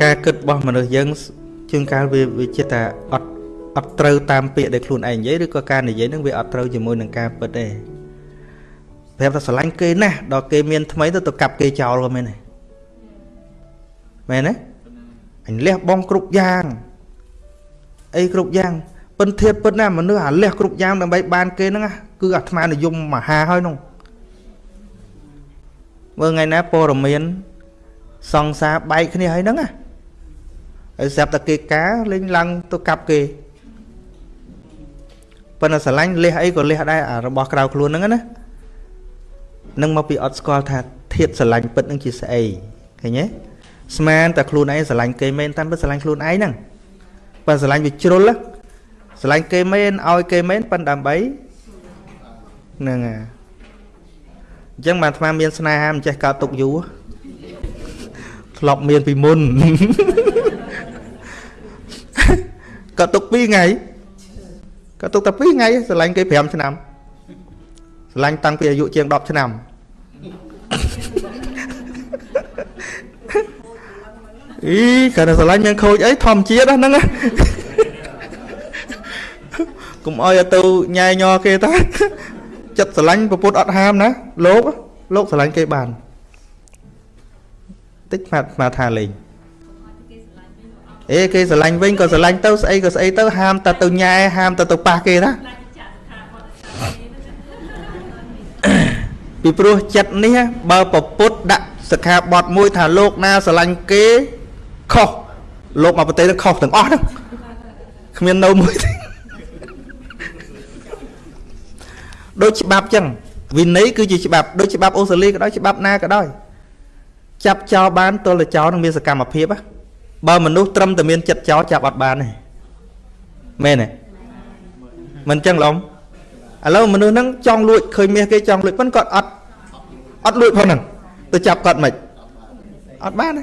ការគិតរបស់មនុស្សយើងជួនកាលវាវាចិត្តថាអត់អត់ត្រូវតាមពាក្យដែលខ្លួនឯងនិយាយឬក៏ការនិយាយហ្នឹងវាអត់ត្រូវជាមួយនឹងការពិតទេប្រាប់ថាស្រឡាញ់គេណាស់ដល់គេមានថ្មីទៅទៅកាប់គេចោលក៏មែនដែរមែនទេអញលះបងគ្រប់យ៉ាងអីគ្រប់យ៉ាងពិនធៀបពិតណាមនុស្សអាលះគ្រប់យ៉ាងដើម្បីបានគេហ្នឹងគឺអាត្មានិយមមហាហើយនោះមើលថ្ងៃណាព័រមៀនសង្សារបែកគ្នាហើយហ្នឹងណា ហើយស្រាប់តែគេការលេងឡើងទៅកាប់គេប៉ុន្តែស្រឡាញ់លះអីក៏លះដែរអារបស់ក្រៅខ្លួនហ្នឹងណានឹងមកពីអត់ស្គាល់ថាធាតស្រឡាញ់ពិតនឹងជាស្អីឃើញទេស្មានតែខ្លួនឯងស្រឡាញ់គេមែនតាមពិតស្រឡាញ់ខ្លួនឯងហ្នឹងប៉ុន្តែស្រឡាញ់វាជ្រុលស្រឡាញ់គេមែនឲ្យគេមែនប៉ុន្តែដើម្បីហ្នឹងហើយអញ្ចឹងបានអាត្មាមានស្នេហាមិនចេះកើតទុកយូរធ្លាប់មានពីមុន កើតទុក2ថ្ងៃកើតទុកតែ2ថ្ងៃស្រឡាញ់គេ5ឆ្នាំស្រឡាញ់តាំងពីអាយុជាង10ឆ្នាំអីគាត់ស្រឡាញ់មានខូចអីធម្មជាតិហ្នឹងកុំអោយទៅញ៉ែញ័រគេតាចិត្តស្រឡាញ់ប្រពុតអត់ហាមណាលោកលោកស្រឡាញ់គេបានតិចស្មាត់ស្មាត់ថាលេង អេគេស្រឡាញ់វិញក៏ស្រឡាញ់ទៅស្អីក៏ស្អីទៅហាមតែទៅញ៉ែហាមតែទៅប៉ះគេណាពីព្រោះចិត្តនេះបើប្រពុតដាក់សិក្ខាបទមួយថាលោកណាស្រឡាញ់គេខុសលោកមកប្រទេសនឹងខុសទាំងអស់ហ្នឹងគ្មាននៅមួយទេដូចច្បាប់ចឹងវិន័យគឺជាច្បាប់ដូចច្បាប់អូស្ត្រាលីក៏ដោយច្បាប់ណាក៏ដោយចាប់ចោលបានទល់តែចោលនឹងមានសកម្មភាព បើមនុស្សត្រឹមតែមានចិត្តចោលចាប់អត់បានទេមែនទេមិនចឹងឡំឥឡូវមនុស្សហ្នឹងចង់លួចឃើញមាសគេចង់លួចប៉ុន្តែគាត់អត់អត់លួចផងហ្នឹងទៅចាប់គាត់មិនអត់បានទេ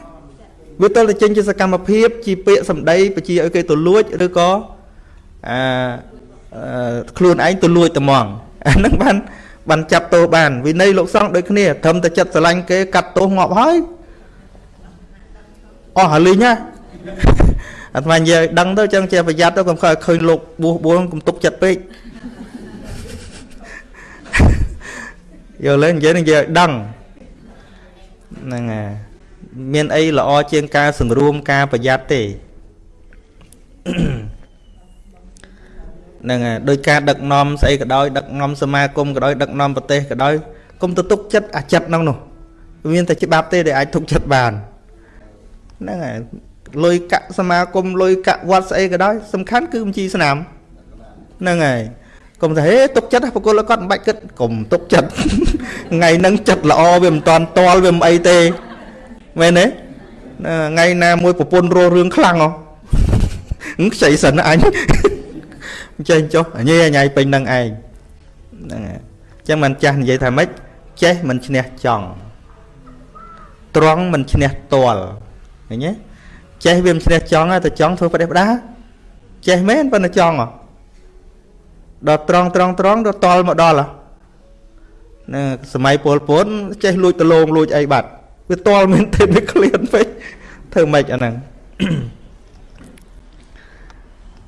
វាទល់តែចេញជាសកម្មភាពជាពាក្យសម្ដីបជាឲ្យគេទៅលួចឬក៏អាខ្លួនឯងទៅលួចត្មងអាហ្នឹងបានបានចាប់ទោសបានវិន័យលោកសង្ឃដូចគ្នាត្រឹមតែចិត្តស្រឡាញ់គេកាត់ទោសងាប់ហើយ អស់ហើយលីងណាអាត្មានិយាយដឹងទៅចឹងជាប្រយ័ត្នទៅកុំខើឃើញលោកបួសបួសកុំទុកចិត្តពេកយកលេងនិយាយនិយាយឲ្យដឹងហ្នឹងហើយមានអីល្អជាងការសង្រួមការប្រយ័ត្នទេហ្នឹងហើយដោយការដឹកនាំស្អីក៏ដោយដឹកនាំសមាគមក៏ដោយដឹកនាំប្រទេសក៏ដោយកុំទៅទុកចិត្តអាចិត្តហ្នឹងនោះ មានតែច្បាប់ទេដែលអាចទុកចិត្តបាន ហ្នឹងហើយលុយកាក់សមាគមលុយកាក់វត្តស្អីក៏ដោយសំខាន់គឺបញ្ជីស្នាមហ្នឹងហើយកុំថាហេទុកចិត្តបកគលគាត់មិនបាច់គិតកុំទុកចិត្តថ្ងៃហ្នឹងចិត្តល្អវាមិនតាន់តល់វាមិនអីទេមែនទេថ្ងៃណាមួយប្រពន្ធរស់រឿងខ្លាំងហ៎ខ្ចីសិនអញចេះចុះញ៉ៃញ៉ៃពេញនឹងឯងហ្នឹងអញ្ចឹងមិនចាស់និយាយថាម៉េចចេះមិនឈ្នះចង់ត្រង់មិនឈ្នះតល់ ឃើញទេចេះវាមិនឈ្នះចង់តែចង់ធ្វើប្រទេសផ្ដាចេះមែនប៉ុន្តែចង់ហ៎ដល់ត្រង់ត្រង់ត្រង់ដល់តល់មកដល់ណាសម័យពលពតចេះលួចដលងលួចអីបាត់វាតល់មែនទេវាឃ្លានពេកធ្វើម៉េចអាហ្នឹង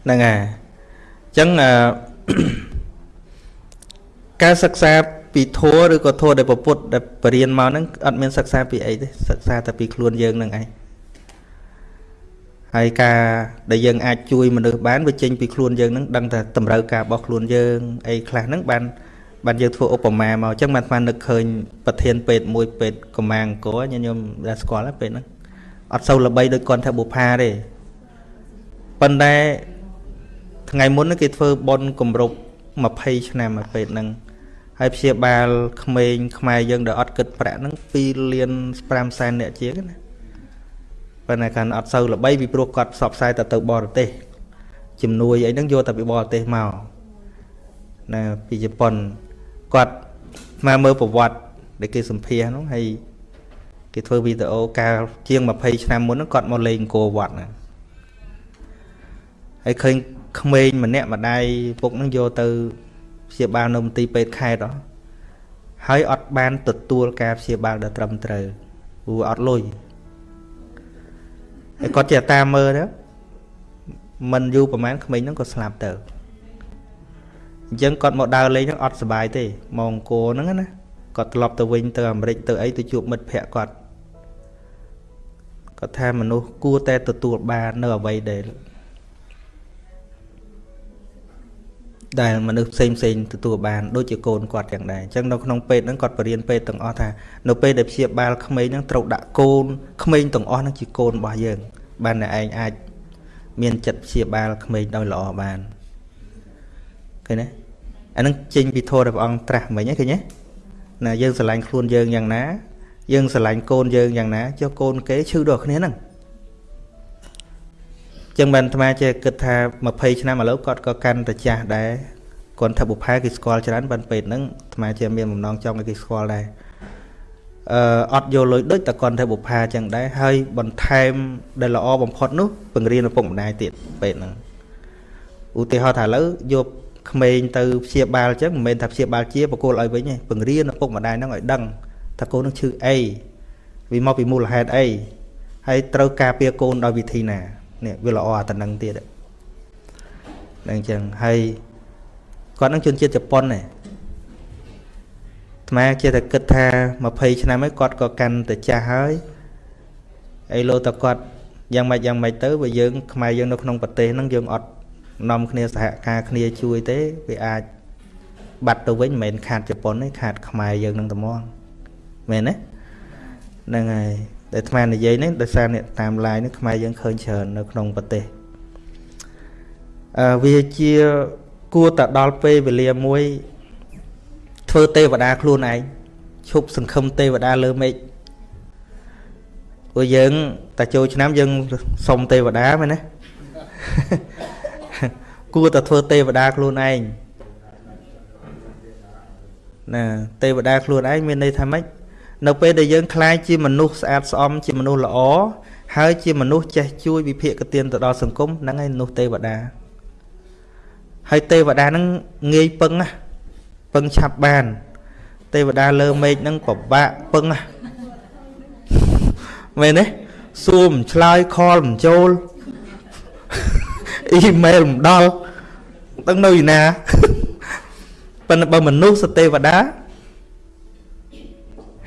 ហ្នឹងហើយអញ្ចឹងការសិក្សាពីធัวឬក៏ធัวដែលពពុទ្ធដែលបរៀនមកហ្នឹងអត់មានសិក្សាពីអីទេសិក្សាតែពីខ្លួនយើងហ្នឹងឯង ហើយការដែលយើងអាចជួយមនុស្សបានវាចេញពីខ្លួនយើងហ្នឹងដឹងតែតម្រូវការរបស់ខ្លួនយើងអីខ្លះហ្នឹងបានបានយើងធ្វើឧបមាមកអញ្ចឹងបានស្មាននឹកឃើញប្រធានពេទ្យមួយពេទ្យកម្មាអង្គរញញោមដែលស្គាល់ពេទ្យហ្នឹងអត់សូវល្បីដូចគាត់ថាបុផាទេប៉ុន្តែថ្ងៃមុនគេធ្វើប៉ុនគម្រប់20ឆ្នាំមកពេទ្យហ្នឹងហើយព្យាបាលក្មេងខ្មែរយើងដែលអត់គិតប្រាក់ហ្នឹង2លាន5សែនអ្នកជាងណា ប៉ុន្តែកាន់អត់សូវល្បីពីព្រោះគាត់ផ្សព្វផ្សាយតែទៅបរទេសជំនួយអីហ្នឹងយកតែពីបរទេសមកណាពីជប៉ុនគាត់មកមើលប្រវត្តិដែលគេសម្ភាសហ្នឹងហើយគេធ្វើវីដេអូកាលជាង20ឆ្នាំមុនហ្នឹងគាត់មកលេងអង្គរវត្តហ្នឹងហើយឃើញក្មេងម្នាក់ម្ដាយពុកនឹងយកទៅព្យាបាលនៅមន្ទីរពេទ្យខេត្តហើយអត់បានទទួលការព្យាបាលដែលត្រឹមត្រូវព្រោះអត់លុយ ហហើយគាត់ជាតាមមើលទៅមិនយូរប្រហែលក្មេងហ្នឹងក៏ស្លាប់ទៅអញ្ចឹងគាត់មកដើរលេងហ្នឹងអត់សុបាយទេមកអង្គរហ្នឹងណាគាត់ត្រឡប់ទៅវិញទៅអាមេរិកទៅអីទៅជួបមិត្តភ័ក្តិគាត់គាត់ថាមនុស្សគួរតែទទួលបាននៅអ្វីដែល ដែលមនុស្សផ្សេងផ្សេងទទួលបានដូចជាកូនគាត់យ៉ាងដែរអញ្ចឹងនៅក្នុងពេទ្យហ្នឹងគាត់បរៀនពេទ្យទាំងអស់ថានៅពេលដែលព្យាបាលក្មេងហ្នឹងត្រូវដាក់កូនក្មេងទាំងអស់ហ្នឹងជាកូនរបស់យើង បានតែឯងអាច មានចិត្តព្យាបាលក្មេងដោយល្អបានឃើញទេអានឹងចេញពីធម៌របស់អង្គត្រាស់មិញហ្នឹងឃើញទេណាយើងស្រឡាញ់ខ្លួនយើងយ៉ាងណា យើងស្រឡាញ់កូនយើងយ៉ាងណាចុះកូនគេឈឺដល់គ្នាហ្នឹង ចឹងបានអាត្មាចេះគិតថា20ឆ្នាំឥឡូវគាត់ក៏កាន់តែចាស់ដែរគាត់ថាបុផាគេស្គាល់ច្រើនបានពេកហ្នឹងអាត្មាចេះមានបំណងចង់ឲ្យគេស្គាល់ដែរអឺអត់យកលុយដូចតែគាត់ថាបុផាចឹងដែរហើយបន្ថែមដែលល្អបំផុតនោះពង្រៀនឪពុកម្ដាយទៀតពេកហ្នឹងឧទាហរណ៍ថាឥឡូវយកក្មេងទៅព្យាបាលចឹងមិនមែនថាព្យាបាលជាបកគោលឲ្យវិញទេពង្រៀនឪពុកម្ដាយហ្នឹងឲ្យដឹងថាកូននឹងឈឺអីវាមកពីមូលហេតុអីហើយត្រូវការពារកូនដោយវិធីណា នេះវាល្អអាតំណឹងទៀតហ្នឹងអញ្ចឹងហើយគាត់នឹងជនជាតិជប៉ុនដែរអាត្មាជាតែគិតថា20ឆ្នាំហើយគាត់ក៏កាន់តែចាស់ហើយអីលោតគាត់យ៉ាងម៉េចយ៉ាងម៉េចទៅបើយើងខ្មែរយើងនៅក្នុងប្រទេសហ្នឹងយើងអត់នាំគ្នាសហការគ្នាជួយទេវាអាចបាត់ទៅវិញមិនមែនខាតជប៉ុនទេខាតខ្មែរយើងនឹងតែមកមែនទេហ្នឹងហើយ ដែលអាត្មានិយាយនេះដោយសារអ្នកតាម line នេះខ្មែរយើងឃើញច្រើននៅក្នុងប្រទេសអឺវាជាគួរតែដល់ពេលវេលាមួយ ធ្វើទេវតាខ្លួនឯងឈប់សង្ឃឹមទេវតាលើមេឃព្រោះយើងតែចូលឆ្នាំយើងសុំទេវតាមែនទេគួរតែធ្វើទេវតាខ្លួនឯងណាទេវតាខ្លួនឯងមានន័យថាម៉េច នៅពេលដែលយើងខ្លាយជាមនុស្សស្អាតស្អំជាមនុស្សល្អហើយជាមនុស្សចេះជួយវិភាគកទៀនទៅដល់សង្គមហ្នឹងឯងមនុស្សទេវតាហើយទេវតាហ្នឹងងាយពឹងណាពឹងឆាប់បាន ទេវតាលើមេឃហ្នឹងពិបាកពឹងណាមែនទេសួរមិនឆ្លើយខលមិនចូលអ៊ីមែលមិនដល់ដឹងនៅឯណាប៉ុន្តែបើមនុស្សសទេវតា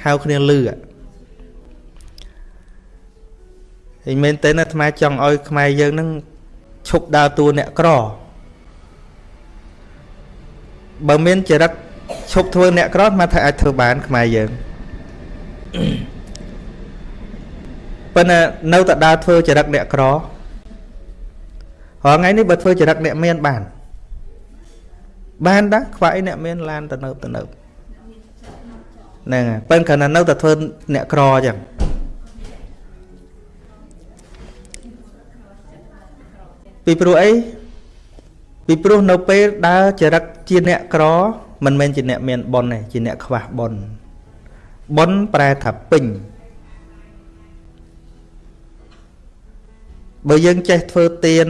ហៅគ្នាលឺហើយមែនទេណាអាត្មាចង់ឲ្យខ្មែរយើងនឹងឈប់ដើរតួអ្នកក្របើមានចរិតឈប់ធ្វើអ្នកក្រអាត្មាថាអាចធ្វើបានខ្មែរយើងប៉ុន្តែនៅតែដើរធ្វើចរិតអ្នកក្ររាល់ថ្ងៃនេះបើធ្វើចរិតអ្នកមានបាន បានដែរខ្វាយអ្នកមានឡានទៅនៅទៅនៅ ហ្នឹងហើយប៉ិនគ្រាន់តែនៅតែធ្វើអ្នកក្រអញ្ចឹងពីព្រោះអីពីព្រោះនៅពេលដើរចរិតជាអ្នកក្រ មិនមែនជាអ្នកមានបុណ្យទេជាអ្នកខ្វះបុណ្យបុណ្យប្រែថាពេញបើយើងចេះធ្វើទៀន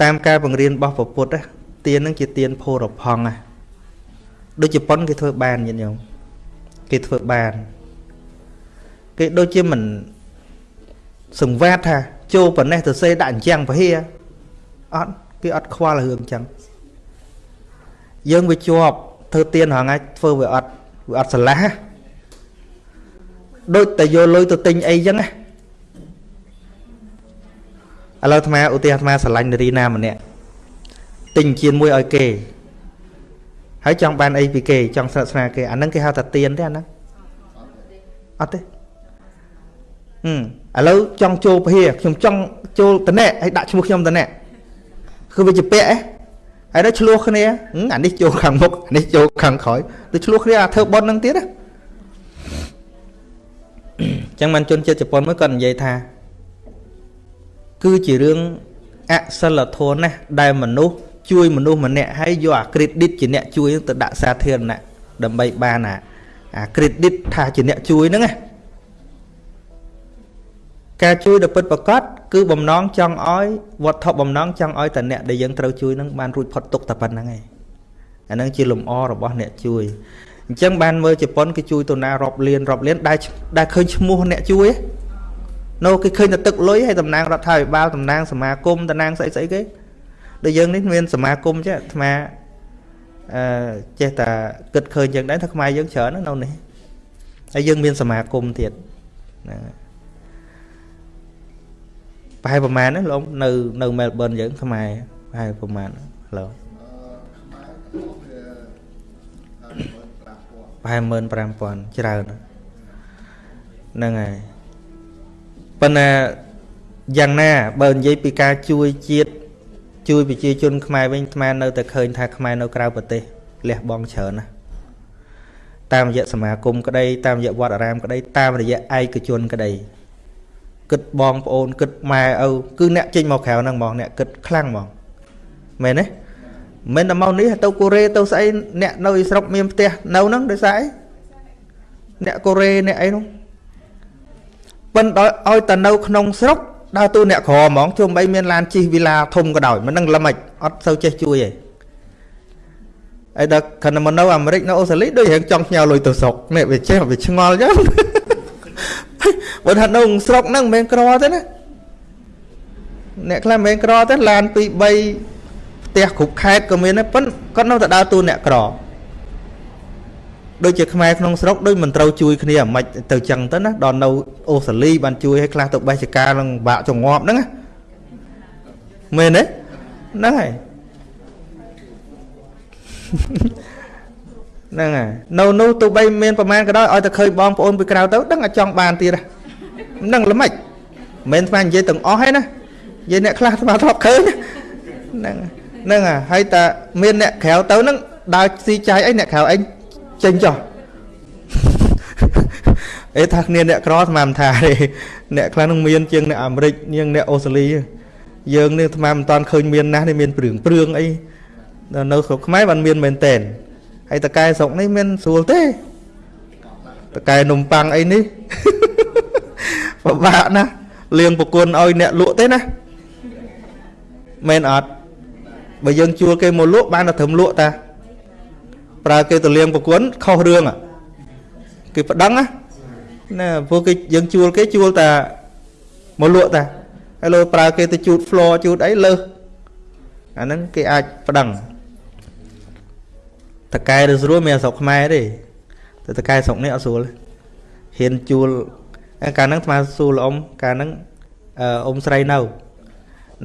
តាមការបង្រៀនរបស់ពុទ្ធទៀននឹងជាទៀនភោរផង់ណា ដូចជប៉ុនគេធ្វើបានញាតិញោមគេធ្វើបានគេដូចជាមិនសង្វាតថាចូលប៉ុណ្ណេះទៅសេដាក់អញ្ចឹងពហិអត់គេអត់ខ្វល់រឿងអញ្ចឹងយើងវាជាប់ធ្វើទៀនរហងៃធ្វើវាអត់វាអត់ស្រឡះដូចតែយកលុយទៅទិញអីអញ្ចឹងណាឥឡូវអាត្មាឧទាហរណ៍អាត្មាស្រឡាញ់នារីណាម្នាក់ទិញជៀនមួយឲ្យគេ ហើយចង់បានអីពីគេចង់ស្និទ្ធស្នាលគេអាហ្នឹងគេហៅថាទៀនទេអាហ្នឹងអត់ទេហឹមឥឡូវចង់ចូលពហិខ្ញុំចង់ចូលតណែហើយដាក់ឈ្មោះខ្ញុំតណែគឺវាជាពាក់ហ៎ហើយដល់ឆ្លោះគ្នាអានេះចូលខាងមុខអានេះចូលខាងក្រោយទៅឆ្លោះគ្នាអាធ្វើប៉ុនហ្នឹងទៀតណាចឹងមិនជនជាតិជប៉ុនមួយគាត់និយាយថាគឺជារឿងអសិលធម៌ណាស់ដែលមនុស្ស ជួយមនុស្សម្នាក់ហើយយកអា credit ជាអ្នកជួយទៅដាក់សាធារណៈដើម្បីបានអាអា credit ថាជាអ្នកជួយហ្នឹងណាការជួយដ៏ពិតប្រាកដគឺបំណងចង់ឲ្យវត្ថុបំណងចង់ឲ្យតែអ្នកដែលយើងត្រូវជួយនឹងបានរួចផុតទុកតែប៉ុណ្្នឹងឯងអាហ្នឹងជាលំអរបស់អ្នកជួយអញ្ចឹងបានមើលជប៉ុនគេជួយទៅណារាប់លានរាប់លានដែលដែលឃើញឈ្មោះអ្នកជួយនៅគេឃើញតែទឹកលុយហើយតំណាងរដ្ឋាភិបាលតំណាងសមាគមតំណាងស្អីស្អីគេ ដូចយើងនេះមានសមាគមចេះអាត្មាអឺចេះតែគិតឃើញយ៉ាងដែរថាខ្មែរយើងច្រើននៅនេះហើយយើងមានសមាគមទៀតហ្នឹងប្រហែលប្រហែលណាលោកនៅនៅមែលប៊នយើងខ្មែរប្រហែលប្រហែលឡូប្រហែល15000ច្រើនហ្នឹងហើយប៉ុន្តែយ៉ាងណាបើនិយាយពីការជួយជាតិ ជួយប្រជាជនខ្មែរវិញអាត្មានៅតែឃើញថាខ្មែរនៅក្រៅប្រទេសលះបង់ច្រើនណាស់តាមរយៈសមាគមក្តីតាមរយៈវត្តអារាមក្តីតាមរយៈឯកជនក្តីគិតបងប្អូនគិតម៉ែឪគឺអ្នកចេញមកក្រៅហ្នឹងហ្មងអ្នកគិតខ្លាំងហ្មងមែនទេមិនតែមកនេះទៅកូរ៉េទៅស្អីអ្នកនៅស្រុកមានផ្ទះនៅហ្នឹងដោយសារអីអ្នកកូរ៉េអ្នកអីនោះប៉ិនដល់ឲ្យតែនៅក្នុងស្រុក ដើរតួអ្នកក្រហ្មងជុំបីមានឡានជិះវីឡាធំក៏ដោយមិនដឹងល្មិចអត់សូវចេះជួយទេហើយដល់ខណៈមកនៅអាមេរិកនៅអូស្ត្រាលីដូចរៀងចង់ផ្ញើលុយទៅស្រុកនេះវាចេះវាឆ្ងល់ចឹងបើថានៅស្រុកហ្នឹងមិនមែនក្រទេណាអ្នកខ្លះមិនមែនក្រទេឡាន2 3ផ្ទះគ្រប់ខេត្តក៏មានដែរប៉ុន្តែគាត់នៅតែដើរតួអ្នកក្រ ដូចជាខ្មែរក្នុងស្រុកដូចមិនត្រូវជួយគ្នាអាម៉េចទៅចឹងទៅណាដល់នៅអូស្ត្រាលីបានជួយឲ្យខ្លះទៅបេះចការនឹងបាក់ចងាប់ហ្នឹងមែនទេហ្នឹងហើយហ្នឹងហើយនៅនោះទោះបីមានប្រមាណក៏ដោយឲ្យតែឃើញបងប្អូនពីក្រៅទៅដឹងតែចង់បានទៀតហ្នឹងល្មិចមិនមែនស្មាននិយាយទាំងអស់ទេណានិយាយអ្នកខ្លះស្មានធ្លាប់ឃើញហ្នឹងហ្នឹងហើយតែមានអ្នកក្រៅទៅហ្នឹងដើរស៊ីចាយអីអ្នកក្រៅអី ចេញចុះអេថាគ្នាអ្នកក្រស្មានថាទេអ្នកខ្លះនឹងមានជាងអ្នកអាមេរិកជាងអ្នកអូស្ត្រាលីយើងនេះស្មានមិនតាន់ឃើញមានណាស់នេះមានព្រឿងព្រឿងអីនៅស្រុកខ្មែរបានមានមែនតែនហើយតកែស្រុកនេះមានស្រួលទេតកែនំប៉័ងអីនេះពិបាកណាស់លៀងប្រគុណឲ្យអ្នកលក់ទេណាមែនអត់បើយើងជួលគេមកលក់បានតែត្រឹមលក់តា ប្រើគេទៅលៀងប្រគុណខុសរឿងគេប្តឹងណាព្រោះគេយើងជួលគេជួលតែមកលក់តាហើយលើប្រើគេទៅជូត floor ជូតអីលើសអាហ្នឹងគេអាចប្តឹងតកែឬស្រួលមានស្រុកខ្មែរទេតែតកែស្រុកនេះអត់ស្រួលហ៊ានជួលកាលហ្នឹងស្មាសួរលអ៊ំកាលហ្នឹងអ៊ំស្រីនៅ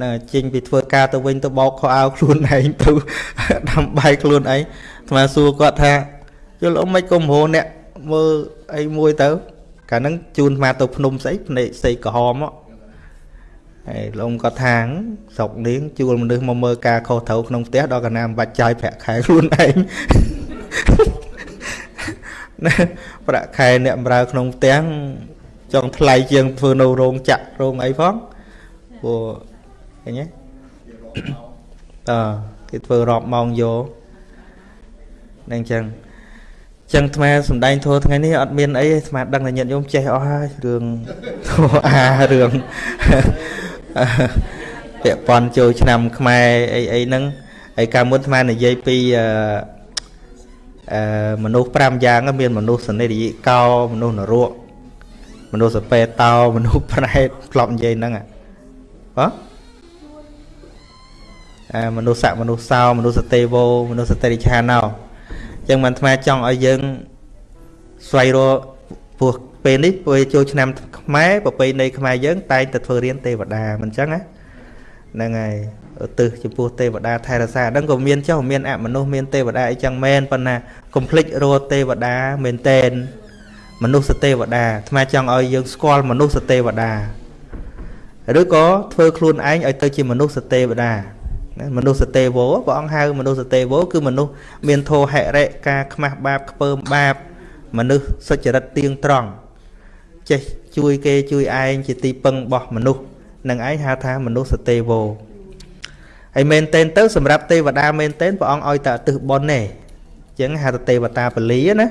ណាចេញពីធ្វើការទៅវិញទៅបោកខោអាវខ្លួនឯងទៅដាំបាយខ្លួនឯងស្មាសួរគាត់ថាយល់អ៊ំមិនគុំរោអ្នកមើលអីមួយទៅ កាលហ្នឹងជូនស្មាទៅភ្នំស្អីភ្នែកស្អីក្រហមហើយលោកគាត់ថាស្រុកនាងជួលមនុស្សមកមើលការខុសត្រូវក្នុងផ្ទះដល់កណាមិនបាច់ចាយប្រាក់ខែខ្លួនឯងណាប្រាក់ខែអ្នកបម្រើក្នុងផ្ទះចង់ថ្លៃជាងធ្វើនៅរោងចក្ររោងអីផងព្រោះ ឃើញទេអឺគេធ្វើរាប់ម៉ោងយកនឹងអញ្ចឹងចឹងអាត្មាសំដែងធัวថ្ងៃនេះអត់មានអីអាត្មាដឹងតែញាតិញោមចេះអស់ហើយរឿងធัวអារឿងពាក់ព័ន្ធចូលឆ្នាំខ្មែរអីអីហ្នឹងហើយកាលមុនអាត្មានិយាយពីអឺអឺមនុស្ស5យ៉ាងមានមនុស្សសនិរិយកោមនុស្សនរកមនុស្សសពេតោមនុស្សប្រែតក្លប់និយាយហ្នឹងហ៎អឺ មនុស្សស័កមនុស្សសោមនុស្សសទេវោមនុស្សសតិរិឆាណោចឹងមិនអាត្មាចង់ឲ្យយើងស្វែងរកពោះពេលនេះពេលចូលឆ្នាំខ្មែរប្រពៃណីខ្មែរយើង តែងតែធ្វើរៀនទេវតាមិនចឹងណាហ្នឹងហើយឧទ្ទិសចំពោះទេវតាថែរក្សាហ្នឹងក៏មានចុះមានអមនុស្សមានទេវតាអីចឹងមែនប៉ុន្តែកុំភ្លេចរកទេវតាមែនតែនមនុស្សទេវតាអាត្មាចង់ឲ្យយើងស្គាល់មនុស្សទេវតាឬក៏ធ្វើខ្លួនឯងឲ្យទៅជាមនុស្សទេវតា ណាមនុស្សទេវោព្រះអង្គហៅមនុស្សទេវោគឺមនុស្សមានធោហិរិការខ្មាស់បាបខ្ពើមបាប មនុស្សសុចរិតទៀងត្រង់ចេះជួយគេជួយឯងជាទីពឹងរបស់មនុស្សនឹងឯងហៅថាមនុស្សទេវោហើយមែនតែនទៅសម្រាប់ទេវតាមែនតែនព្រះអង្គឲ្យតែអតិថបុណ្យទេអញ្ចឹងហៅថាទេវតាពលីណា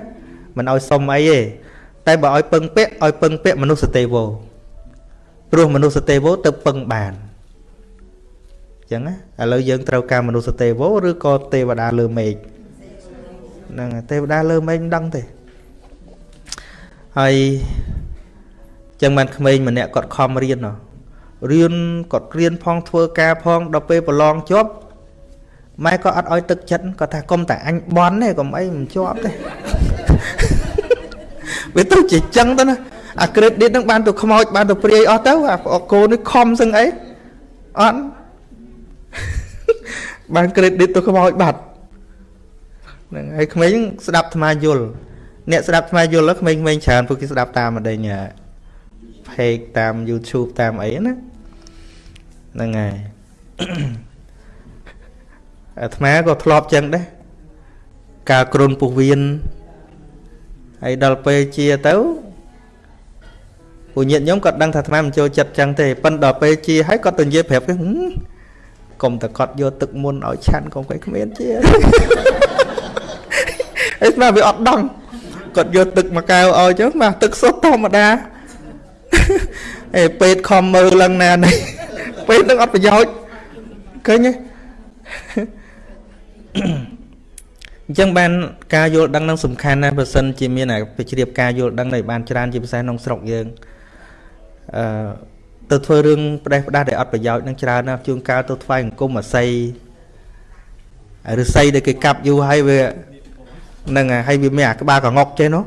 មិនឲ្យសុំអីទេតែបើឲ្យពឹងពាក់ឲ្យពឹងពាក់មនុស្សទេវោព្រោះមនុស្សទេវោទៅពឹងបាន ចឹងណាឥឡូវយើងត្រូវការមនុស្សទេវឬក៏ទេវតាលើមេឃហ្នឹងទេវតាលើមេឃមិនដឹងទេហើយចឹងបានក្មេងម្នាក់គាត់ខំរៀនរៀនគាត់រៀនផងធ្វើការផងដល់ពេលប្រឡងជាប់ម៉ែក៏អត់ឲ្យទឹកចិត្តគាត់ថាកុំតែអញបន់ទេកុំអីមិនជាប់ទេវាទៅជាចឹងទៅណាអា credit ហ្នឹងបានទៅខ្មោចបានទៅព្រាយអស់ទៅអាកូននេះខំសឹងអីអត់ បាន credit ទៅខ្មោចបាត់ហ្នឹងហើយក្មេងស្ដាប់អាត្មាយល់អ្នកស្ដាប់អាត្មាយល់ក្មេងៗច្រើនពួកគេស្ដាប់តាមម្ដេញ page តាម YouTube តាមអីណាហ្នឹងហើយអាត្មាក៏ធ្លាប់ចឹងដែរការគ្រុនពុះវៀនហើយដល់ពេលជាទៅពួកញាតិញោមគាត់ដឹងថាអាត្មាមិនចូលចិត្តចឹងទេប៉ុន្តែដល់ពេលជាហើយគាត់ទៅនិយាយប្រាប់គេ កុំតែគាត់យកទឹកមុនឲ្យឆាន់កុំកៃគ្មានជាអីស្មាវាអត់ដឹងគាត់យកទឹកមកកៅឲ្យចឹងមកទឹកសុទ្ធធម្មតាអេពេទ្យខំមើលឡើងណានេះពេទ្យនឹងអត់ប្រយោជន៍ឃើញទេអញ្ចឹងបានការយល់ដឹងនឹងសំខាន់ណាស់បើសិនជាមានអាវិជ្រាបការយល់ដឹងដែលបានច្រើនជាពិសេសក្នុងស្រុកយើងអឺ ទៅធ្វើរឿងផ្ដេសផ្ដាស់ដែលអត់ប្រយោជន៍នឹងច្រើនណាស់ជួនកាលទៅថ្វាយអង្គមអាស័យឫស្សីដែលគេកាប់យូរហើយវានឹងហើយវាមានអាក្បាលកងុកចេះនោះ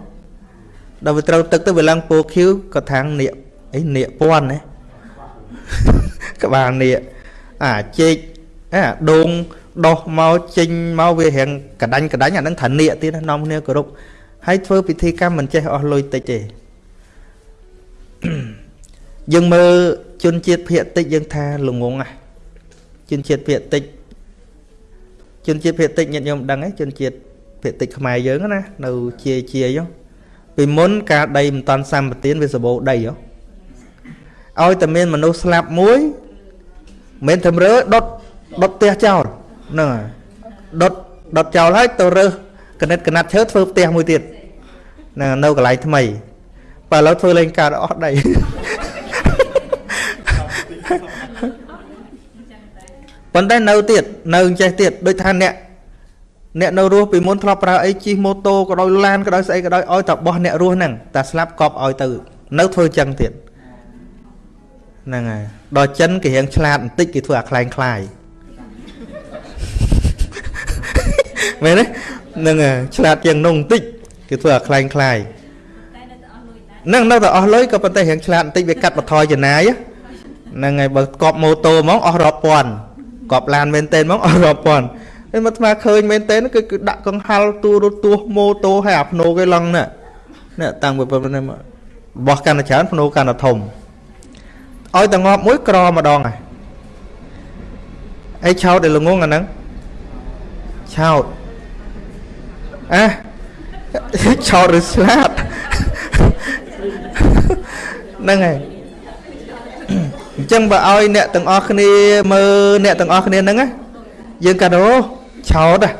ដល់វាត្រូវទឹកទៅវាឡើងពោខៀវក៏ថាងនៀកអីនៀកពាន់ណាក្បាលនៀកអាជែកអាដូងដោះមកចេញមកវារៀងកដាញ់កដាញ់អានឹងថានៀកទៀតនាំគ្នាគោរពហើយធ្វើពិធីកម្មមិនចេះអស់លុយតិចទេ យើងមើលជនជាតិភាគតិចយើងថាល្ងងណាជនជាតិភាគតិចជនជាតិភាគតិចញាតិញោមដឹងទេជនជាតិភាគតិចខ្មែរយើងណានៅជាជាយោពីមុនការដីមិនតាន់សម្បទានវាសបោដីយោឲ្យតែមានមនុស្សស្លាប់មួយមិនធ្វើរើដុតដុតផ្ទះចោលហ្នឹងហើយដុតដុតចោលហើយទៅរើសកណិតកណាត់ឈើធ្វើផ្ទះមួយទៀតនៅនៅកន្លែងថ្មីបើឥឡូវធ្វើលេងកើតអស់ដី ប៉ុន្តែនៅទៀតនៅចេះទៀតដូចថាអ្នកអ្នកនៅរស់ពីមុនធ្លាប់ប្រើអីជិះម៉ូតូក៏ដោយឡានក៏ដោយស្អីក៏ដោយឲ្យតែបោះអ្នករស់ហ្នឹងតែស្លាប់កប់ឲ្យទៅនៅធ្វើចឹងទៀតហ្នឹងហើយដល់ចិនគេរៀងឆ្លាតបន្តិចគេធ្វើអាខ្លែងខ្លាយមែនទេហ្នឹងហើយឆ្លាតជាងនោះបន្តិចគេធ្វើអាខ្លែងខ្លាយហ្នឹងនៅតែអស់លុយក៏ប៉ុន្តែរៀងឆ្លាតបន្តិចវាកាត់បន្ថយចំណាយហ្នឹងហើយបើកប់ម៉ូតូហ្មងអស់រាប់ពាន់ កប់ឡានមែនតើហ្មងអស់រាប់ពាន់ហើយមកស្មាឃើញមែនតើគឺគឺដាក់កង្ហាល់ទូរទស្សន៍ម៉ូតូហើយអាភ្នោគេឡងនេះនេះតាំងពីប៉ុណ្ណេះមកបោះកាន់តែច្រើនភ្នោកាន់តែធំឲ្យតែងាប់មួយក្រម្ដងហើយអីឆោតឲ្យល្ងងអាហ្នឹងឆោតអះឆោតឬស្លាប់ហ្នឹងហើយ អញ្ចឹងបើឲ្យអ្នកទាំងអស់គ្នាមើលអ្នកទាំងអស់គ្នាហ្នឹងយើងកាត់អូឆោតហ៎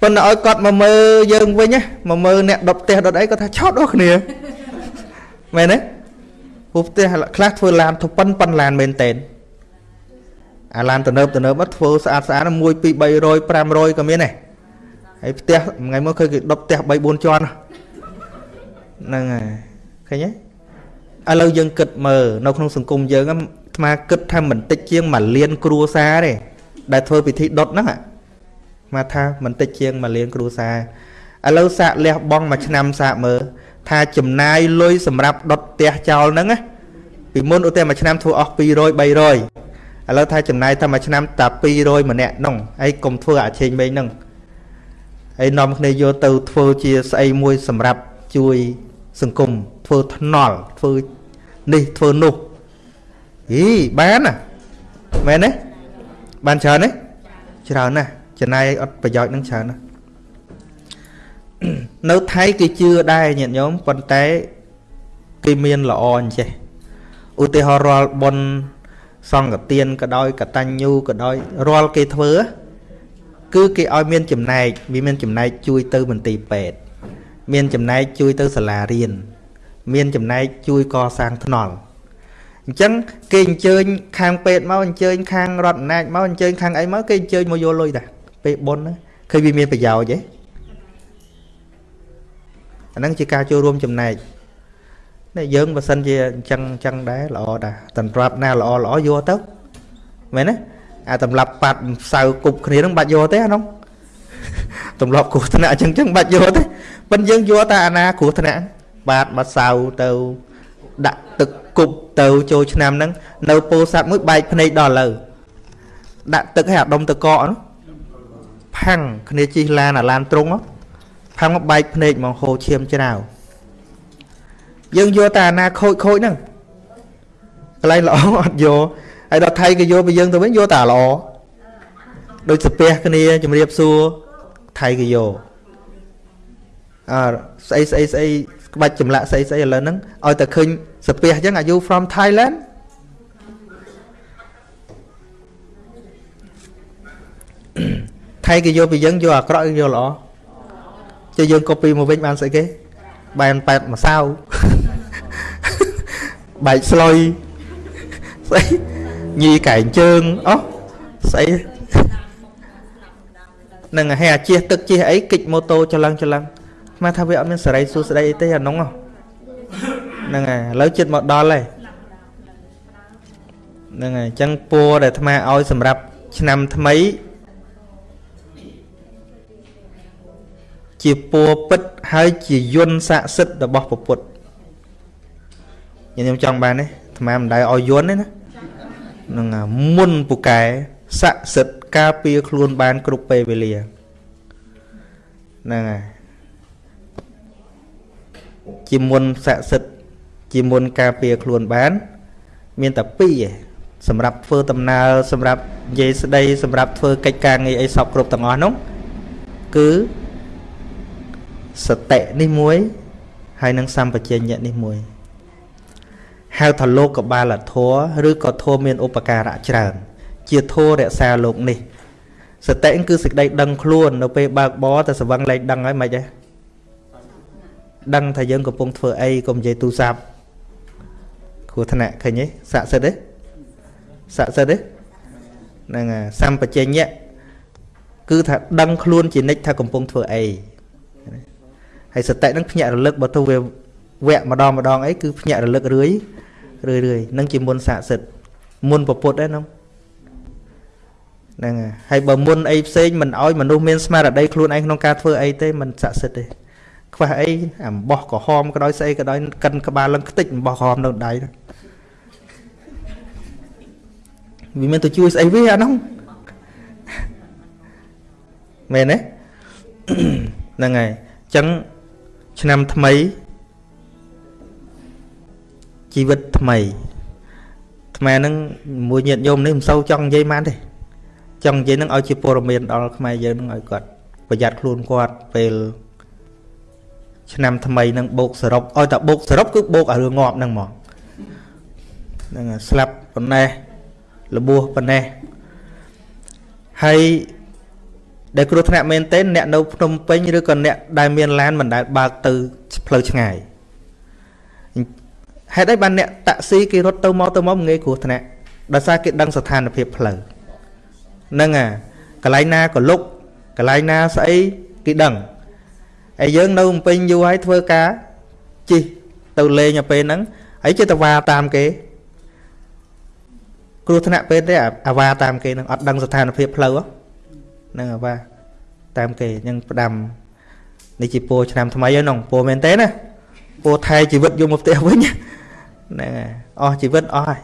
ប៉ុន្តែឲ្យគាត់មកមើលយើងវិញមកមើលអ្នកដុតផ្ទះដុតអីគាត់ថាឆោតអស់គ្នាមែនទេព្រោះផ្ទះខ្លះធ្វើឡានធប៉ុនប៉ុនឡានមែនតែនអាឡានទំនើបទំនើបមកធ្វើស្អាតស្អាត1 2 300 500ក៏មានដែរហើយផ្ទះថ្ងៃមកឃើញគេដុតផ្ទះ3 4ជាន់ហ្នឹងហើយឃើញទេ ឥឡូវយើងគិតមើលនៅក្នុងសង្គមយើងអាត្មាគិតថាមិនតិចជាង1លានគ្រួសារទេដែលធ្វើពិធីដុតហ្នឹងអាថាមិនតិចជាង1លានគ្រួសារឥឡូវសាកលះបងមួយឆ្នាំសាកមើលថាចំណាយលុយសម្រាប់ដុតផ្ទះចោលហ្នឹងណាពីមុនឧទាហរណ៍មួយឆ្នាំធ្វើអស់200 300ឥឡូវថាចំណាយតែមួយឆ្នាំតែ200ម្នាក់ហ្នឹងហើយកុំធ្វើអាឆេងមេងហ្នឹងហើយនាំគ្នាយកទៅធ្វើជាស្អីមួយសម្រាប់ជួយ សង្គមធ្វើថ្នល់ធ្វើនេះធ្វើនោះហីបានណាមែនទេបានច្រើនទេច្រើនណាស់ចំណាយអត់ប្រយោជន៍នឹងច្រើនណាស់នៅថៃគេជឿដែរញាតិញោមប៉ុន្តែគេមានល្អអញ្ចេះឧទាហរណ៍រាល់បុណ្យសង្ឃទានក៏ដោយកតញ្ញូក៏ដោយរាល់គេធ្វើគឺគេឲ្យមានចំណែកវាមានចំណែកជួយទៅមន្ទីរពេទ្យ មានចំណែកជួយទៅសាលារៀនមានចំណែកជួយកសាងថ្នល់អញ្ចឹងគេអញ្ជើញខាងពេទ្យមកអញ្ជើញខាងរដ្ឋអំណាចមកអញ្ជើញខាងអីមកគេអញ្ជើញមកយកលុយតាពេលបុណ្យឃើញវាមានប្រយោជន៍ទេអាហ្នឹងជាការចូលរួមចំណែកនេះយើងបើសិនជាអញ្ចឹងអញ្ចឹងដែរល្អដែរតម្រាប់ណាល្អល្អយកទៅមែនទេអាតម្លាប់ប៉ាត់សៅគប់គ្នានឹងបាច់យកទេអានោះ ទម្លាប់គ្រោះថ្នាក់អញ្ចឹងអញ្ចឹងបាច់យកទេប៉ុន្តែយើងយកតែអាណាគ្រោះថ្នាក់បាទមកសៅទៅដាក់ទឹកគប់ទៅចូលឆ្នាំហ្នឹងនៅពោធិ៍សាត់មួយបែកភ្នែកដល់ឥឡូវដាក់ទឹកឲ្យអាដុំទៅកកនោះផាំងគ្នាជិះឡានអាឡានត្រង់ផាំងមកបែកភ្នែកមកហូរឈាមច្រាវយើងយកតែអាណាខូចខូចហ្នឹងកន្លែងល្អអត់យកហើយដល់ថៃក៏យកពីយើងទៅវិញយកតែល្អដូចសាពះគ្នាជំរាបសួរ ថៃក៏យកអើស្អីស្អីស្អីក្បាច់ចម្លាក់ស្អីស្អីឥឡូវហ្នឹងឲ្យតែឃើញសាពះអញ្ចឹង Are you from Thailand ថៃគេយកពីយើងយកអាក្រក់យកល្អចុះយើង copy មកវិញបានស្អីគេបែនប៉ែតម្សៅបែកស្លុយស្អីញីកែងជើងអោះស្អី នឹងហែអាជិះទឹកជិះអីគិចម៉ូតូចលឹងចលឹងស្មានថាវាអត់មានសេរីសួស្តីអីទេអានោះហ្នឹងហើយឥឡូវចិត្តមកដល់ហើយហ្នឹងហើយអញ្ចឹងពัวដែលអាត្មាឲ្យសម្រាប់ឆ្នាំថ្មីជាពัวពិតហើយជាយន្តស័ក្តិសិទ្ធិរបស់ពុទ្ធខ្ញុំចង់បានទេអាត្មាមិនដែរឲ្យយន្តទេណានឹងមុនពូកែស័ក្តិសិទ្ធិ ការពារខ្លួនបានគ្រប់ពេលវេលាហ្នឹងហើយជាមុនស័ក្តិសិទ្ធិជាមុនការពារខ្លួនបាន មានតែពីរឯងសម្រាប់ធ្វើដំណើរសម្រាប់និយាយស្ដីសម្រាប់ធ្វើកិច្ចការងារអីសពគ្រប់ទាំងអស់នោះគឺសតិនេះមួយហើយនឹងសម្បជញ្ញៈនេះមួយហៅថាលោកកបាលធัวឬក៏ធัวមានឧបការៈច្រើន ជាធัวរក្សាលោកនេះសតិគឺសេចក្តីដឹងខ្លួននៅពេលបើកបរតែស្វឹងលែងដឹងហើយមិនហ៎ដឹងថាយើងកំពុងធ្វើអីកុំនិយាយទូរស័ព្ទគ្រោះថ្នាក់ឃើញទេស័ក្តិសិទ្ធទេស័ក្តិសិទ្ធទេហ្នឹងហើយសម្បជញ្ញៈគឺថាដឹងខ្លួនជានិច្ចថាកំពុងធ្វើអីហើយសតិនឹងភ្ញាក់រលឹកបើទៅវាវគ្គម្ដងម្ដងអីគឺភ្ញាក់រលឹករឿយរឿយរឿយនឹងជាមុនស័ក្តិសិទ្ធមុនពពុទ្ធដែរហ្នឹង ហ្នឹងហើយបើមុនអីផ្សេងមិនអោយមនុស្សមានស្មារតីខ្លួនឯងក្នុងការធ្វើអីទេមិនស័ក្តិសិទ្ធទេខ្វះអីអំបោះក្រហមក៏ដោយស្អីក៏ដោយកិនក្បាលឡើងខ្ទេចអំបោះក្រហមនៅដៃវាមានទៅជួយស្អីវាអានោះមែនទេហ្នឹងហើយអញ្ចឹងឆ្នាំថ្មីជីវិតថ្មីថ្មហ្នឹងមួយញាតញោមនេះមិនសូវចង់និយាយបានទេ ចង់និយាយនឹងឲ្យជាព័ត៌មានដល់ខ្មែរយើងនឹងឲ្យគាត់ប្រយ័ត្នខ្លួនគាត់ពេលឆ្នាំថ្មីនឹងបោកសរុបឲ្យតែបោកសរុបគឺបោកឲ្យរឿងងាប់ហ្នឹងហ្មងហ្នឹងស្លាប់ប៉ុណ្ណេះលបួសប៉ុណ្ណេះហើយដែលគ្រោះថ្នាក់មែនទែនអ្នកនៅភ្នំពេញឬក៏អ្នកដែលមានឡានមិនដែលបើកទៅផ្លូវឆ្ងាយហេតុអីបានអ្នកតាក់ស៊ីគេរត់ទៅមកទៅមកងាយគ្រោះថ្នាក់ដោយសារគេដឹងស្ថានភាពផ្លូវ ហ្នឹងអាកន្លែងណាក៏លុកកន្លែងណាស្អីគេដឹងហើយយើងនៅភ្នំពេញយូរហើយធ្វើការជិះទៅលេងទៅពេលហ្នឹងហើយចិត្តវ៉ាតាមគេគ្រោះថ្នាក់ពេលទេអាវ៉ាតាមគេនឹងអត់ដឹងស្ថានភាពផ្លូវហ្នឹងអាវ៉ាតាមគេអញ្ចឹងផ្ដាំនេះជាពោឆ្នាំថ្មីហើយនោះពោមែនទេណាពោថែជីវិតយកមកផ្ទះវិញហ្នឹងហើយអស់ជីវិតអស់ហើយ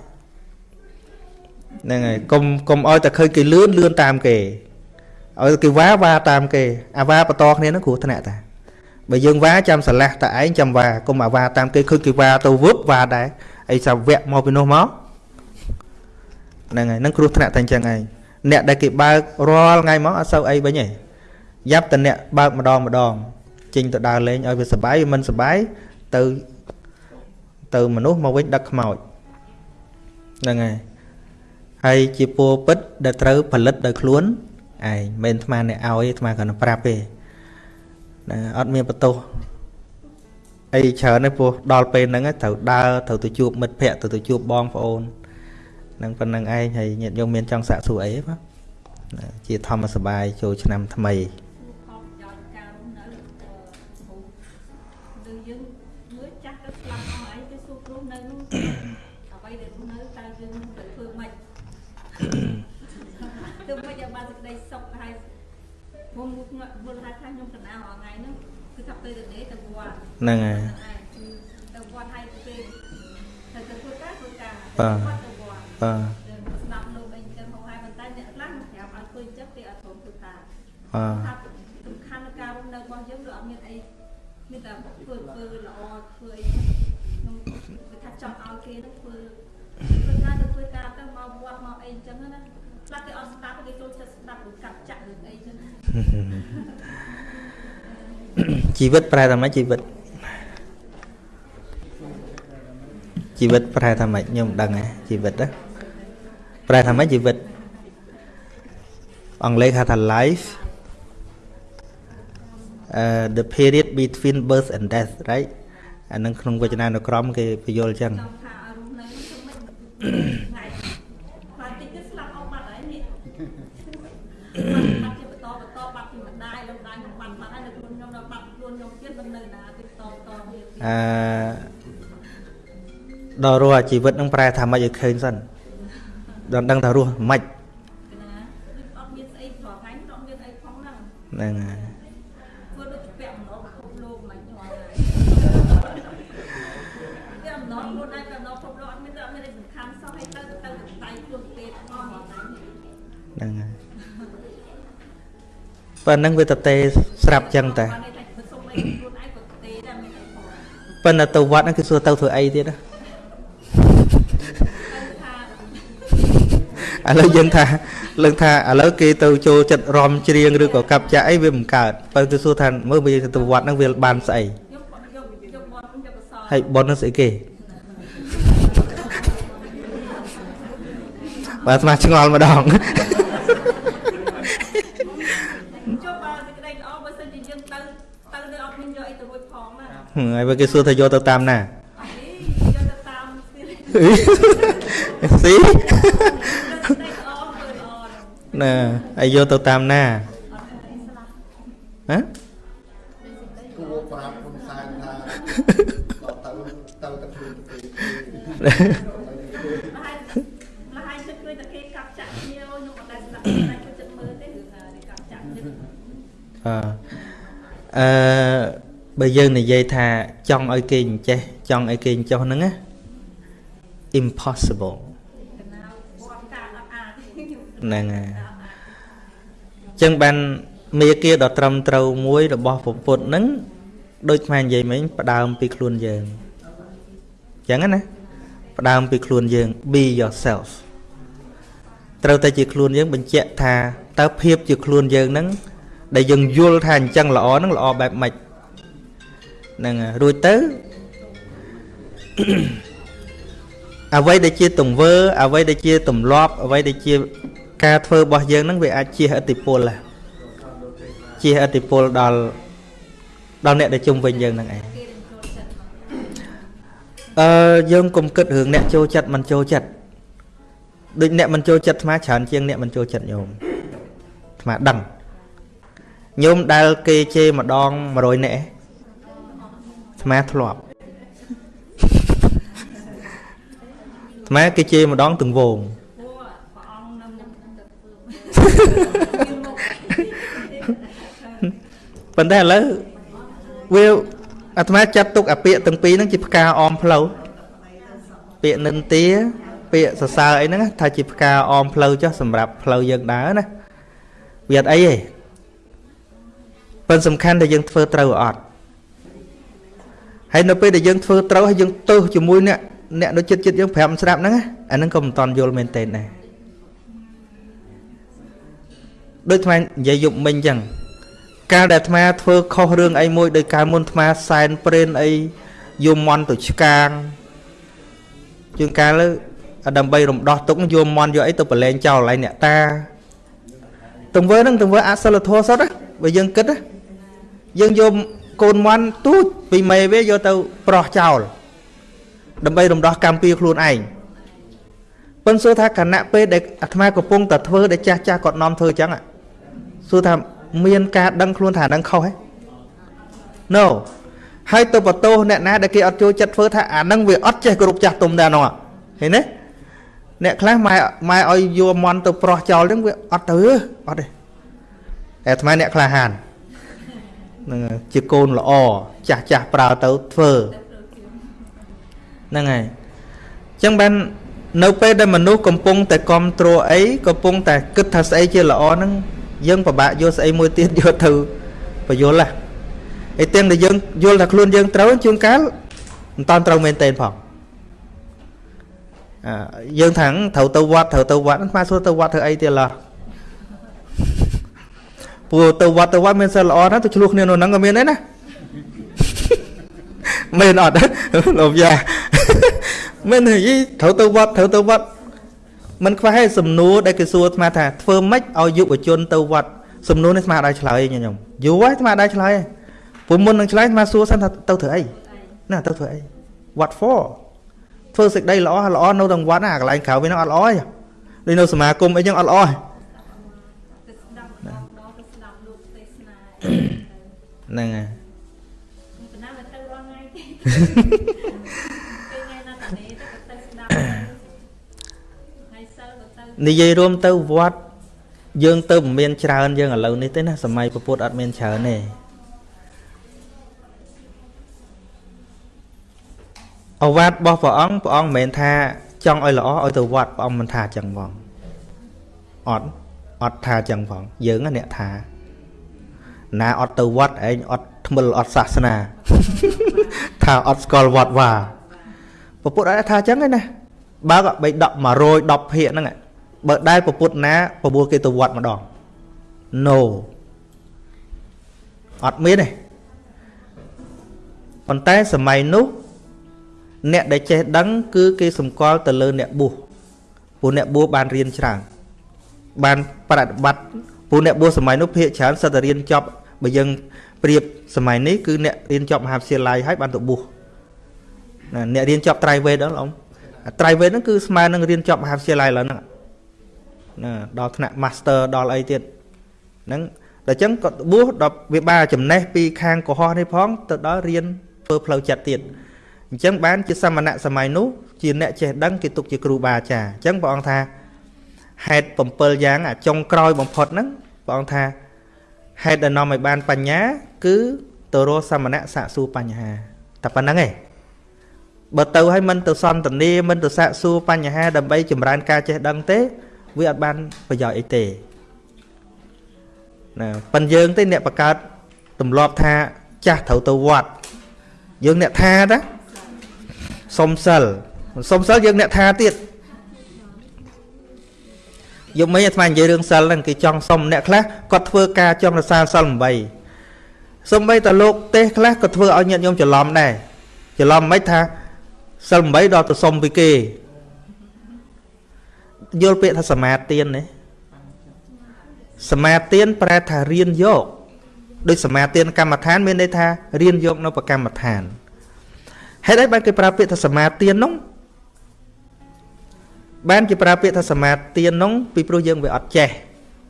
ហ្នឹងហើយកុំកុំឲ្យតែឃើញគេលឿនលឿនតាមគេឲ្យគេវ៉ាវ៉ាតាមគេអាវ៉ាបន្តគ្នានឹងគ្រោះថ្នាក់តាបើយើងវ៉ាចាំស្រឡះតែឯងចាំវ៉ាកុំអាវ៉ាតាមគេឃើញគេវ៉ាទៅវឹបវ៉ាដែរអីសាវៈមកពីនោះមកហ្នឹងហើយនឹងគ្រោះថ្នាក់តែអញ្ចឹងឯងអ្នកដែលគេបើករាល់ថ្ងៃមកអត់សូវអីវិញទេយ៉ាប់តែអ្នកបើកម្ដងម្ដងចេញទៅដើរលេងឲ្យវាសុបាយមិនសុបាយទៅទៅមនុស្សមកវិញដឹកខ្មោចហ្នឹងហើយ ហើយជាពរពិតដែលត្រូវផលិតដោយខ្លួនឯងមិនអាត្មាអ្នកឲ្យអាត្មាគ្រាន់តែប្រាប់ទេណាអត់មានបន្ទោសអីច្រើនទេព្រោះដល់ពេលហ្នឹងត្រូវដើរត្រូវទៅជួបមិត្តភ័ក្តិទៅទៅជួបបងប្អូននឹងប៉ុណ្្នឹងឯងហើយញាតិញោមមានចង់សាកសួរអីទេបាទជាធម្មសបាយចូលឆ្នាំថ្មីយើងមើលចាស់ទៅស្លាប់អស់ហើយគេសួរគ្រូនៅនោះអ្វីដែលនៅតើយើងទៅធ្វើម៉េច ទៅមិនយកបានសេចក្តីសុខហើយមុំងក់មុនថាថាខ្ញុំកណ្ដាលរាល់ថ្ងៃហ្នឹងគឺថាទៅទៅនេះទៅវត្តហ្នឹងហើយទៅវត្តហើយពេលទៅទៅធ្វើការធ្វើការបាទវត្តទៅវត្តបាទស្ដាប់លោកអីចឹងហូរហើយប៉ុន្តែអ្នកខ្លះប្រាប់ឲ្យធ្វើចឹងគេអត់ព្រមធ្វើការបាទ ថាសំខាន់នៃការរស់នៅរបស់យើងគឺអត់មានអីមានតែធ្វើធ្វើល្អធ្វើអីខ្ញុំគឺថាចង់ឲ្យគេនឹងធ្វើធ្វើការទៅធ្វើការទៅមកវត្តមកអីចឹងណាខ្លះគេអត់ស្ដាប់គេចូលចិត្តស្ដាប់ឬកាត់ចាក់ឬអីចឹង ជីវិតប្រែថាម៉េចជីវិតជីវិតប្រែថាម៉េចខ្ញុំមិនដឹងទេជីវិតណាប្រែថាម៉េចជីវិតអង់គ្លេសហៅថា life uh the period between birth and death right អានឹងក្នុងវចនានុក្រមគេបញ្យល់អញ្ចឹងចង់ថាឲ្យរស់នៅទៅមិនថ្ងៃបាទតិចទៅស្លាប់អស់បាត់ហើយនេះ អឺដល់រស់អាជីវិតនឹងប្រែថាម៉េចឲ្យឃើញសិនដល់ដឹងថារស់ម៉េចណាអត់មានស្អីប្រហែលអត់មានអីផងហ្នឹងហ្នឹងហើយធ្វើដូចជាពាក់អំណោពិភពលោកមិនយល់ហើយពាក់អំណោខ្លួនឯងពាក់អំណោពិភពលោកអត់មានអត់មានអីសំខាន់សោះឲ្យទៅទៅដៃខ្លួនពេទ្យអស់មកហ្នឹងហ្នឹងហើយប៉ុណ្្នឹងវាតទេស្រាប់ចឹងតែ ប៉ុន្តែទៅវត្តហ្នឹងគឺសួរទៅធ្វើអីទៀតណាទៅថាឥឡូវយើងថាលើកថាឥឡូវគេទៅចូលចិត្តរំច្រៀងឬក៏កាប់ចាក់អីវាមិនកើតបើទៅសួរថាមើលវាទៅវត្តហ្នឹងវាបានស្អីយកយកយកបនយកកសលហើយប៉ុនហ្នឹងស្អីគេបាទស្មាឆ្ងល់ម្ដង ចុះបើសេចក្តីល្អបើសិនជាយើងទៅទៅនៅអត់មានយកអីទៅរួចផងណា ហើយបើគេសួរថាយកទៅតាមណាអីយកទៅតាមស្ទីលស៊ីសេចក្តីល្អធ្វើល្អហ្នឹងណាហើយយកទៅតាមណាអត់មានអីស្លាប់ហ៎គួរប្រាប់ហ៊ុនសែនថាដល់ទៅទៅតែខ្លួនទៅគេលហើយលហើយចិត្តឃើញតែគេកាប់ចាក់គ្នាខ្ញុំអត់ដែលស្ដា ប់តែខ្ញុំចិត្តមើលទេគឺថាគេកាប់ចាក់ចិត្តអឺអឺបើយើងនិយាយថាចង់ឲ្យគេអញ្ចេះចង់ឲ្យគេអញ្ចោះហ្នឹងណា impossible កណាបនការអត់អាចខ្ញុំហ្នឹងហើយអញ្ចឹងបានមេគាដ៏ត្រឹមត្រូវមួយរបស់ពុទ្ធហ្នឹងដូចខ្មែរនិយាយមិញផ្ដើមពីខ្លួនយើងអញ្ចឹងណាផ្ដើមពីខ្លួនយើង be yourself ត្រូវតែជាខ្លួនយើងបញ្ជាក់ថាតើភាពជាខ្លួនយើងហ្នឹងដែលយើងយល់ថាអញ្ចឹងល្អហ្នឹងល្អបែបម៉េចហ្នឹងហើយរួចទៅអ្វីដែលជាទង្វើអ្វីដែលជាទម្លាប់អ្វីដែលជាការធ្វើរបស់យើងហ្នឹងវាអាចជាឥទ្ធិពលដែរជាឥទ្ធិពលដល់ដល់អ្នកដែលជុំវិញយើងហ្នឹងឯងគេនឹងចូលចិត្តមកអឺយើងកុំគិតរឿងអ្នកចូលចិត្តមិនចូលចិត្តដូចអ្នកមិនចូលចិត្តអាត្មាច្រើនជាងអ្នកមិនចូលចិត្តញោមអាត្មាដឹងញោមដែលគេជេរម្ដង100នាក់ឯង អាត្មាធ្លាប់អាត្មាគេជេរម្ដងទាំងវងព្រោះព្រះអង្គនៅមុខទៅធ្វើមានមុខប៉ុន្តែឥឡូវវាអាត្មាចាត់ទុកអាពាក្យទាំងពីរហ្នឹងជាផ្កាអមផ្លូវពាក្យនិន្ទាពាក្យសរសើរអីហ្នឹងថាជាផ្កាអមផ្លូវចុះសម្រាប់ផ្លូវយើងដើរណាវាអត់អីទេប៉ុន្តែសំខាន់តែយើងធ្វើត្រូវអត់ ហើយនៅពេលដែលយើងធ្វើត្រូវហើយយើងទើសជាមួយអ្នកអ្នកនៅចិត្តចិត្តយើងប្រាប់មិនស្ដាប់ហ្នឹងណាអាហ្នឹងក៏មិនតន់យល់មែនទេដែរដូចថ្មនិយាយយប់មិញអញ្ចឹងកាលដែលអាត្មាធ្វើខុសរឿងអីមួយដោយកាលមុនអាត្មាសែនព្រេនអីយមមន់ទៅឆ្កាងជាងកាលលើដើម្បីរំដោះទុកយកមន់យកអីទៅប្រឡែងចោលកន្លែងអ្នកតាទង្វើហ្នឹងទង្វើអសិលធម៌សុទ្ធណាបើយើងគិតណាយើងយក កូនមន់ទូចពីមេវាយកទៅប្រោះចោលដើម្បីរំដោះកម្មពៀខ្លួនឯងប៉ុន្តែសួរថាគណៈពេលដែលអាត្មាកំពុងតែធ្វើដែលចាស់ចាស់គាត់នាំធ្វើអញ្ចឹងហ៎សួរថាមានការដឹងខ្លួនថានឹងខុសហ៎ No ហើយទៅបន្ទោសអ្នកណាដែលគេអត់ចូលចិត្តធ្វើថាអាហ្នឹងវាអត់ចេះគ្រប់ចាស់ទុំដែរនោះឃើញទេអ្នកខ្លះម៉ែម៉ែឲ្យយកមន់ទៅប្រោះចោលហ្នឹងវាអត់ទៅអត់ទេតែអាត្មាអ្នកក្លាហានហ្នឹងហើយជាកូនល្អចាស់ចាស់ប្រើទៅធ្វើហ្នឹងហើយអញ្ចឹងបាននៅពេលដែលមនុស្សកំពុងតែគ្រប់គ្រងអីកំពុងតែគិតថាស្អីជាល្អហ្នឹងយើងពិបាកយកស្អីមួយទៀតយកទៅបញ្យល់ណាអីទាំងដែលយើងយល់ថាខ្លួនយើងត្រូវជួនកាលមិនតាន់ត្រូវមែនទេផងអឺយើងថាត្រូវទៅវត្តត្រូវទៅវត្តស្មាសួរទៅវត្តធ្វើអីទៀតឡោះ ព្រោះទៅវត្តទៅវត្តមានសិលល្អណាស់ទៅឆ្លោះគ្នានៅហ្នឹងក៏មានដែរណាមែនអត់លោកយ៉ាមែនហីត្រូវទៅវត្តត្រូវទៅវត្តมันខ្វះឯសំណួរដែលគេសួរស្មាថាធ្វើម៉េចឲ្យយុវជនទៅវត្តសំណួរនេះស្មាដែរឆ្លើយខ្ញុំយូរហើយស្មាដែរឆ្លើយព្រោះមុននឹងឆ្លើយស្មាសួរសិនថាទៅធ្វើអីណាទៅធ្វើអី what for ធ្វើសេចក្តីល្អល្អនៅក្នុងវត្តណាកន្លែងក្រៅវានឹងអត់ល្អទេដូចនៅសមាគមអីចឹងអត់ល្អទេ ទៅស្ដាប់បងដល់ទៅស្ដាប់លោកទេសនា ហ្នឹងហើយប៉ុន្តែមិនទៅរាល់ថ្ងៃទេពេលថ្ងៃណាទៅនេះទៅទៅស្ដាប់ថ្ងៃសិលទៅទៅនិយាយរួមទៅវត្តយើងទៅមិនមានច្រើនយើងឥឡូវនេះទេណាសម័យពពុទ្ធអត់មានច្រើនទេអវាទរបស់ព្រះអង្គព្រះអង្គមិនមែនថាចង់ឲ្យល្អឲ្យទៅវត្តព្រះអង្គមិនថាអញ្ចឹងផងអត់អត់ថាអញ្ចឹងផងយើងណាអ្នកថា ណាអត់ទៅវត្តឯងអត់ថ្មិលអត់សាសនា ថាអត់ស្គាល់វត្តវាពពុទ្ធអត់ថាអញ្ចឹងទេណាបើក៏បីដក110ភាគហ្នឹងបើដែលពពុទ្ធណាប្រមូលគេទៅវត្តម្ដង no អត់មានទេប៉ុន្តែសម័យនោះអ្នកដែលចេះដឹង គឺគេសម្គាល់ទៅលើអ្នកបួសព្រោះអ្នកបួសបានរៀនច្រើនបានប្រតិបត្តិ ព្រោះអ្នកបួសសម័យនោះភាគច្រើនសិតតែរៀនចប់បើយើងប្រៀបសម័យនេះគឺអ្នករៀនចប់មហាវិទ្យាល័យហើយបានទៅបួសណាអ្នករៀនចប់ត្រៃវេទដល់អ៊ំត្រៃវេទហ្នឹងគឺស្មើនឹងរៀនចប់មហាវិទ្យាល័យឡើយហ្នឹងណាដល់ថ្នាក់ master ដល់អីទៀតហ្នឹងដល់អញ្ចឹងក៏បួសដល់វាបានចំណេះពីខាងកុហកនេះផងទៅដល់រៀនធ្វើផ្លូវចិត្តទៀតអញ្ចឹងបានជាសមណៈសម័យនោះជាអ្នកចេះដឹងគេទុកជាគ្រូបាអាចារ្យអញ្ចឹងព្រះអង្គថា ហេតុ7យ៉ាងអាចុងក្រោយបំផុតហ្នឹងព្រះអង្គថាហេតុដែលនាំឲ្យបានបញ្ញា គឺទៅរកសមណៈសាកសួរបញ្ហាតែប៉ុណ្្នឹងឯងបើទៅឲ្យមិនទៅសន្តានាមិនទៅសាកសួរបញ្ហាដើម្បីចម្រើនការចេះដឹងទេ វាអត់បានប្រយោជន៍អីទេណាប៉ិនយើងទេអ្នកបង្កើតទម្លាប់ថាចាស់ត្រូវទៅវត្តយើងអ្នកថាតាសុំសិលសុំសិលយើងអ្នកថាទៀត យកមិញអាត្មានិយាយរឿងសិលហ្នឹងគេចង់សុំអ្នកខ្លះគាត់ធ្វើការចង់រសាសិល8សំបីតលោកទេសខ្លះក៏ធ្វើឲ្យញាតិញោមច្រឡំដែរច្រឡំមិនថាសិល8ដល់ទៅសុំពីគេយល់ពាក្យថាសមាទានទេសមាទានប្រែថារៀនយកដូចសមាទានកម្មដ្ឋានមានន័យថារៀនយកនៅប្រកម្មដ្ឋានហេតុអីបានគេប្រើពាក្យថាសមាទាននោះ បានគេប្រើពាក្យថាសមាទាននោះពីព្រោះយើងវាអត់ចេះ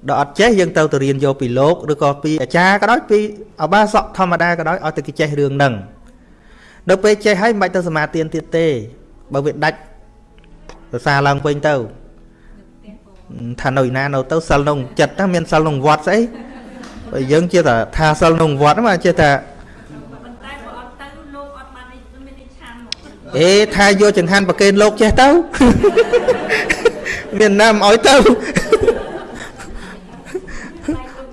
ដល់អត់ចេះយើងទៅទៅរៀនយកពីលោកឬក៏ពីអាចារ្យក៏ដោយពីអបាសកធម្មតាក៏ដោយឲ្យតែគេចេះរឿងហ្នឹងដល់ពេលចេះហើយមិនបាច់ទៅសមាទានទៀតទេបើវាដាច់រសារឡើងវិញទៅថានៅឯណានៅទៅសិលក្នុងចិត្តណាមានសិលក្នុងវត្តស្អីបើយើងជាថាថាសិលក្នុងវត្តហ្នឹងជាថាប៉ុន្តែបើអត់ទៅលោកអត់បានមាននេះឆានមក អេថាយកចង្ហាន់ប្រកេនលោកចេះទៅមានណាមិនអោយទៅតែលោក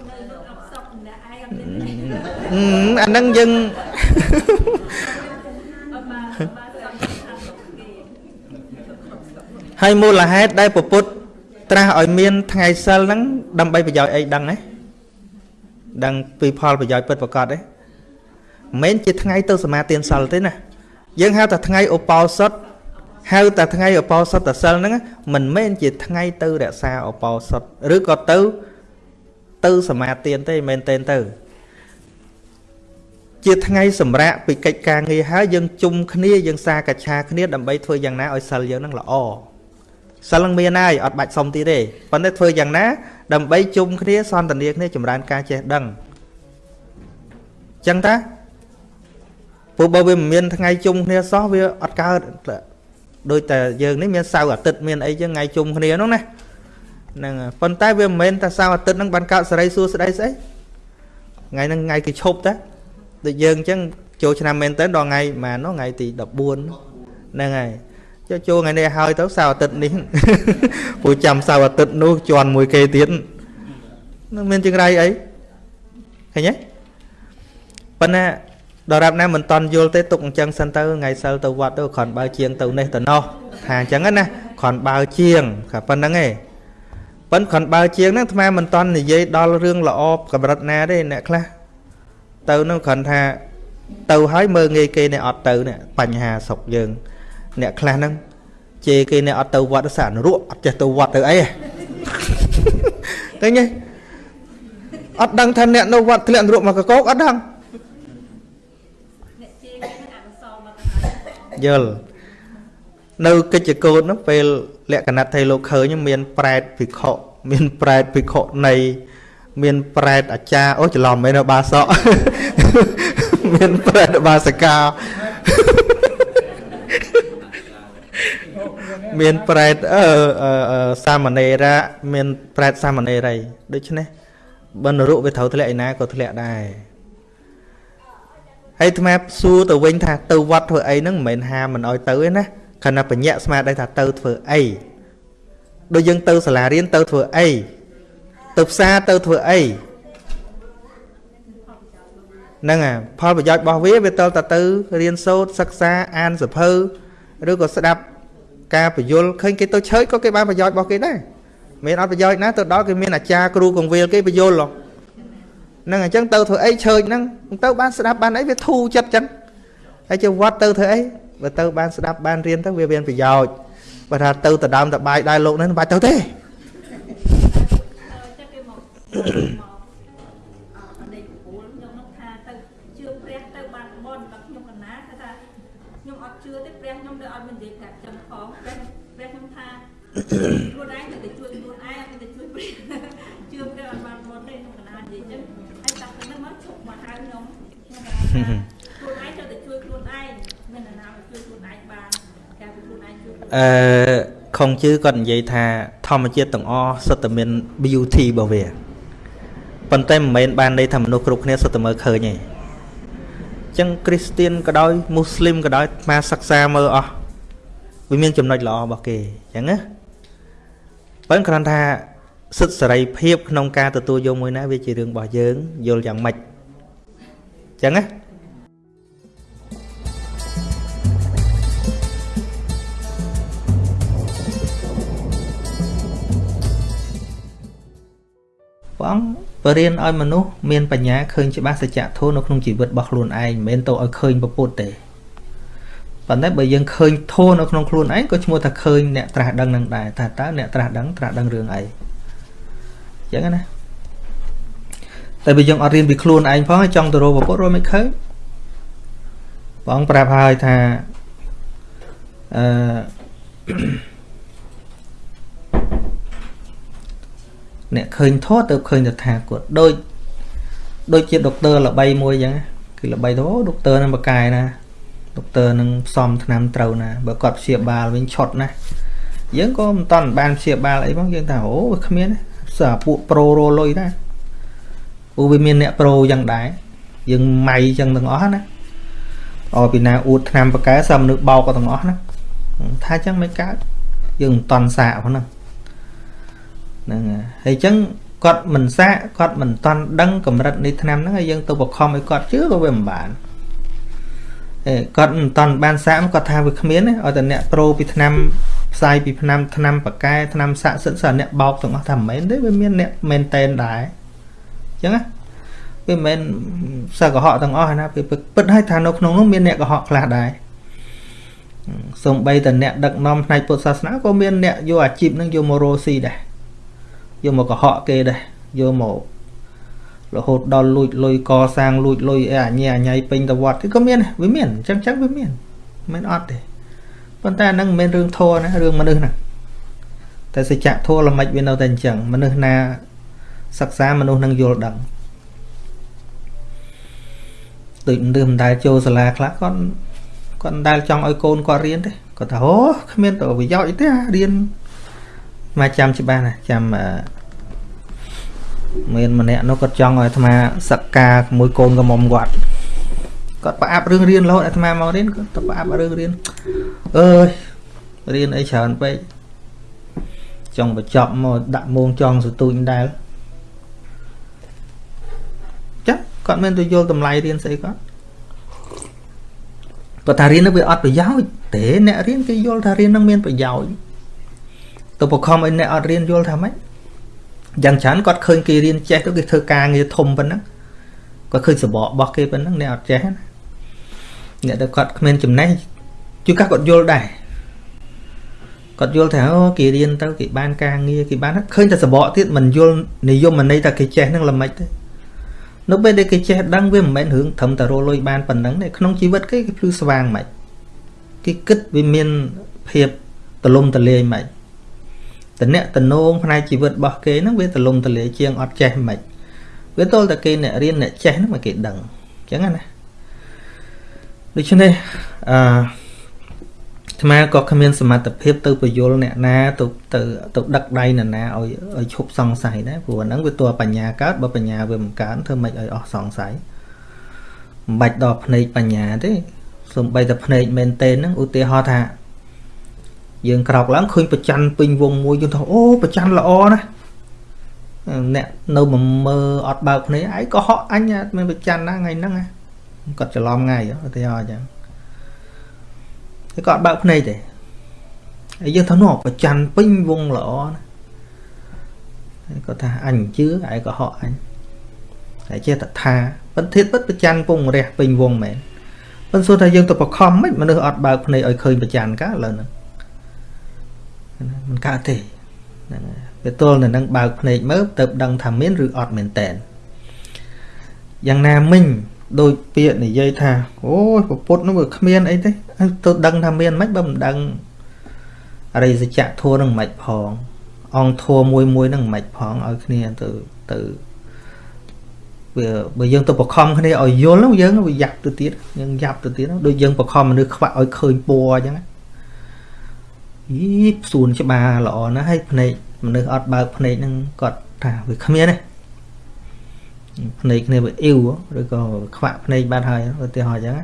នៅលោកអត់សក់ម្នាក់ឯងអត់មានទេអឺអាហ្នឹងយើងអត់បានបានសក់ឆានមកគេហើយមូលហេតុដែលពពុទ្ធត្រាស់ឲ្យមានថ្ងៃសិលហ្នឹងដើម្បីប្រយោជន៍អីដឹងទេដឹងពីផលប្រយោជន៍ពិតប្រាកដទេមិនមែនជាថ្ងៃទៅសមាទានសិលទេណា យើងហៅថាថ្ងៃឧបោសថហៅតែថ្ងៃឧបោសថសិលហ្នឹងមិនមែនជាថ្ងៃទៅរក្សាឧបោសថឬក៏ទៅ ទៅសមាទានទេមិនមែនទេទៅជាថ្ងៃសម្រាប់ពីកិច្ចការងារហើយយើងជុំគ្នាយើងសាកច្ឆាគ្នាដើម្បីធ្វើយ៉ាងណាឲ្យសិលយើងនឹងល្អសិលនឹងមានហើយអត់បាច់សុំទៀតទេប៉ុន្តែធ្វើយ៉ាងណាដើម្បីជុំគ្នាសន្ទនាគ្នាចម្រើនការចេះដឹងចឹងតា ព្រោះបើវាមិនមានថ្ងៃជុំគ្នាសោះវាអត់កើតដូចតែយើងនេះមានសៅរ៍អាទិត្យមានអីចឹងថ្ងៃជុំគ្នាហ្នឹងណាហ្នឹងហើយប៉ុន្តែវាមិនមែនតែសៅរ៍អាទិត្យហ្នឹងបានកើតសេរីសួស្តីស្អីថ្ងៃហ្នឹងថ្ងៃគេឈប់តាដូចយើងអញ្ចឹងចូលឆ្នាំមែនតើដល់ថ្ងៃម៉ាននោះថ្ងៃទី14ហ្នឹងហើយចូលចូលថ្ងៃនេះហើយទៅសៅរ៍អាទិត្យនេះព្រោះចាំសៅរ៍អាទិត្យនោះជន់មួយគេទៀតនឹងមានចង្រៃអីឃើញទេប៉ុន្តែ ដល់រាប់ណាមិនតន់យល់ទេទុកអញ្ចឹងសិនទៅថ្ងៃសិលទៅវត្តទៅគ្រាន់បើជាងទៅនេះទៅនោះថាអញ្ចឹងណាគ្រាន់បើជាងក៏ប៉ុណ្្នឹងឯងប៉ុន្តែគ្រាន់បើជាងហ្នឹងអាត្មាមិនតន់និយាយដល់រឿងល្អកម្រិតណាទេអ្នកខ្លះទៅនឹងគ្រាន់ថាទៅហើយមើងងាយគេនេះអត់ទៅនេះបញ្ហាស្រុកយើង អ្នកខ្លះហ្នឹងជេរគេនេះអត់ទៅវត្តសានរក់អត់ចេះទៅវត្តទៅអីឃើញទេអត់ដឹងថាអ្នកនៅវត្តធ្លាក់នរកមកកកោកអត់ដឹង យយល់នៅកិច្ចកោតនោះពេលលក្ខណៈថៃលោកឃើញមានប្រែតភិក្ខុមានប្រែតភិក្ខុនៃមានប្រែតអាចារ្យអូច្រឡំមែននៅបាសកមានប្រែតបាសកាមានប្រែតអឺសាមណេរៈមានប្រែតសាមណេរីដូច្នេះបើនរកវាត្រូវធ្លាក់ឯណាក៏ធ្លាក់ដែរ ហើយអាត្មាសួរទៅវិញថាទៅវត្តធ្វើអីហ្នឹងមិនមែនហាមិនអោយទៅទេណាខណៈបញ្ញាក់ស្មារតីថាទៅធ្វើអីដូចយើងទៅសាលារៀនទៅធ្វើអីទៅផ្សារទៅធ្វើអីហ្នឹងអាផលប្រយោជន៍របស់វាវាតទៅទៅរៀនសូត្រសិក្សាអានសភៅឬក៏ស្ដាប់ការបញ្យលឃើញគេទៅឆើចក៏គេបានប្រយោជន៍របស់គេដែរមានអត់ប្រយោជន៍ណាទៅដល់គេមានអាចារ្យគ្រូកងវិលគេបញ្យលហ្នឹងអញ្ចឹងទៅធ្វើអីឆើចហ្នឹងទៅបានស្ដាប់បានអីវាធូរចិត្តចឹងហើយជាវត្តទៅធ្វើអីបើទៅបានស្ដាប់បានរៀនទៅវាមានប្រយោជន៍បើថាទៅទៅដើមតបាយដែរលោកនេះមិនបាច់ទៅទេចិត្តគេមកអត់ដេកពូលខ្ញុំនោះថាទៅជឿព្រះទៅបានបនដល់ខ្ញុំកណាថាខ្ញុំអត់ជឿទេព្រះខ្ញុំទៅអត់មាននិយាយប្រាប់ចឹងផងព្រះព្រះខ្ញុំថាខ្លួនឯងទៅជួយខ្លួនឯងអត់ទៅជួយព្រះជឿព្រះអត់បានបនទេខ្ញុំកណានិយាយចឹងហើយតាំងពីនោះមកឈប់មកហៅខ្ញុំខ្ញុំកណាខ្លួនឯងទៅជួយខ្លួនឯងមាននរណាជួយខ្លួនឯងបានការខ្លួនឯងជួយ អឺខុងជឺគាត់និយាយថា ធម្មជាតិទាំងអស់សុទ្ធតែមាន beauty របស់វាប៉ុន្តែមិនមែនបានន័យថាមនុស្សគ្រប់គ្នាសុទ្ធតែមើលឃើញទេចឹងគ្រីស្ទៀនក៏ដោយមូស្លីមក៏ដោយមកសិក្សាមើលអស់វាមានចំណុចល្អរបស់គេចឹងណាប៉ុន្តែគ្រាន់ថាសិទ្ធិសេរីភាពក្នុងការទទួលយកមួយណាវាជារឿងរបស់យើងយល់យ៉ាងម៉េចចឹងណា ព្រះអង្គបរៀនឲ្យមនុស្សមានបញ្ញាឃើញច្បាស់សច្ចធម៌នៅក្នុងជីវិតរបស់ខ្លួនឯងមិនមែនទៅឲ្យឃើញពពុទ្ធទេប៉ុន្តែបើយើងឃើញធម៌នៅក្នុងខ្លួនឯងក៏ឈ្មោះថាឃើញអ្នកត្រាស់ដឹងនឹងដែរថាតើអ្នកត្រាស់ដឹងត្រាស់ដឹងរឿងអីអញ្ចឹងណាតែបើយើងអត់រៀនពីខ្លួនឯងផងចង់ទៅរកពពុទ្ធរកមិនឃើញបងប្រាប់ហើយថាអឺ អ្នកឃើញធោះទៅឃើញតថាគតដូចដូចជាដុកទ័រល្បីមួយអញ្ចឹងគឺល្បីទៅអូដុកទ័រនឹងបកកាយណាដុកទ័រនឹងផ្សំថ្នាំត្រូវណាបើគាត់ព្យាបាលវិញឆុតណាយើងក៏មិនតន់បានព្យាបាលអីផងយើងថាអូវាគ្មានសាពួកប្រូរលុយដែរព្រោះវាមានអ្នកប្រូយ៉ាងដែរយើងម៉ៃចឹងទាំងអស់ណាអពីណាអួតថ្នាំបកកែសមនុស្សបោកក៏ទាំងអស់ណាថាចឹងមិនកើតយើងមិនតន់សាកហ្នឹង ហ្នឹងហើយអញ្ចឹងគាត់មិនសាកគាត់មិនតន់ដឹងកម្រិតនៃឆ្នាំហ្នឹងហើយយើងទៅបខំឲ្យគាត់ជឿក៏វាមិនបានអេគាត់មិនតន់បានសាកគាត់ថាវាគ្មានឲ្យតែអ្នកប្រូពីឆ្នាំផ្សាយពីឆ្នាំឆ្នាំបកែឆ្នាំសាក់សិតសិនអ្នកបោកទាំងអស់ថាមិនមែនទេវាមានអ្នកមែនតែនដែរអញ្ចឹងណាវាមិនមែនសឹកកុហកទាំងអស់ណាវាពិតឲ្យថានៅក្នុងនោះមានអ្នកកុហកខ្លះដែរសំបីតអ្នកដឹកនាំផ្នែកពុទ្ធសាសនាក៏មានអ្នកយកអាជីពនឹងយកមករោស៊ីដែរ យកមកកុហកគេដែរយកមករហូតដល់លួចលុយកសាងលួចលុយអីអញ្ញាអញ្ញៃពេញទៅវត្តក៏មានវាមានអញ្ចឹងចឹងវាមានមិនអត់ទេប៉ុន្តែអានឹងមិនមែនរឿងធัวណារឿងមនុស្សណាតែសច្ចៈធัวល្មិចវានៅតែអញ្ចឹងមនុស្សណាសិក្សាមនុស្សនឹងយល់ដឹងដូចមនុស្សមិនដែលចូលសាលាខ្លះគាត់គាត់មិនដែលចង់ឲ្យកូនគាត់រៀនទេគាត់ថាអូគ្មានទៅប្រយោជន៍អីទេអារៀន មកចាំច្បាស់ណាចាំអឺមានម្នាក់នោះគាត់ចង់ឲ្យអាត្មាសក្ការមួយកូនកំមុំគាត់គាត់ប្រអាប់រឿងរៀនរហូតអាត្មាមករៀនគាត់ទៅប្រអាប់រឿងរៀនអើយរៀនអីច្រើនពេកចង់បញ្ចប់មកដាក់មងចង់សទូចដែរចាគាត់មានទៅយល់តម្លៃរៀនស្អីគាត់គាត់ថារៀននោះវាអត់ប្រយោជន៍ទេអ្នករៀនគេយល់ថារៀននឹងមានប្រយោជន៍ ទៅបខំឲ្យអ្នកអត់រៀនយល់ថាម៉េចយ៉ាងច្រើនគាត់ឃើញគេរៀនចេះទៅគេធ្វើការងារធំប៉ុណ្ណឹងគាត់ឃើញសបករបស់គេប៉ុណ្ណឹងអ្នកអត់ចេះណាអ្នកដែលគាត់គ្មានចំណេះជួនកាលគាត់យល់ដែរគាត់យល់ថាអូគេរៀនទៅគេបានការងារគេបានឃើញតែសបកទៀតមិនយល់និយមន័យថាគេចេះនឹងល្មិចទេនៅពេលដែលគេចេះដឹងវាមិនមែនរឿងត្រឹមតែរលុយបានប៉ុណ្ណឹងទេក្នុងជីវិតគេគេភ្លឺស្វាងមិនគេគិតវាមានភាពទលំទលាយមិន តអ្នកតនងផ្នែកជីវិតរបស់គេហ្នឹងវាទលំទលាយជាងអត់ចេះមិនវាទល់តែគេអ្នករៀនអ្នកចេះហ្នឹងមកគេដឹងអញ្ចឹងណាដូច្នេះអឺអាត្មាក៏គ្មានសមត្ថភាពទៅពយល់អ្នកណាទៅទៅទៅដឹកដៃអ្នកណាឲ្យឲ្យឈប់សង្ស័យដែរព្រោះហ្នឹងវាតួបញ្ញាកើតបើបញ្ញាវាមិនកើតធ្វើម៉េចឲ្យអស់សង្ស័យមិនបាច់ដល់ភ្នែកបញ្ញាទេសំបីតែភ្នែកមែនតេនហ្នឹងឧទាហរណ៍ថា យើងក្រោកឡើងឃើញប្រច័នពេញវងមួយយើងថាអូប្រច័នល្អណាស់អ្នកនៅមកមើលអត់បើកភ្នែកឯងក៏ហក់អញមានប្រច័នណាថ្ងៃហ្នឹងគាត់ច្រឡំថ្ងៃឧទាហរណ៍អញ្ចឹងតែគាត់បើកភ្នែកទេហើយយើងថានោះប្រច័នពេញវងល្អណាហើយគាត់ថាអញជឿឯងក៏ហក់អញតែចេះតែថាពិតធៀបពិតប្រច័នពងរះពេញវងមែនប៉ុន្តែសួរថាយើងទៅបខំមិនមនុស្សអត់បើកភ្នែកឲ្យឃើញប្រច័នកាឥឡូវហ្នឹង មិនកើតទេហ្នឹងហើយវាទល់នៅនឹងបើកភ្នែកមើលទៅដឹងថាមានឬអត់មែនតែនយ៉ាងណាមិញដោយពាក្យនិយាយថាអូយពុទ្ធនោះវាគ្មានអីទេទៅដឹងថាមានមិនបើមិនដឹងអរិយសច្ចៈធัวនឹងមិនផង អង្គធัวមួយមួយនឹងមិនផងឲ្យគ្នាទៅទៅវាបើយើងទៅបខំគ្នាឲ្យយល់យើងវាយ៉ាប់ទៅទៀតយើងយ៉ាប់ទៅទៀតដូចយើងបខំមនុស្សខ្វាក់ឲ្យឃើញពណ៌អញ្ចឹង អីសួនច្បារល្អណាស់ហើយភ្នែកមនុស្សអត់បើកភ្នែកហ្នឹងគាត់ថាវាគ្មានទេភ្នែកគ្នាវាអ៊ីវឬក៏ខ្វាក់ភ្នែកបាត់ហើយឧទាហរណ៍អញ្ចឹង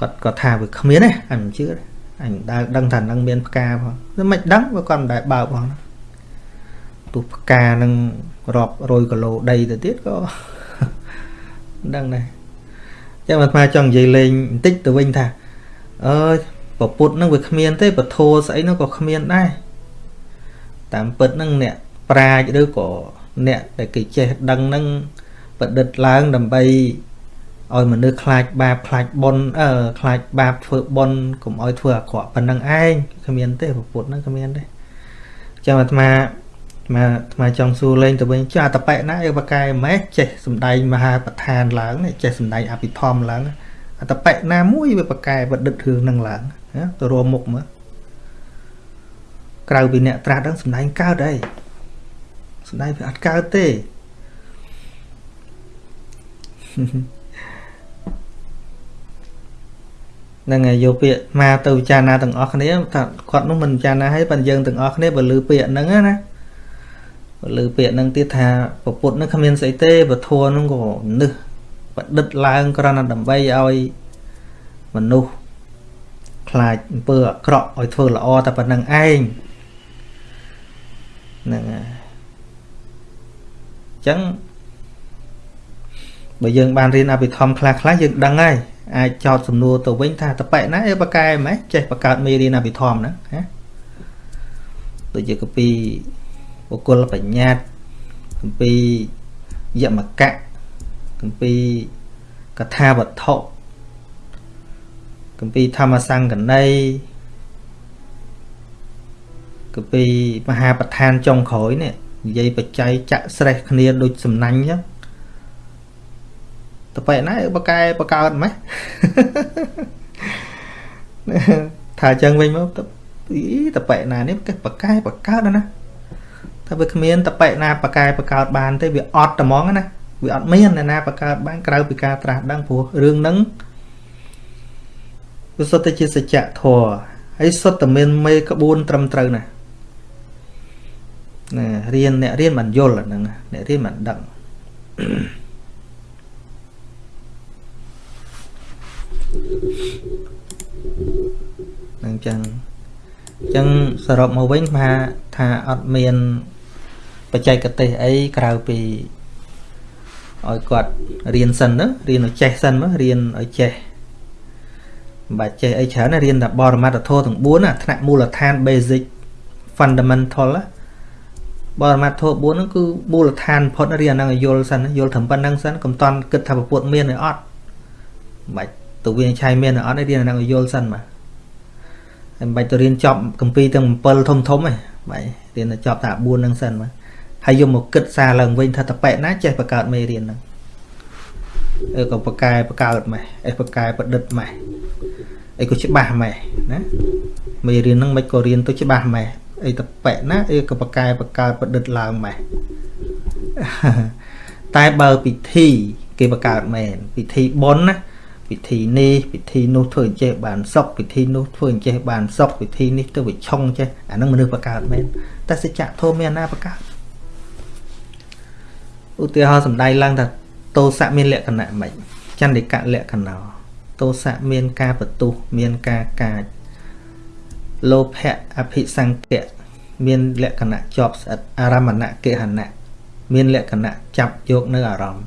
គាត់គាត់ថាវាគ្មានទេអញមិនជឿទេអញដើរដឹងថានឹងមានផ្កាផងតែមិនដឹងវាគាត់មិនដែលបើកផងទោះផ្កានឹងរាប់រយគីឡូដីទៅទៀតក៏ដឹងដែរចាំអាត្មាចង់និយាយលេងបន្តិចទៅវិញថាអើយ ពពុទ្ធនឹងវាគ្មានទេពធស្អីនោះក៏គ្មានដែរតាមពិតនឹងអ្នកប្រាជ្ញឬក៏អ្នកដែលគេចេះដឹងនឹងប្រឌិតឡើងដើម្បីឲ្យមនុស្សខ្លាចបាបខ្លាចបុណ្យអឺខ្លាចបាបធ្វើបុណ្យកុំឲ្យធ្វើអាក្រក់ប៉ុណ្្នឹងឯងគ្មានទេពុទ្ធហ្នឹងគ្មានទេចាំអាត្មាអាអាត្មាចង់សួរលេងទៅវិញចាអតបៈណាអីបកែម៉េះចេះសំដែងមហាប្រធានឡើងចេះសំដែងអភិធម្មឡើងអតបៈណាមួយវាបកែបដិទ្ធរឿងហ្នឹងឡើង ទៅរួមមុខមើលក្រៅពីអ្នកត្រាស់ហ្នឹងសំដែងកើតអីសំដែងវាអត់កើតទេហ្នឹងហើយយកពាក្យមកទៅពិចារណាទាំងអស់គ្នាថាគាត់នោះមិនពិចារណាឲ្យប៉ុន្តែយើងទាំងអស់គ្នាបើលឺពាក្យហ្នឹងណាបើលឺពាក្យហ្នឹងទៀតថាពពុទ្ធហ្នឹងគ្មានស្អីទេពធហ្នឹងក៏នឹះប្រឌិតឡើងគ្រាន់តែដើម្បីឲ្យមនុស្ស ខ្លាចអំពើអាក្រក់ឲ្យធ្វើល្អតែប៉ុណ្្នឹងឯងហ្នឹងហើយអញ្ចឹងបើយើងបានរៀនអភិធម្មខ្លះខ្លះយើងដឹងហើយអាចចោតសំណួរទៅវិញថាតប៉ែណាអីបកែម៉េចចេះបកើតមេរៀនអភិធម្មហ្នឹងណាដូចជាកពីបុគ្គលបញ្ញត្តិកពីយមកៈកពីកថាវត្ថុ កពីធម្មសង្កណីកពីមហាប្រធានចុងក្រោយនេះនិយាយបច្ច័យចាក់ស្រេះគ្នាដូចសំណាញ់អញ្ចឹងតបែណាបកែបកើតម៉េះថាអញ្ចឹងវិញមកតតបែណានេះគេបកែបកើតណាថាវាគ្មានតបែណាបកែបកើតបានទេវាអត់ត្មងណាវាអត់មានអ្នកណាបង្កើតបានក្រៅពីការត្រាស់ដឹងព្រោះរឿងហ្នឹង វាសុទ្ធតែជាសច្ចធម៌ហើយសុទ្ធតែមានមេក្បួនត្រឹមត្រូវណាណារៀនអ្នករៀនមិនយល់អាហ្នឹងអ្នករៀនមិនដឹងហ្នឹងចឹងចឹងសរុបមកវិញថាថាអត់មានបច្ចេកទេសអីក្រៅពីឲ្យគាត់រៀនសិនទៅរៀនឲ្យចេះសិនមករៀនឲ្យចេះមិន បាច់ចេះអីច្រើនណារៀនតែបរមត្ថធម៌ទាំង4ណាថ្នាក់មូលដ្ឋាន basic fundamental ណាបរមត្ថធម៌4ហ្នឹងគឺមូលដ្ឋានផុតរៀនហ្នឹងឲ្យយល់សិនយល់ត្រឹមប៉ុណ្្នឹងសិនកុំតន់គិតថាប្រពុតមានឬអត់មិនបាច់ទៅវាឆៃមានឬអត់រៀនហ្នឹងឲ្យយល់សិនមកហើយមិនបាច់ទៅរៀនចប់កម្ពីទាំង7ធំធំទេបាយរៀនតែចប់តែ4ហ្នឹងសិនមកហើយយកមកគិតសារឡើងវិញថាតប៉ែណាចេះបង្កើតមេរៀនហ្នឹងអឺក៏បកែបកើតម៉េះអេបកែប្រឌិតម៉េះ អីក៏ច្បាស់ម៉េះណាមេរៀនហ្នឹងមិនក៏រៀនទៅច្បាស់ម៉េះអីតប៉ែណាអីក៏បកែបកើតប្រឌិតឡើងម៉េះតែបើពិធីគេបង្កើតមែនពិធីបុណ្យណាពិធីនេះពិធីនោះធ្វើអញ្ចេះបានសុខពិធីនោះធ្វើអញ្ចេះបានសុខពិធីនេះទៅវាឆុងចេះអានឹងមនុស្សបង្កើតមែនតែសច្ចៈធម៌មានណាបង្កើតឧទាហរណ៍សំដែងឡើងថាតោសៈមានលក្ខណៈម៉េចចន្ទិកៈលក្ខណៈ តោសៈមានការបន្ទុះមានការកាចលោភៈអភិសង្កៈមានលក្ខណៈជាប់ស្អិតអារមណកិហណៈមានលក្ខណៈចាប់យកនៅអារម្មណ៍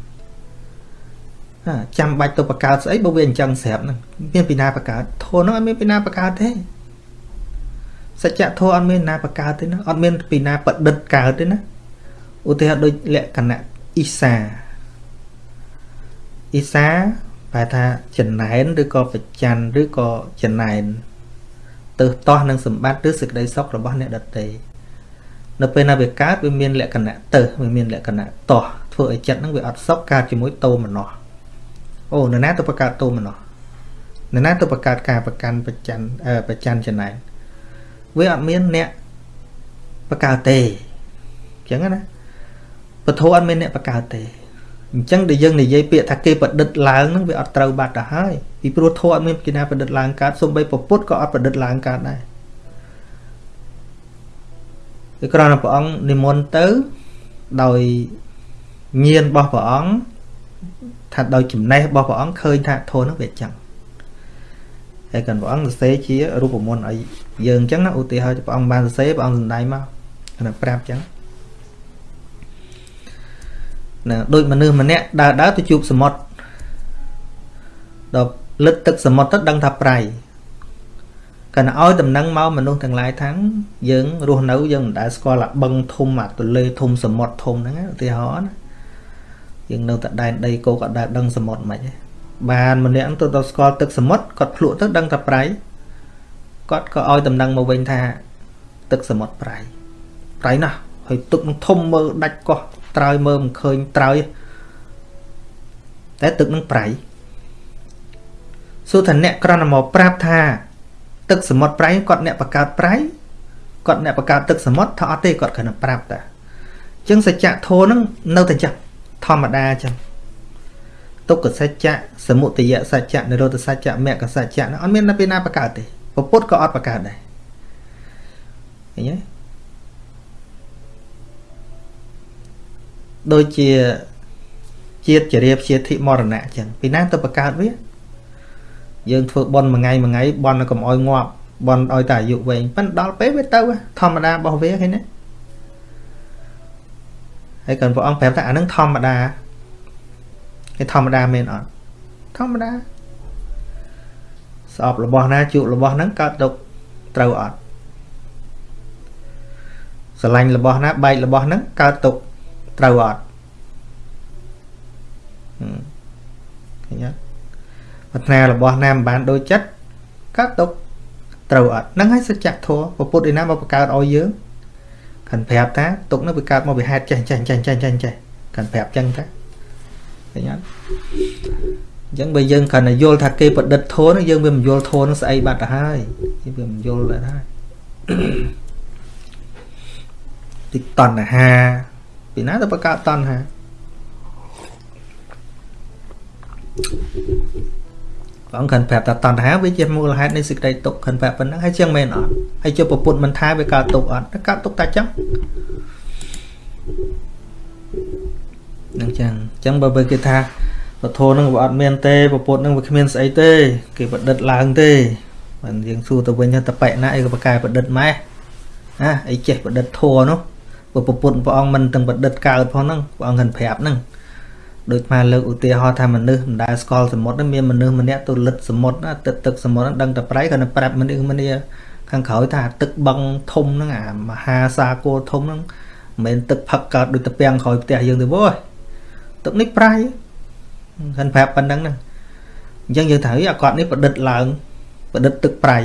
ចាំបាច់ទៅបង្កើតស្អីបើវាអញ្ចឹងស្រាប់ហ្នឹងមានពីណាបង្កើតធម៌ហ្នឹងអត់មានពីណាបង្កើតទេសច្ចធម៌អត់មានណាបង្កើតទេណាអត់មានពីណាប្រឌិតកើតទេណាឧទាហរណ៍ដូចលក្ខណៈអ៊ីសាអ៊ីសា ប្រែថាចំណែនឬក៏បច្ចាន់ឬក៏ចំណែនទៅតោះនឹងសម្បត្តិឬសេចក្តីសុខរបស់អ្នកដតីនៅពេលណាវាកើតវាមានលក្ខណៈទៅវាមានលក្ខណៈតោះធ្វើឲ្យចិត្តហ្នឹងវាអត់សុខកើតជាមួយតោមនោះអូនរណាទៅបង្កើតតោមនោះនរណាទៅបង្កើតការប្រកាន់បច្ចាន់បច្ចាន់ចំណែនវាអត់មានអ្នកបង្កើតទេអញ្ចឹងណាពធអត់មានអ្នកបង្កើតទេ អញ្ចឹងដែលយើងនិយាយពាក្យថាគេប្រឌិតឡើងហ្នឹងវាអត់ត្រូវបាត់ទៅហើយពីព្រោះធម៌អត់មានពីណាប្រឌិតឡើងកើតសូម្បីពុទ្ធក៏អត់ប្រឌិតឡើងកើតដែរគឺគ្រាន់តែព្រះអង្គនិមន្តទៅដោយញៀនរបស់ព្រះអង្គថាដោយចំណេះរបស់ព្រះអង្គឃើញថាធម៌ហ្នឹងវាចឹងហើយកាន់ព្រះអង្គសរសេរជារូបមន្តឲ្យយើងអញ្ចឹងណាឧទាហរណ៍ព្រះអង្គបានសរសេរព្រះអង្គសំដែងមកគាត់ប្រាប់អញ្ចឹង ណាដូចមនុស្សម្នាក់ដើរដើរទៅជួបសមុទ្រដល់លិតទឹកសមុទ្រទៅដឹងថាប្រៃកណ្ណឲ្យដំណឹងមកមនុស្សទាំងឡាយថាងយើងរស់នៅយើងមិនដែលស្គាល់អាបឹងធំអាទលេធំសមុទ្រធំហ្នឹងឧទាហរណ៍ណាយើងនៅតែដែនដីគោក៏ដែលដឹងសមុទ្រមិនហ៎បានម្នាក់ទៅដល់ស្គាល់ទឹកសមុទ្រគាត់ភ្លក់ទៅដឹងថាប្រៃគាត់ក៏ឲ្យដំណឹងមកវិញថា ទឹកសមុទ្រប្រៃប្រៃណាស់ហើយទឹកនឹងធំមើលដាច់កោះ ត្រើយមើលមិនឃើញត្រើយតែទឹកនឹងប្រៃសួរថាអ្នកក្រណមកប្រាប់ថា ទឹកសមុទ្រប្រៃគាត់អ្នកបង្កើតប្រៃគាត់អ្នកបង្កើតទឹកសមុទ្រថាអត់ទេគាត់គ្រាន់តែប្រាប់តាអញ្ចឹងសច្ចធម៌នឹងនៅតែចឹងធម្មតាចឹងទុក្ខសច្ចៈសមុទយសច្ចៈនិរោធសច្ចៈមគ្គសច្ចៈអត់មាននៅពេលណាបង្កើតទេពុទ្ធក៏អត់បង្កើតដែរឃើញទេ ដូចជាជាតិចរិយាជាធិមរណៈអញ្ចឹងពីណាទៅបង្កើតវា យើងធ្វើបន់មួយថ្ងៃមួយថ្ងៃបន់កុំអោយងាប់បន់ឲ្យតែអាយុវែងប៉ិនដល់ពេលវាទៅធម្មតារបស់វាឃើញទេហើយគាត់ព្រះអង្គប្រាប់ថាអានឹងធម្មតាគេធម្មតាមែនអត់ធម្មតាស្អប់របស់ណាជក់របស់ហ្នឹងកើតទុកត្រូវអត់ស្រឡាញ់របស់ណាបែករបស់ហ្នឹងកើតទុក ត្រូវអត់ឃើញទេប្រាថ្នារបស់ណាមិនបានដូចចិត្តកើតទុកត្រូវអត់ហ្នឹងហើយសច្ចធម៌ពពុទ្ធឯណាមកបង្កើតឲ្យយើងខាន់ប្រាប់ថាទុកនោះវាកើតមកពីហេតុចេះចេះចេះចេះចេះចេះខាន់ប្រាប់ចឹងថាឃើញអត់អញ្ចឹងបើយើងគ្រាន់តែយល់ថាគេប្រឌិតធនយើងវាមិនយល់ធននឹងស្អីបាត់ទៅហើយវាមិនយល់ដែរហើយតិតណ្ហា ពីណាទៅបង្កើតតណ្ហាព្រះអង្គខិនប្រាប់ថាតណ្ហាវាជាមូលហេតុនៃសេចក្តីទុក្ខខិនប្រាប់ប៉ុណ្ណឹងហើយជាងមែនអត់ហើយជាប្រពុតមិនថាវាកើតទុក្ខអត់តែកើតទុក្ខតែចឹងនឹងចឹងចឹងបើបើគេថាពធនឹងវាអត់មានទេប្រពុតនឹងវាគ្មានស្អីទេគេប្រឌិតឡើងទេបានយើងសួរទៅវិញទៅបែកណាអីក៏ប្រកែប្រឌិតម៉ែណាអីចេះប្រឌិតធัวនោះ ព្រោះប្រពុតព្រះអង្គមិនទាំងប្រឌិតកើតផងហ្នឹងព្រះអង្គហិនប្រាប់ហ្នឹងដូចមកលើកឧទាហរណ៍ថាមនុស្សមិនដែលស្គាល់សមុទ្រមានមនុស្សម្នាក់ទៅលិតសមុទ្រណាទឹកទឹកសមុទ្រហ្នឹងដឹងតែប្រៃគាត់នឹងប្រាប់មនុស្សម្នាខាងក្រោយថាទឹកបឹងធំហ្នឹងអាមហាសាគរធំហ្នឹងមិនមែនទឹកផឹកកើតដូចតាពាំងក្រោយផ្ទះយើងទេវ៉យទឹកនេះប្រៃគាត់ប្រាប់ប៉ុណ្្នឹងហ្នឹងអញ្ចឹងយើងត្រូវអាគាត់នេះប្រឌិតឡើងប្រឌិតទឹកប្រៃ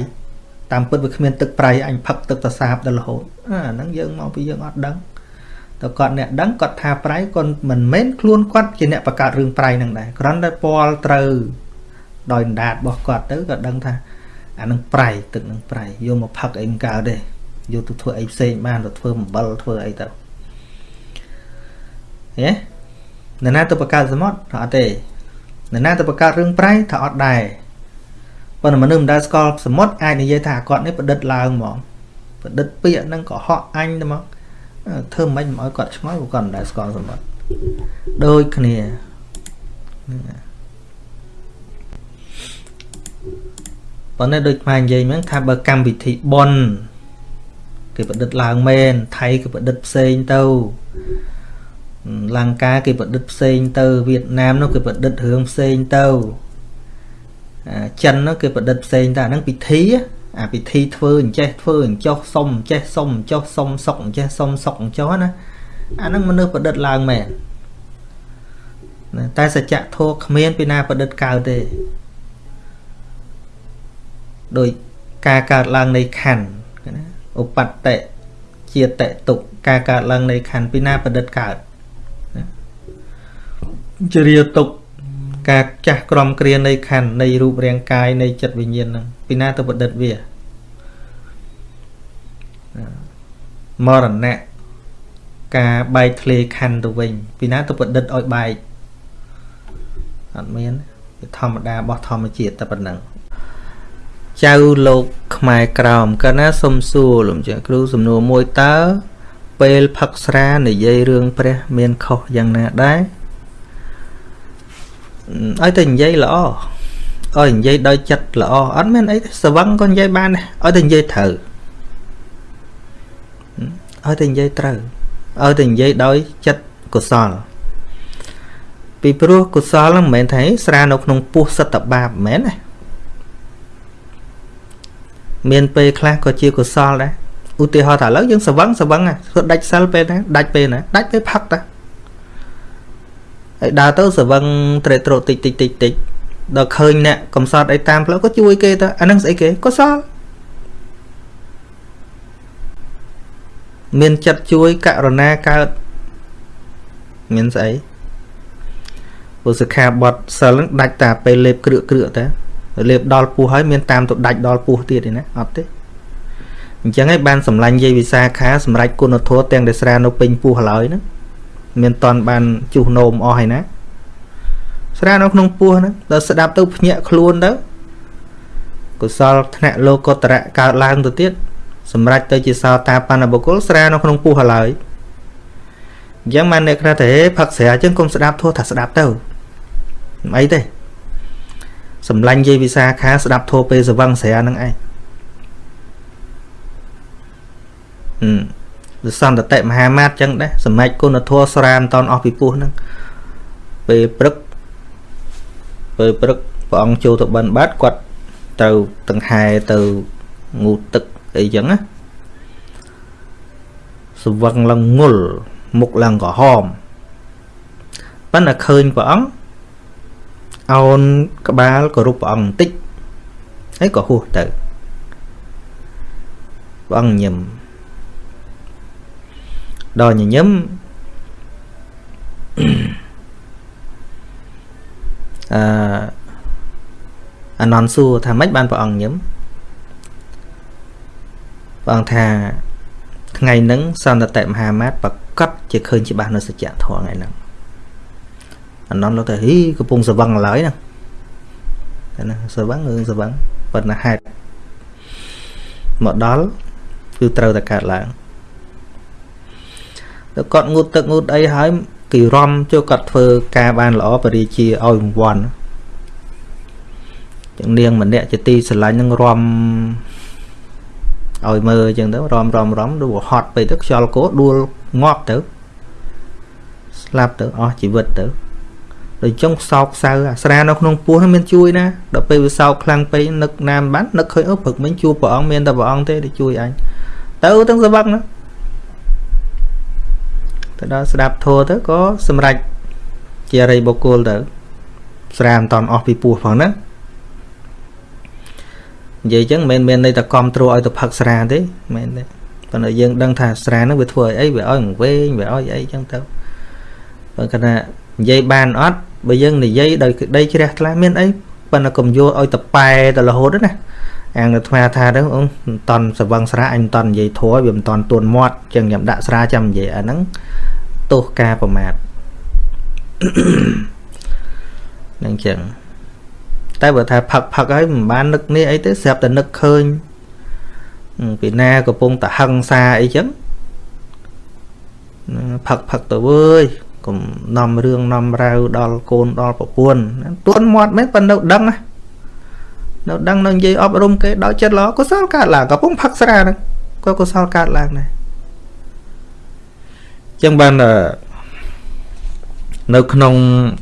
តាមពិតវាគ្មានទឹកប្រៃអញផឹកទឹកតសាបដល់រហូតអាហ្នឹងយើងមកពីយើងអត់ដឹងតើគាត់អ្នកដឹងគាត់ថាប្រៃគាត់មិនមែនខ្លួនគាត់ជាអ្នកបង្កើតរឿងប្រៃហ្នឹងដែរគ្រាន់តែពាល់ត្រូវដោយអណ្ដាតរបស់គាត់ទៅគាត់ដឹងថាអានឹងប្រៃទឹកនឹងប្រៃយកមកផឹកអីមិនកើតទេយកទៅធ្វើអីផ្សេងបានទៅធ្វើអំបិលធ្វើអីទៅហេនរណាទៅបង្កើតសមុទ្រថាអត់ទេនរណាទៅបង្កើតរឿងប្រៃថាអត់ដែរ ប៉ុន្តែមនុស្សមិនដែលស្គាល់សមុទ្រអាចនិយាយថាគាត់នេះប្រឌិតឡើងហ្មងប្រឌិតពាក្យហ្នឹងក៏ហក់អញទៅមកធ្វើមិនមិនឲ្យគាត់ឆ្ងល់គាត់មិនដែលស្គាល់សមុទ្រដូចគ្នាប៉ុន្តែដូចខ្មែរនិយាយហ្នឹងថាបើកម្មវិធីប៉ុនគេប្រឌិតឡើងមែនថៃគេប្រឌិតផ្សេងទៅលង្កាគេប្រឌិតផ្សេងទៅវៀតណាមនោះគេប្រឌិតរឿងផ្សេងទៅ ចិននោះគេប្រឌិតផ្សេងតែអាហ្នឹងពិធីអាពិធីធ្វើអញ្ចេះធ្វើអញ្ចោះសុំអញ្ចេះសុំអញ្ចោះសុំសុកអញ្ចេះសុំសុកអញ្ចោះណាអាហ្នឹងមនុស្សប្រឌិតឡើងមែនតែសច្ចធម៌គ្មានពីណាប្រឌិតកើតទេដោយការកើតឡើងនៃខណ្ឌណាឧបតិជាតេទុកការកើតឡើងនៃខណ្ឌពីណាប្រឌិតកើតជារាទុក ការចាស់ក្រំគ្រានៃខណ្ឌនៃរូបរាងកាយនៃចិត្តវិញ្ញាណហ្នឹងពីណាទៅប្រឌិតវាមរណៈការបែកធ្លាយខណ្ឌទៅវិញពីណាទៅប្រឌិតឲ្យបែកអត់មានវាធម្មតារបស់ធម្មជាតិតែប៉ុណ្ណឹងចៅលោកខ្មែរក្រោមកណាសុំសួរលំចាគ្រូសំណួរមួយតើពេលផឹកស្រានិយាយរឿងព្រះ មានខុសយ៉ាងណាដែរ ឲ្យតែនិយាយល្អឲ្យនិយាយដោយចិត្តល្អអត់មានអីស្វឹងក៏និយាយបានដែរឲ្យតែនិយាយត្រូវឲ្យតែនិយាយត្រូវឲ្យតែនិយាយដោយចិត្តកុសលពីព្រោះកុសលហ្នឹងមិនមែនថាស្រានៅក្នុងពោះសត្វបាបមិនមែនណាមានពេលខ្លះក៏ជាកុសលដែរឧទាហរណ៍ថាឥឡូវយើងស្វឹងស្វឹងធ្វើដាច់សិលពេលណាដាច់ពេលណាដាច់ពេលផឹកតា ហើយដើរទៅស្វឹងត្រេកត្រោតិចតិចតិចតិចដល់ឃើញអ្នកកំសត់អីតាមផ្លូវក៏ជួយគេទៅអានឹងស្អីគេកុសលមានចិត្តជួយករុណាកើតមានស្អីពុសិក្ខាបទសិលនឹងដាច់តាពេលលេបគ្រឿកគ្រឿកតាលេបដល់ពោះហើយមានតាមទៅដាច់ដល់ពោះទៀតទេណាអត់ទេអញ្ចឹងហើយបានសម្លាញ់យាយវិសាខាសម្រាប់គុណធម៌ទាំងដែលស្រានៅពេញពោះឡើយហ្នឹង មានតន់បានជុះនោមអស់ហើយណាស្រានៅក្នុងពោះហ្នឹងដល់ស្ដាប់ទៅភ្ញាក់ខ្លួនទៅកុសលធ្នាក់លោកតរៈកើតឡើងទៅទៀតសម្រាប់ទៅជាសោតាបណ្ណបុគ្គលស្រានៅក្នុងពោះឡើយអញ្ចឹងបានអ្នកខ្លះតែផឹកស្រាអញ្ចឹងកុំស្ដាប់ធោះថាស្ដាប់ទៅមិនអីទេសម្លាញ់យាយវិសាខាស្ដាប់ធោះពេលសវឹងស្រានឹងឯងហឹម សន្តតិមហាមាត្រចឹងដែរសម្រាប់គុណធម៌ស្រាមតនអស់ពីពោះហ្នឹងពេលព្រឹកពេលព្រឹកព្រះអង្គចូលទៅបិណ្ឌបាតគាត់ត្រូវដង្ហែទៅងូតទឹកអីចឹងណាស្វឹងឡើងងុលមុខឡើងក្រហមប៉ុន្តែឃើញព្រះអង្គអោនក្បាលគោរពព្រះអង្គបន្តិចហើយក៏ហួសទៅព្រះអង្គញឹម ដល់ញញឹមអឺអនន្តសួរថាម៉េចបានព្រះអង្គញឹមព្រះអង្គថាថ្ងៃហ្នឹងសន្តតិមហាមាត្រប្រកាសជាឃើញច្បាស់នៅសច្ចធម៌ថ្ងៃហ្នឹងអាណន់លោកទៅហ៊ីកំពុងស្វឹងឡើយណាតែណាស្វឹងរឿងស្វឹងប៉ុន្តែហេតុមកដល់គឺត្រូវតែកើតឡើងទៅ គាត់ងូតទឹកងូតអីហើយគេរំចូលគាត់ធ្វើការបានល្អបរិជាឲ្យរង្វាន់ចឹងនាងម្នាក់ជាទីស្រឡាញ់នឹងរំឲ្យមើលអញ្ចឹងទៅរំរំរំដូចហត់ពេកទៅខ្យល់គោដួលងាប់ទៅស្លាប់ទៅអស់ជីវិតទៅដូចចុងសោកសៅអាស្រានៅក្នុងពោះហ្នឹងមានជួយណាដល់ពេលវាសោកខ្លាំងពេកនឹកណាមបាននឹកឃើញអូព្រឹកមិញជួបព្រះអង្គមានតែព្រះអង្គទេដែលជួយអញទៅទាំងសវឹកណា ទៅដល់ស្ដាប់ធម៌ទៅក៏សម្រេចជាអរិយបុគ្គលទៅស្រាមិនតន់អស់ពីពោះផងណានិយាយចឹងមិនមែនន័យតែគ្រប់គ្រងឲ្យទៅផឹកស្រាទេមិនទេប៉ុន្តែយើងដឹងថាស្រាហ្នឹងវាធ្វើឲ្យអីវាឲ្យវែងវាឲ្យអីចឹងទៅបើគណៈនិយាយបានអត់បើយើងនិយាយដោយក្តីជ្រះថ្លាមានអីប៉ុន្តែកុំយកឲ្យតប៉ែទៅរហូតណា អាងអាត្មាថាទៅអូនមិនតន់សវឹងស្រាអញមិនតន់និយាយធัวវាមិនតន់ទួនមាត់ចឹងខ្ញុំដាក់ស្រាចាំនិយាយអាហ្នឹងទោសការប្រមាថនឹងចឹងតែបើថាផឹកផឹកហើយមិនបាននឹកនេះអីទេស្រាប់តែនឹកឃើញពីណាកំពុងតហឹងសាអីចឹងផឹកផឹកទៅអើយកុំនាំរឿងនាំរាវដល់កូនដល់ប្រពន្ធទួនមាត់មែនប៉ុន្តែនៅដឹងណា នៅដឹងនៅនិយាយអប់រំគេដល់ចិត្តល្អកុសលកើតឡើងកំពុងផឹកស្រាហ្នឹងក៏កុសលកើតឡើងដែរចឹងបាននៅក្នុង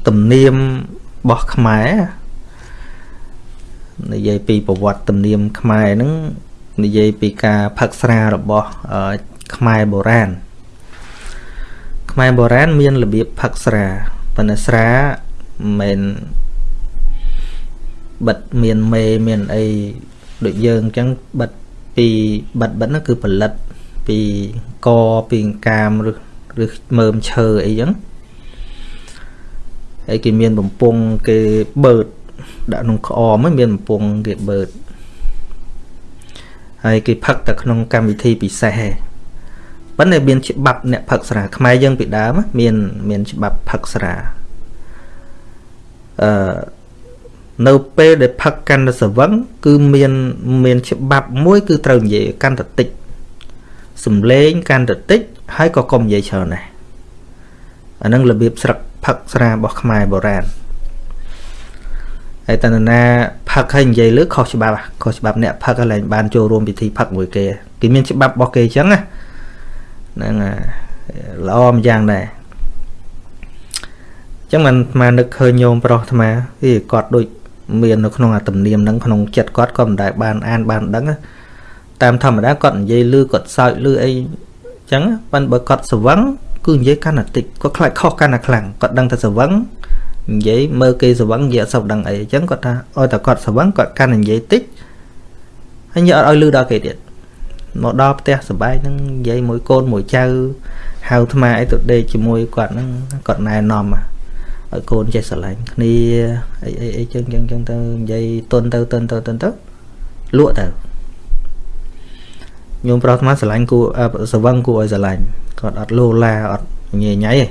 ទំនៀមរបស់ខ្មែរនិយាយពីប្រវត្តិទំនៀមខ្មែរហ្នឹងនិយាយពីការផឹកស្រារបស់ខ្មែរបុរាណខ្មែរបុរាណមានរបៀបផឹកស្រាប៉ុន្តែស្រាមិន បិទមានមេមានអីដូចយើងអញ្ចឹងបិទពីបិទបិទហ្នឹងគឺផលិតពីកពីកាមឬឬមើមឈើអីចឹងហើយគេមានបំពង់គេបឺតដាក់ក្នុងក្អមមានបំពង់គេបឺតហើយគេផឹកតែក្នុងកម្មវិធីពិសេសឯងប៉ុន្តែមានច្បាប់អ្នកផឹកស្រាខ្មែរយើងពីដើមមានមានច្បាប់ផឹកស្រាអឺ នៅពេលដែលផឹកកាន់តែស្វឹងគឺមានមានច្បាប់មួយ គឺត្រូវនិយាយកាន់តែតិចសំលេងកាន់តែតិចហើយក៏កុំនិយាយច្រើនដែរអានឹងរបៀបស្រឹកផឹកស្រារបស់ខ្មែរបុរាណហើយតើណាផឹកហើយនិយាយលើខុសច្បាប់ខុសច្បាប់អ្នកផឹកហើយឡើងបានចូលរួមពិធីផឹកមួយគេគេមានច្បាប់របស់គេអញ្ចឹងណាហ្នឹងល្អម្យ៉ាងដែរអញ្ចឹងមិនមកនឹកឃើញញោមប្រុសអាត្មាវាគាត់ដូច មាននៅក្នុងអាទំនៀមហ្នឹងក្នុងចិត្តគាត់ក៏មិនដែលបានអានបានដឹងតាមធម្មតាគាត់និយាយលឺគាត់សើចលឺអីអញ្ចឹងប៉ុន្តែបើគាត់ស្វឹងគឺនិយាយកាន់តែតិចគាត់ខ្លាចខុសកាន់តែខ្លាំងគាត់ដឹងតែស្វឹងនិយាយមើលគេស្វឹងនិយាយអត់សូវដឹងអីអញ្ចឹងគាត់ថាឲ្យតែគាត់ស្វឹងគាត់កាន់តែនិយាយតិចហើយនិយាយអត់ឲ្យលឺដល់គេទៀតមកដល់ផ្ទះសបាយហ្នឹងនិយាយមួយកូនមួយចៅហៅអាត្មាអីទៅដេកជាមួយគាត់ហ្នឹងគាត់ណែនាំ ឲ្យកូនចេះស្រឡាញ់គ្នាអីអីអីចឹងចឹងចឹងទៅនិយាយទុនទៅទុនទៅទុនទៅលក់ទៅញោមប្រុសអាត្មាស្រឡាញ់គូសវឹងគូឲ្យស្រឡាញ់គាត់អត់លោឡាអត់ញ៉ៃញ៉ៃទេ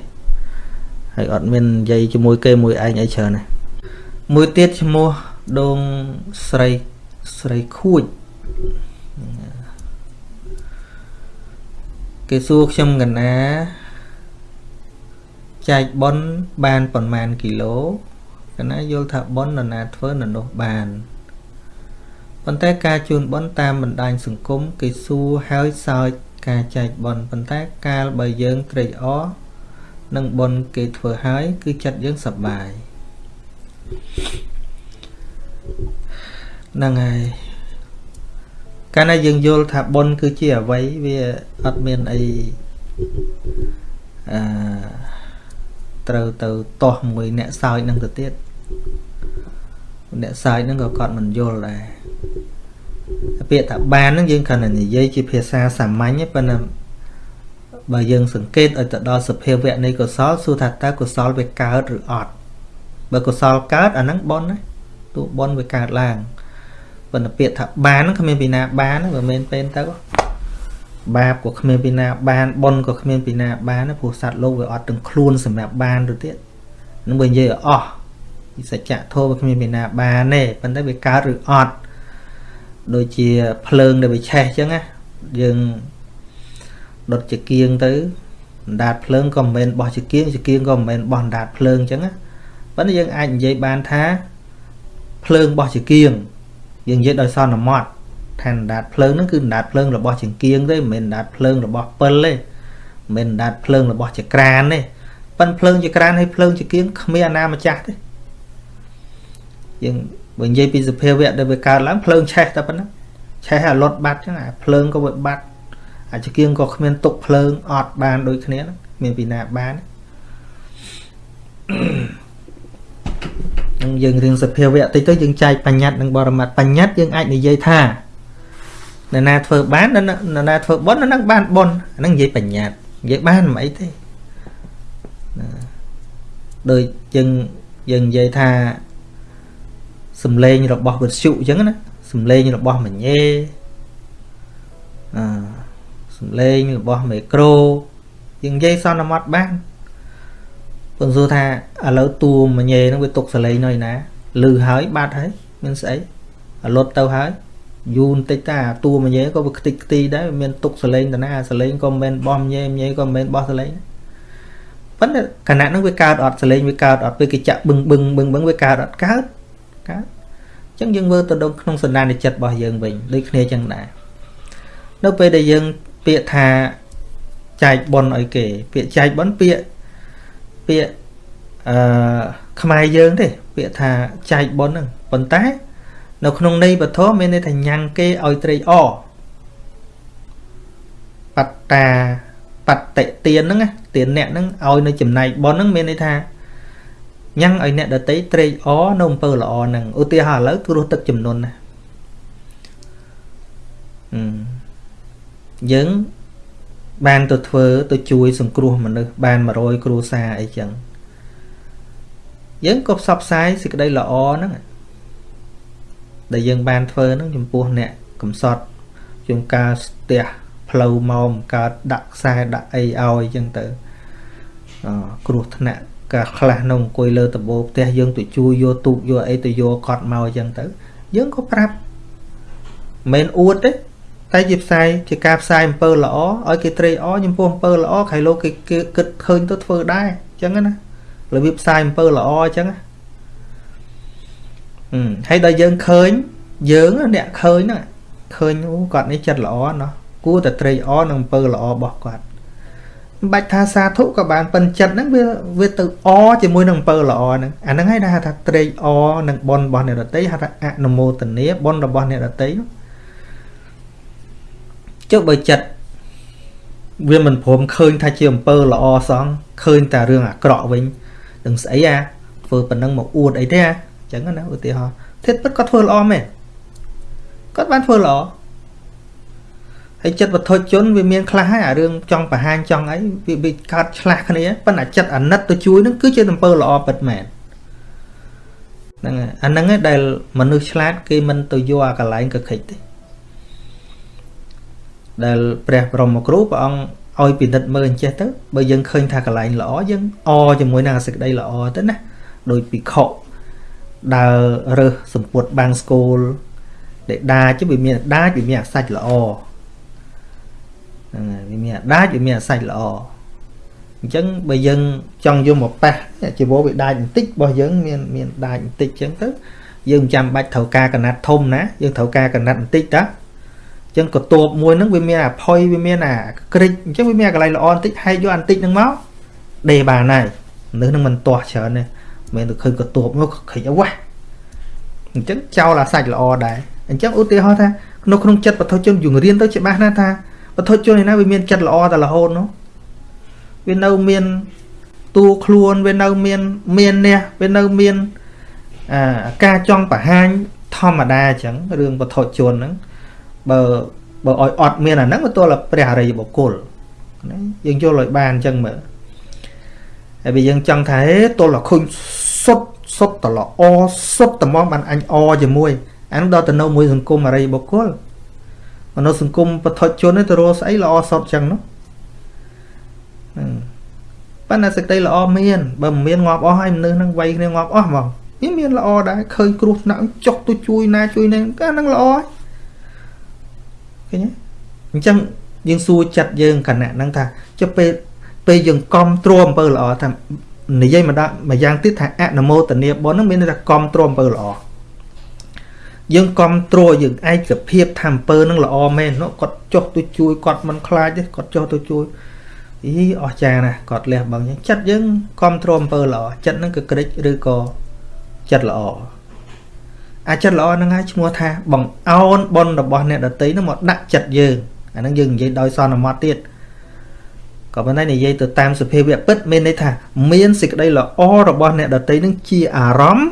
ហើយអត់មាននិយាយជាមួយគេមួយឯងអីច្រើនទេមួយទៀតឈ្មោះដងស្រីស្រីខួចគេសួរខ្ញុំកណា ចែកប៉ុនបានប្រមាណគីឡូកណាយល់ថាប៉ុននរណាធ្វើនរនោះបានប៉ុន្តែការជូនប៉ុនតាមបណ្ដាញសង្គមគេសួរហើយសើចការចែកប៉ុនប៉ុន្តែកាលបើយើងត្រេកអរនឹងប៉ុនគេធ្វើហើយគឺចិត្តយើងសប្បាយហ្នឹងហើយកាលណាយើងយល់ថាបុណ្យគឺជាអ្វីវាអត់មានអីអឺ ត្រូវទៅតោះមួយអ្នកសើចនឹងទៅទៀតអ្នកសើចនឹងក៏គាត់មិនយល់ដែរពាក្យថាបានហ្នឹងយើងគ្រាន់តែនិយាយជាភាសាសាមញ្ញប៉ុន្តែបើយើងសង្កេតឲ្យទៅដល់សភាវៈនៃកុសលសួរថាតើកុសលវាកើតឬអត់បើកុសលកើតអាហ្នឹងបុណ្យណាទោះបុណ្យវាកើតឡើងប៉ុន្តែពាក្យថាបានហ្នឹងគ្មានពីណាបានបើមិនពេលទៅ បាបក៏គ្មានពីណាបានបុណ្យក៏គ្មានពីណាបានព្រោះសត្វលោកវាអត់ទាំងខ្លួនសម្រាប់បានទៅទៀតអនឹងបើនិយាយឲ្យអស់ពីសច្ចៈធម៌វាគ្មានមានណាបានទេប៉ុន្តែវាកើតឬអត់ដូចជាភ្លើងដែលវាឆេះអញ្ចឹងណាយើងដុតជាគៀងទៅអណ្ដាតភ្លើងក៏មិនមែនបោះជាគៀងជាគៀងក៏មិនមែនបោះអណ្ដាតភ្លើងអញ្ចឹងណាប៉ុន្តែយើងអាចនិយាយបានថាភ្លើងបោះជាគៀងយើងនិយាយដោយសន្មត់ ថាអណ្ដាតភ្លើងហ្នឹងគឺអណ្ដាតភ្លើងរបស់ជាគៀងទេមិនមែនអណ្ដាតភ្លើងរបស់ពិលទេមិនមែនអណ្ដាតភ្លើងរបស់ចក្រានទេប៉ិនភ្លើងចក្រានហើយភ្លើងជាគៀងគ្មានអាណាម្ចាស់ទេយើងបើនិយាយពីសភាវៈដែលវាកើតឡើងភ្លើងឆេះតែប៉ុណ្ណាឆេះឲ្យលត់បាត់ចឹងអាភ្លើងក៏វាបាត់អាចគៀងក៏គ្មានទុកភ្លើងអត់បានដូចគ្នាមានពីណាបាននឹងយើងរៀនសភាវៈតិចទៅយើងចែកបញ្ញត្តិនិងបរមត្តបញ្ញត្តិយើងអាចនិយាយថា នរណាធ្វើបាននរណាធ្វើបុណ្យនឹងបានបុណ្យអានឹងនិយាយបញ្ញត្តិនិយាយបានមិនអីទេណាដូចយើងយើងនិយាយថាសំឡេងរបស់វិទ្យុអញ្ចឹងណាសំឡេងរបស់មញេអឺសំឡេងរបស់មីក្រូយើងនិយាយសន្មត់បានពន្យល់ថាឥឡូវតួមញេហ្នឹងវាទុកសលេងនៅណាលឺហើយបាត់ហើយមានស្អីអាលុតទៅហើយ យូរបន្តិចតាតួមញេក៏វាខ្ទេចខ្ទីដែរមានទុកសលេងតាណាសលេងក៏មិនមែនបោះមញេមញេក៏មិនមែនបោះសលេងប៉ុន្តែគណៈហ្នឹងវាកើតអត់សលេងវាកើតអត់ពេលគេចាក់បឹងបឹងបឹងបឹងវាកើតអត់កើតកើតអញ្ចឹងយើងមើលទៅដល់ក្នុងសន្តានចិត្តរបស់យើងវិញដូចគ្នាអញ្ចឹងដែរនៅពេលដែលយើងពាក្យថាចែកប៉ុនឲ្យគេ ពាក្យចែកប៉ុនពាក្យពាក្យអឺខ្មែរយើងទេពាក្យថាចែកប៉ុនហ្នឹងប៉ុន្តែ នៅក្នុងន័យពធមានន័យថាញ៉ាំងគេឲ្យត្រេកអរបត្តាបតិទានហ្នឹងទានអ្នកហ្នឹងឲ្យនៅចំណែកប៉ុនហ្នឹងមានន័យថាញ៉ាំងឲ្យអ្នកដតីត្រេកអរនៅអំពើល្អហ្នឹងឧទាហរណ៍ឥឡូវគ្រោះទឹកចំនួនណាយើងបានទៅធ្វើទៅជួយសង្គ្រោះមនុស្សបាន100គ្រួសារអីចឹងយើងក៏ផ្សព្វផ្សាយសេចក្តីល្អហ្នឹង ដែលយើងបានធ្វើហ្នឹងចំពោះអ្នកកំសត់ជួនកាលស្ទះផ្លូវមកកើតដាក់ខ្សែដាក់អីឲ្យចឹងទៅអគ្រោះថ្នាក់កាខ្លះនោះអង្គុយលើដំបូលផ្ទះយើងទៅជួយយកទូកយកអីទៅយកកត់មកចឹងទៅ យើងក៏ប្រាប់មិនអួតទេតែជាផ្សាយជាការផ្សាយអំពើល្អឲ្យគេត្រេកអរចំពោះអំពើល្អខៃលោកគេគិតឃើញទៅធ្វើដែរអញ្ចឹងណារបៀបផ្សាយអំពើល្អអញ្ចឹងណា ហើយដល់យើងឃើញយើងអ្នកឃើញហ្នឹងឃើញអូគាត់នេះចិត្តល្អណោះគួរតែត្រេកអរនឹងអំពើល្អរបស់គាត់មិនបាច់ថាសាធុក៏បានប៉ិនចិត្តហ្នឹងវាវាទៅអជាមួយនឹងអំពើល្អហ្នឹងអាហ្នឹងហើយដែលហៅថាត្រេកអរនឹងបុណ្យរបស់អ្នករតីហៅថាអនុមោទនាបុណ្យរបស់អ្នករតីនោះចុះបើចិត្តវាមិនព្រមឃើញថាជាអំពើល្អសោះឃើញតែរឿងអាក្រក់វិញនឹងស្អីអាធ្វើប៉ុណ្ណឹងមកអួតអីទេអាអញ្ចឹងណាឧទាហរណ៍ធិតពិតគាត់ធ្វើល្អមែនគាត់បានធ្វើល្អហើយចិត្តវត្ថុជនវាមានខ្លះហើយអារឿងចង់បង្ហាញចង់អីវាវាកើតឆ្លាស់គ្នាប៉ុន្តែចិត្តអាណិតទៅជួយនឹងគឺជាអំពើល្អពិតមែនហ្នឹងហើយអាហ្នឹងឯងដែលមនុស្សឆ្លាតគេមិនទៅយកអាកន្លែងកខិចទេដែលព្រះបរមគ្រូព្រះអង្គឲ្យពិនិត្យមើលអញ្ចេះទៅបើយើងឃើញថាកន្លែងល្អយើងអជាមួយនឹងសេចក្តីល្អទៅណាដោយពិខុ ដើររើសសម្ពុតបាំងស្គូលដែលដាចវាមានដាចវាមានអាសាច់ល្អហ្នឹងហើយវាមានដាចវាមានអាសាច់ល្អអញ្ចឹងបើយើងចង់យកមកប៉ះជីវរវាដាចបន្តិចរបស់យើងមានមានដាចបន្តិចអញ្ចឹងទៅយើងមិនចាំបាច់ត្រូវការកណាត់ធំណាយើងត្រូវការកណាត់បន្តិចតាចឹងកតួបមួយហ្នឹងវាមានអាផុយវាមានអាក្រិចអញ្ចឹងវាមានកន្លែងល្អបន្តិចហែកយកបន្តិចហ្នឹងមកដេបានហើយនៅនឹងមិនទាស់ច្រើនទេ មិនទៅឃើញកតួបមកខិចអវ៉ាអញ្ចឹងចោលអាសាច់ល្អដែរអញ្ចឹងឧទាហរណ៍ថានៅក្នុងចិត្តបទជនយើងរៀនទៅច្បាស់ណាស់ថាបទជនឯណាវាមានចិត្តល្អតែរហូតនោះវានៅមានតួខ្លួនវានៅមានមាននេះវានៅមានអាការចង់បង្ហាញធម្មតាអញ្ចឹងរឿងបទជនហ្នឹងបើបើឲ្យអត់មានអាហ្នឹងវាទល់តែព្រះអរិយបុគ្គលណាយើងយល់ឲ្យបានអញ្ចឹងមើល ហើយបើយើងចង់ថាហេទល់តែឃើញសុតសុតតល្អសុតត្មងបានអញអជាមួយអានឹងដល់ទៅនៅមួយសង្គមអរិយបុគ្គលមនុស្សសង្គមបឋិជនទៅរកស្អីល្អសុតអញ្ចឹងនោះប៉ុន្តែសេចក្តីល្អមានបើមិនមានងាប់អស់ហើយមនុស្សនឹងវាយគ្នាងាប់អស់ហ្មងវាមានល្អដែរឃើញគ្រោះថ្នាក់ចុះទៅជួយណាជួយនេះក៏នឹងល្អហើយឃើញទេអញ្ចឹងយើងសួរចិត្តយើងគណៈហ្នឹងថាចុះពេល ពេលយើងកំទ្រាំអំពើល្អថានិយាយមកដល់មួយយ៉ាងទៀតថាអនុមោទនាបុណ្យហ្នឹងមានន័យថាកំទ្រាំអំពើល្អយើងកំទ្រយើងឯកភាពថាអំពើនឹងល្អមែនគាត់ចុះទៅជួយគាត់មិនខ្លាចទេគាត់ចុះទៅជួយអីអស្ចារ្យណាស់គាត់លះបង់ចឹងចិត្តយើងកំទ្រអំពើល្អចិត្តហ្នឹងក៏ក្រិចឬក៏ចិត្តល្អអាចិត្តល្អហ្នឹងហើយឈ្មោះថាបងអោនបុណ្យរបស់អ្នកដតីហ្នឹងមកដាក់ចិត្តយើងអាហ្នឹងយើងនិយាយដោយសន្មត់ទៀត ក៏ប៉ុន្តែនិយាយទៅតាមសភាវៈពិតមានន័យថាមានសេចក្តីល្អរបស់អ្នកដតីហ្នឹងជាអារម្មណ៍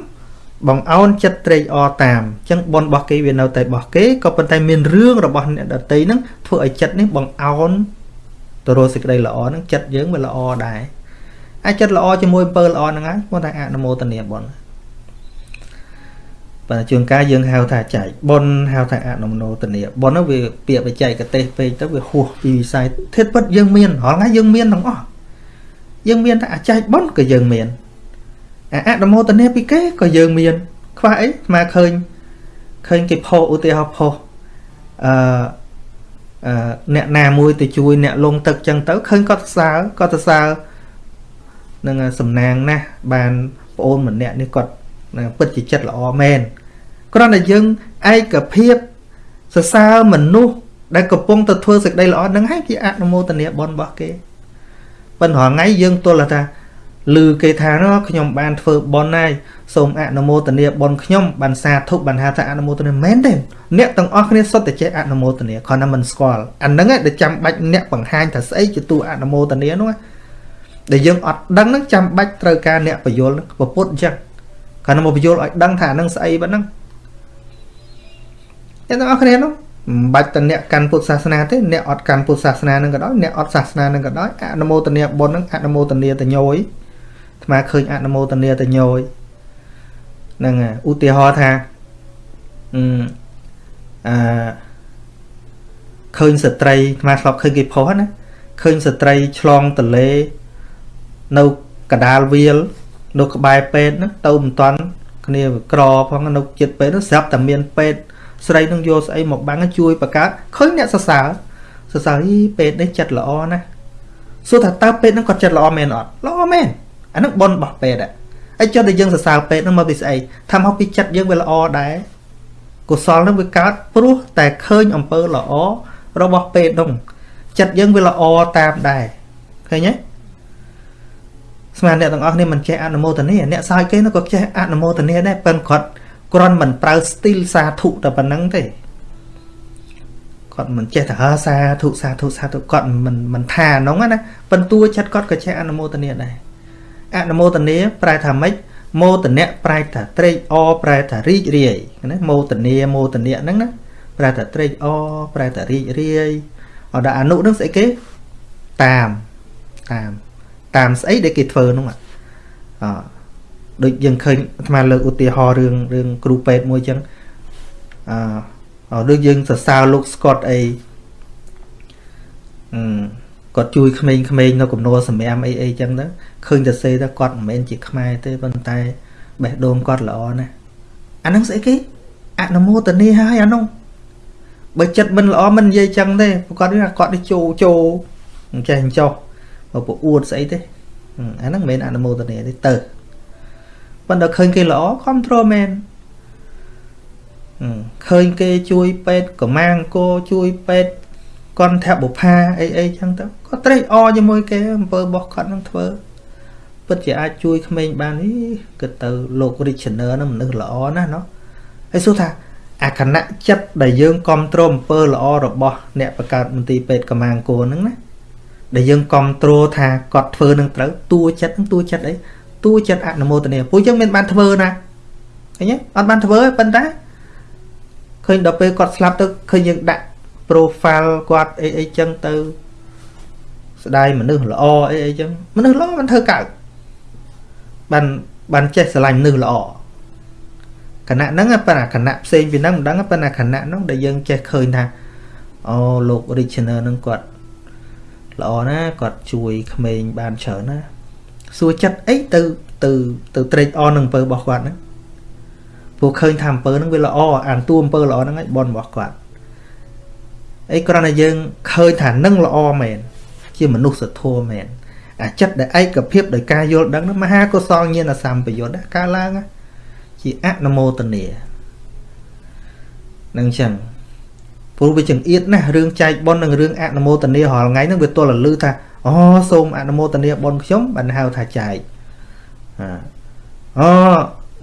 បងអោនចិត្តត្រេកអរតាមអញ្ចឹងបនរបស់គេវានៅតែរបស់គេក៏ប៉ុន្តែមានរឿងរបស់អ្នកដតីហ្នឹងធ្វើឲ្យចិត្តនេះបងអោនទៅរកសេចក្តីល្អហ្នឹងចិត្តយើងវាល្អដែរអាចចិត្តល្អជាមួយអំពើល្អហ្នឹងហើយគាត់ថាអនុមោទនាបុណ្យបើជួនកាលយើងហៅថាចែកបុណ្យហៅថាអនុមោទនាបុណ្យហ្នឹងវាពាក្យបច្ចេកទេសពេកទៅវាហួសពីវិស័យធិតពិតយើងមានរាល់ថ្ងៃយើងមានទាំងអស់យើងមានតែអាចែកបុណ្យក៏យើងមានអនុមោទនាពីគេក៏យើងមាន ខ្វះអីស្មើឃើញឃើញគេផុសឧទាហរណ៍ផុសអឺអឺអ្នកណាមួយទៅជួយអ្នកលងទឹកចឹងទៅឃើញគាត់សរសើរគាត់សរសើរនឹងសំណាងណាស់បានប្អូនម្នាក់នេះគាត់ ពិតជាចិត្តល្អមែនគ្រាន់តែយើងឯកភាពសរសើរមនុស្សដែលកំពុងទៅធ្វើសេចក្តីល្អនឹងហើយជាអនុមោទនាបុណ្យរបស់គេប៉ុន្តែថ្ងៃយើងទល់ថាឮគេថាខ្ញុំបានធ្វើបុណ្យហើយសូមអនុមោទនាបុណ្យខ្ញុំបានសាធុបានហៅថាអនុមោទនាមែនទេអ្នកទាំងអស់គ្នាសុទ្ធតែចេះអនុមោទនាគ្រាន់តែមិនស្គាល់អាហ្នឹងឯងដែលចាំបាច់អ្នកបង្ហាញថាស្អីជាទូអនុមោទនានោះដែលយើងអត់ដឹងហ្នឹងចាំបាច់ត្រូវការអ្នកបញ្យលពពុទ្ធអញ្ចឹង គ្រាន់តែមកបញ្យលឲ្យដឹងថាហ្នឹងស្អីប៉ុណ្ណឹងអ្នកទាំងអស់គ្នានោះមិនបាច់តែអ្នកកាន់ពុទ្ធសាសនាទេអ្នកអត់កាន់ពុទ្ធសាសនានឹងក៏ដោយអ្នកអត់សាសនានឹងក៏ដោយអនុមោទនាបុណ្យនឹងអនុមោទនាតញយថ្មឃើញអនុមោទនាតញយហ្នឹងឧទាហរណ៍ថាអឺអឺឃើញស្ត្រីថ្មធ្លាប់ឃើញគេផុសណាឃើញស្ត្រីឆ្លងទលេនៅកដាលវាល នៅក្បែរពេទ្យហ្នឹងទៅមិនតាន់គ្នាក្រផងនៅចិត្តពេទ្យនោះស្រាប់តែមានពេទ្យស្រីនឹងយកស្អីមកបាំងជួយបង្កើតឃើញអ្នកសរសើរសរសើរអីពេទ្យនេះចិត្តល្អណាស់សួរថាតើពេទ្យហ្នឹងគាត់ចិត្តល្អមែនអត់ល្អមែនអាហ្នឹងប៉ុនរបស់ពេទ្យហើយចុះតែយើងសរសើរពេទ្យហ្នឹងមកពីស្អីថាមកពីចិត្តយើងវាល្អដែរកុសលហ្នឹងវាកើតព្រោះតែឃើញអំពើល្អរបស់ពេទ្យនោះចិត្តយើងវាល្អតាមដែរឃើញទេ ស្មានអ្នកទាំងអស់គ្នាមិនចេះអនុមោទនាអ្នកសើចគេនោះក៏ចេះអនុមោទនាដែរប៉ុន្តែគាត់គ្រាន់មិនប្រើស្ទីលសាធុតែប៉ុណ្្នឹងទេគាត់មិនចេះតែអើសាធុសាធុសាធុគាត់មិនមិនថាហ្នឹងណាប៉ុន្តែចិត្តគាត់ក៏ចេះអនុមោទនាដែរអនុមោទនាប្រែថាម៉េចមោទនៈប្រែថាត្រេកអរប្រែថារីករាយណាមោទនាមោទនៈហ្នឹងណាប្រែថាត្រេកអរប្រែថារីករាយអត់ដល់អនុហ្នឹងស្អីគេតាមតាម តាមស្អីដែលគេធ្វើហ្នឹងអដូចយើងឃើញអាត្មាលើកឧទាហរណ៍រឿងរឿងគ្រូពេទ្យមួយចឹងអឺដូចយើងសរសើរលោកស្កុតអីអឺគាត់ជួយក្មេងៗនៅកំណួលសម្រាមអីអីចឹងទៅឃើញតែសេទៅគាត់មិនមែនជាខ្មែរទេប៉ុន្តែបេះដូងគាត់ល្អណាស់អាហ្នឹងស្អីគេអនុមោទនាហើយអានោះបើចិត្តមិនល្អមិននិយាយចឹងទេគាត់ថាគាត់ទៅជោជោអញ្ចេះអញ្ចោះ ប្រអួតស្អីទេអាហ្នឹងមិនមែនអនុមោទនាទេទៅប៉ុន្តែឃើញគេល្អ control មែនឃើញគេជួយពេទ្យកម្មាងគោជួយពេទ្យកន្ធបុផាអីអីចឹងទៅគាត់ត្រេកអរជាមួយគេអំពើរបស់គាត់នឹងធ្វើពិតជាអាចជួយក្មេងបាននេះគិតទៅលោក Richner នឹងមនុស្សល្អណាស់ណោះហើយសួរថាអាគណៈចិត្តដែលយើងគ្រប់គ្រងអំពើល្អរបស់អ្នកបង្កើតមន្ទីរពេទ្យកម្មាងគោហ្នឹងណា ដែលយើងគ្រប់គ្រងថាគាត់ធ្វើនឹងត្រូវតួចិត្តនឹងតួចិត្តអីតួចិត្តអនុមោទនាពួកយើងមានបានធ្វើណាឃើញទេអត់បានធ្វើទេប៉ុន្តែឃើញដល់ពេលគាត់ស្លាប់ទៅឃើញយើងដាក់ profile គាត់អីអីចឹងទៅស្ដាយមនុស្សល្អអីអីចឹងមនុស្សល្អមិនធ្វើកើតបានបានចេះស្រឡាញ់មនុស្សល្អគណៈហ្នឹងប៉ុន្តែគណៈផ្សេងពីហ្នឹងមិនដឹងប៉ុន្តែគណៈហ្នឹងដែលយើងចេះឃើញថាអូលោក Richner ហ្នឹងគាត់ ល្អណាគាត់ជួយក្មេងបានច្រើនណាសួរចិត្តអីទៅទៅទៅត្រេកអរនឹងអំពើរបស់គាត់ហ្នឹងព្រោះឃើញថាអំពើហ្នឹងវាល្អអានតួអំពើល្អហ្នឹងឯងបនរបស់គាត់អីគ្រាន់តែយើងឃើញថានឹងល្អមែនជាមនុស្សធម៌មែនអាចិត្តដែលឯកភាពដោយការយល់ដឹងហ្នឹងមហាកុសលញាណសម្បយុទ្ធកើតឡើងជាអនុមោទនានឹងចឹង ព្រោះវាចង្អៀតណាស់រឿងចែកប៉ុននិងរឿងអនុមោទនារាល់ថ្ងៃហ្នឹងវាទល់តែលឺថាអូសូមអនុមោទនាប៉ុនខ្ញុំបានហៅថាចែកអូ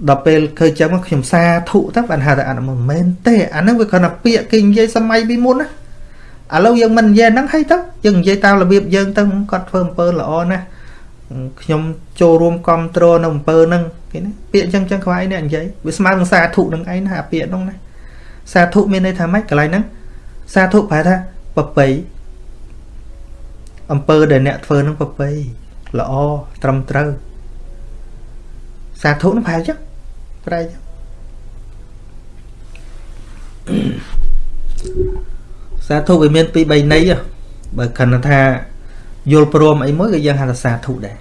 ដល់ពេលឃើញចឹងមកខ្ញុំសាធុទៅបានហៅថាអនុមោទមែនទេអាហ្នឹងវាគ្រាន់តែពាក្យគេនិយាយសម័យពីមុនណាឥឡូវយើងមិននិយាយហ្នឹងហើយទៅយើងនិយាយតាមរបៀបយើងទៅគាត់ធ្វើអំពើល្អណាស់ខ្ញុំចូលរួមគ្រប់គ្រងនៅអំពើហ្នឹងគេណាពាក្យចឹងចឹងខ្វាយនេះនិយាយវាស្មើនឹងសាធុនឹងឯងណាអាពាក្យហ្នឹងណាសាធុមានន័យថាម៉េចកន្លែងហ្នឹង សាធុប្រែថាប្របីអំពើដែលអ្នកធ្វើនឹងប្របីល្អត្រឹមត្រូវសាធុនឹងប្រែចឹងប្រែចឹងសាធុវាមានពីរបីន័យបើគណថាយល់ព្រមអីមួយក៏យើងហៅថាសាធុដែរ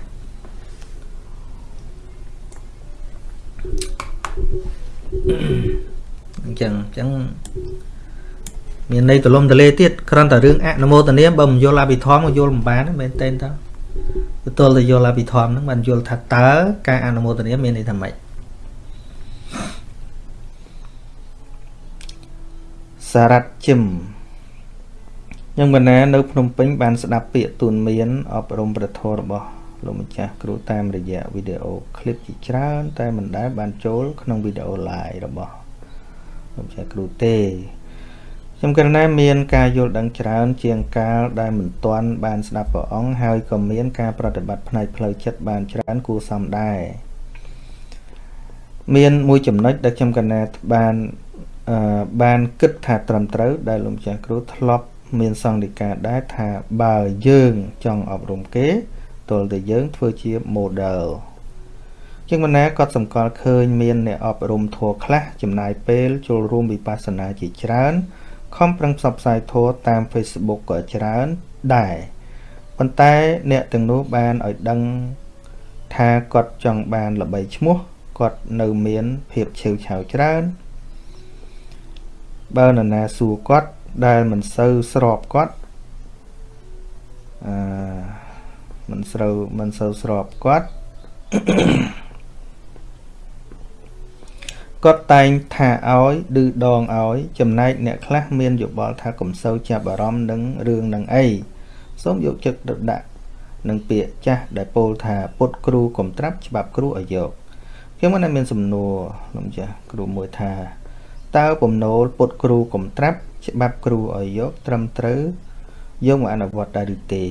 អញ្ចឹងអញ្ចឹង មានន័យទលំទលេទៀតគ្រាន់តែរឿងអនុមោទនាបើមិនយល់អភិធម្មក៏យល់មិនបានមែនទេតើទៅទល់តែយល់អភិធម្មហ្នឹងបានយល់ថាតើការអនុមោទនាមានន័យថាម៉េចសារ៉ាត់ជឹមខ្ញុំកណានៅភ្នំពេញបានស្ដាប់ពាក្យទូនមានអប់រំប្រធររបស់លោកម្ចាស់គ្រូតាមរយៈវីដេអូឃ្លីបជាច្រើន តែមិនដែលបានចូលក្នុងវីដេអូ live របស់លោកម្ចាស់គ្រូទេ ខ្ញុំគិតថាមានការយល់ដឹងច្រើនជាងកាលដែលមិនទាន់បានស្ដាប់ព្រះអង្គហើយក៏មានការប្រតិបត្តិផ្នែកផ្លូវចិត្តបានច្រើនគួរសមដែរមានមួយចំណុចដែលខ្ញុំកណាបានអឺបានគិតថាត្រឹមត្រូវដែលលោកម្ចាស់គ្រូធ្លាប់មានសង្ឃដីកាដែរថាបើយើងចង់អប់រំគេទល់តែយើងធ្វើជា model ជាងបណ្ណាក៏សម្គាល់ឃើញមានអ្នកអប់រំធัวខ្លះចំណាយពេលចូលរួមវិបស្សនាជាច្រើន ខំប្រឹងផ្សព្វផ្សាយធម៌តាម Facebook ក៏ច្រើនដែរប៉ុន្តែអ្នកទាំងនោះបានឲ្យដឹងថាគាត់ចង់បានល្បីឈ្មោះគាត់នៅមានភាពឆេវឆាវច្រើនបើនរណាសួរគាត់ដែលមិនសូវស្របគាត់អឺមិនស្រូវមិនសូវស្របគាត់ គាត់តែងថាឲ្យឌឺដងឲ្យ ចំណែកអ្នកខ្លះមានយោបល់ថាកុំសូវចាប់អារម្មណ៍នឹងរឿងនឹងអីសូមយកចិត្តទៅដាក់នឹងពាក្យចាស់ដែលពោលថាពុតគ្រូកុំត្រាប់ច្បាប់គ្រូឲ្យយកខ្ញុំមិនមានសំណួរលោកចាស់គ្រូមួយថាតើបំណូលពុតគ្រូកុំត្រាប់ច្បាប់គ្រូឲ្យយកត្រឹមត្រូវយកមកអនុវត្តដែរឬទេ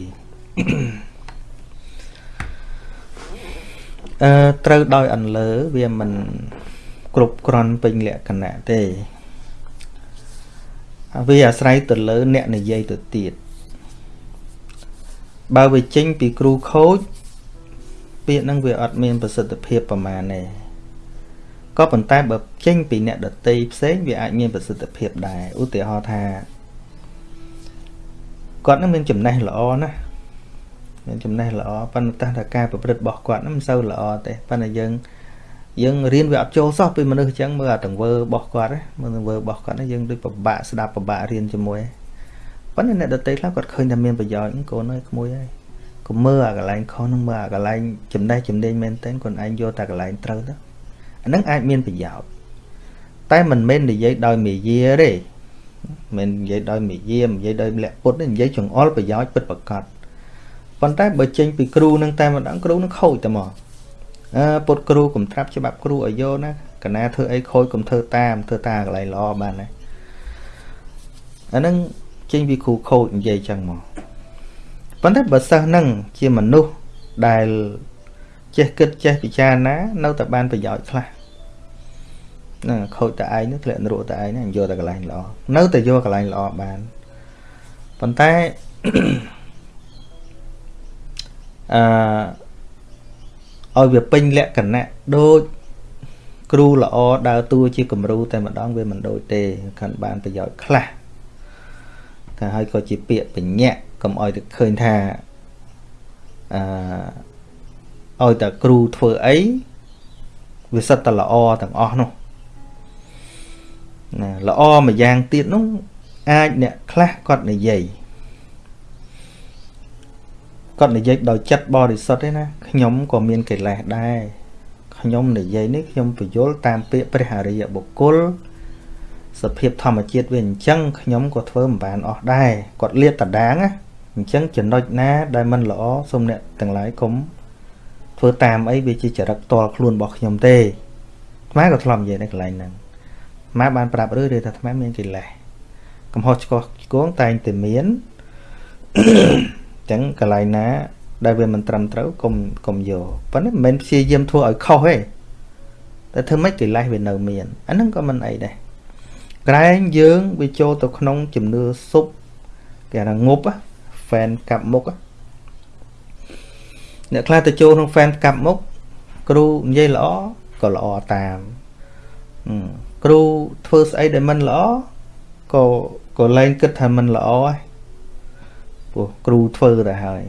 អឺត្រូវដោយអន្លើវាមិន គ្រប់គ្រាន់ពេញលក្ខណៈទេវាអាស្រ័យទៅលើអ្នកនិយាយទៅទៀតបើវាចេញពីគ្រូខូចពាក្យហ្នឹងវាអត់មានប្រសិទ្ធភាពប្រមាណទេក៏ប៉ុន្តែបើចេញពីអ្នកដតីផ្សេងវាអាចមានប្រសិទ្ធភាពដែរឧទាហរណ៍ថាគាត់នឹងមានចំណេះល្អណាស់មានចំណេះល្អប៉ុន្តែថាការប្រព្រឹត្តរបស់គាត់នឹងមិនសូវល្អទេប៉ុន្តែយើង យើងរៀនវាអត់ចូលសោះពីមនុស្សអញ្ចឹងមើលអាទង្វើរបស់គាត់មើលទង្វើរបស់គាត់យើងដូចពិបាកស្ដាប់ពិបាករៀនជាមួយប៉ុន្តែអ្នកដតីខ្លះគាត់ឃើញថាមានប្រយោជន៍កូនអើយក្មួយហើយកុំមើលអាកន្លែងខុសនឹងមើលអាកន្លែងចំណេះចំណេញមែនតើខ្លួនឯងយកតែកន្លែងត្រូវទៅអានឹងអាចមានប្រយោជន៍តែមិនមែននិយាយដោយមេយាទេមិននិយាយដោយមេយានិយាយដោយលក្ខពុតនិយាយចង្អុលប្រយោជន៍ពិតប្រកបប៉ុន្តែបើចេញពីគ្រូនឹងតែម្ដងគ្រូនឹងខូចតែមកអើ ពុតគ្រូកុំត្រាប់ច្បាប់គ្រូឲ្យយកណាកណាធ្វើអីខូចកុំធ្វើតាមធ្វើតាមកន្លែងល្អបានណាអានឹងចេញពីគ្រូខូចនិយាយចឹងមកប៉ុន្តែបើសិស្សនឹងជាមនុស្សដែលចេះគិតចេះពិចារណា នៅតែបានប្រយោជន៍ខ្លះណាខូចតែឯងនឹងធ្លាក់នរកតែឯងណាយកតែកន្លែងល្អនៅតែយកកន្លែងល្អបានប៉ុន្តែអឺ ឲ្យវាពេញលក្ខណៈដូចគ្រូល្អដើរតួជាគំរូតែម្ដងវាមិនដូចទេខាន់បានប្រយោជន៍ខ្លះតែហើយក៏ជាពាក្យបញ្ញៈកុំឲ្យទៅឃើញថាអឺឲ្យតែគ្រូធ្វើអីវាសិតតែល្អទាំងអស់នោះណាល្អមួយយ៉ាងទៀតនោះអាចអ្នកខ្លះគាត់និយាយ គាត់និយាយដោយចិត្តបរិសុទ្ធទេណាខ្ញុំក៏មានកិលេសដែរខ្ញុំនិយាយនេះខ្ញុំបញ្យល់តាមពាក្យព្រះអរិយបុគ្គលសភាពធម្មជាតិវាអញ្ចឹងខ្ញុំក៏ធ្វើមិនបានអស់ដែរគាត់លៀបតដាងណាអញ្ចឹងចំណុចណាដែលមិនល្អសូមអ្នកទាំងឡាយកុំធ្វើតាមអីវាជាចរិតផ្ទាល់ខ្លួនរបស់ខ្ញុំទេខ្មែរក៏ធ្លាប់និយាយនៅកន្លែងហ្នឹងខ្មែរបានប្រាប់រឿយៗថាខ្មែរមានកិលេសកំហុសឆ្គងឆ្គងតែងតែមានអញ្ចឹងកន្លែងណាដែលវាមិនត្រឹមត្រូវកុំកុំយកប៉ុន្តែមិនមែនព្យាយាមធ្វើឲ្យខុសទេតែធ្វើម៉េចកិលេសវានៅមានអាហ្នឹងក៏មិនអីដែរក្រែងយើងវាចូលទៅក្នុងជំនឿសុបគេថាងប់ហ្វេនកាប់មុខអ្នកខ្លះទៅចូលក្នុងហ្វេនកាប់មុខគ្រូនិយាយល្អក៏ល្អតាមគ្រូធ្វើស្អីដែលមិនល្អក៏ក៏លែងគិតថាមិនល្អហើយ ព្រោះគ្រូធ្វើទៅហើយ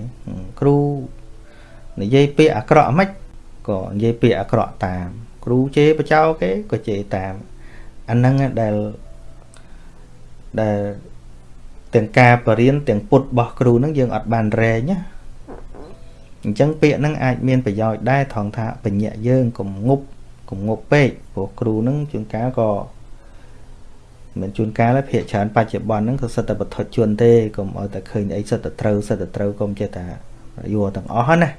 គ្រូនិយាយពាក្យអាក្រក់មិនក៏និយាយពាក្យអាក្រក់តាម គ្រូជេរបចោគេក៏ជេរតាមអាហ្នឹងដែលដែលទាំងការបរៀនទាំងពុតរបស់គ្រូហ្នឹងយើងអត់បានរែងណាអញ្ចឹងពាក្យហ្នឹងអាចមានប្រយោជន៍ដែរថងថាបញ្ញាយើងកុំងប់កុំងប់ពេកព្រោះគ្រូហ្នឹងជួនកាលក៏ មិនជួនកាលទេភាកច្រើនបច្ចុប្បន្នហ្នឹងក៏សិតតែបទជន់ទេកុំឲ្យតែឃើញអីសិតតែត្រូវសិតតែត្រូវកុំចេះតែយល់ទាំងអស់ណា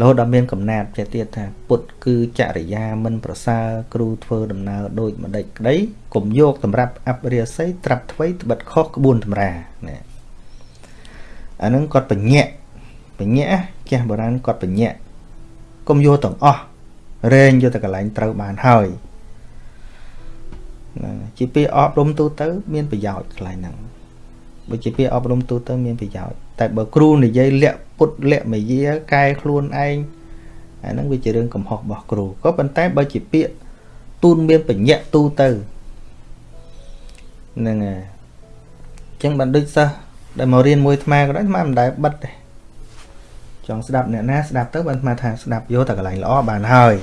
រហូតដល់មានកំណាត់ចេះទៀតថាពុទ្ធគឺចរិយាមិនប្រសើរគ្រូធ្វើដំណើរដូចម្ដេចក្តីកុំយកសម្រាប់អបរិយស័យត្រាប់ថ្វីត្បិតខុសក្បួនតម្រាណាអានឹងគាត់បញ្ញាក់បញ្ញាក់ចាស់បុរាណគាត់បញ្ញាក់កុំយកទាំងអស់រែងយកតែកន្លែងត្រូវបានហើយណា ជាពាក្យអប់រំទូទៅ មានប្រយោជន៍ខ្លាំងហ្នឹងបើជាពាក្យអប់រំទូទៅមានប្រយោជន៍តែបើគ្រូនិយាយលាក់ពុតលាក់មយាកែខ្លួនឯងអាហ្នឹងវាជារឿងកំហុសរបស់គ្រូក៏ប៉ុន្តែបើជាពាក្យទូនមានបញ្ញៈទូទៅហ្នឹងហើយអញ្ចឹងបានដូចសិស្សដែលមករៀនមួយអាត្មាក៏ដោយអាត្មាមិនដែលបិទទេចង់ស្ដាប់អ្នកណាស្ដាប់ទៅបានអាត្មាថាស្ដាប់យកតែកន្លែងល្អបានហើយ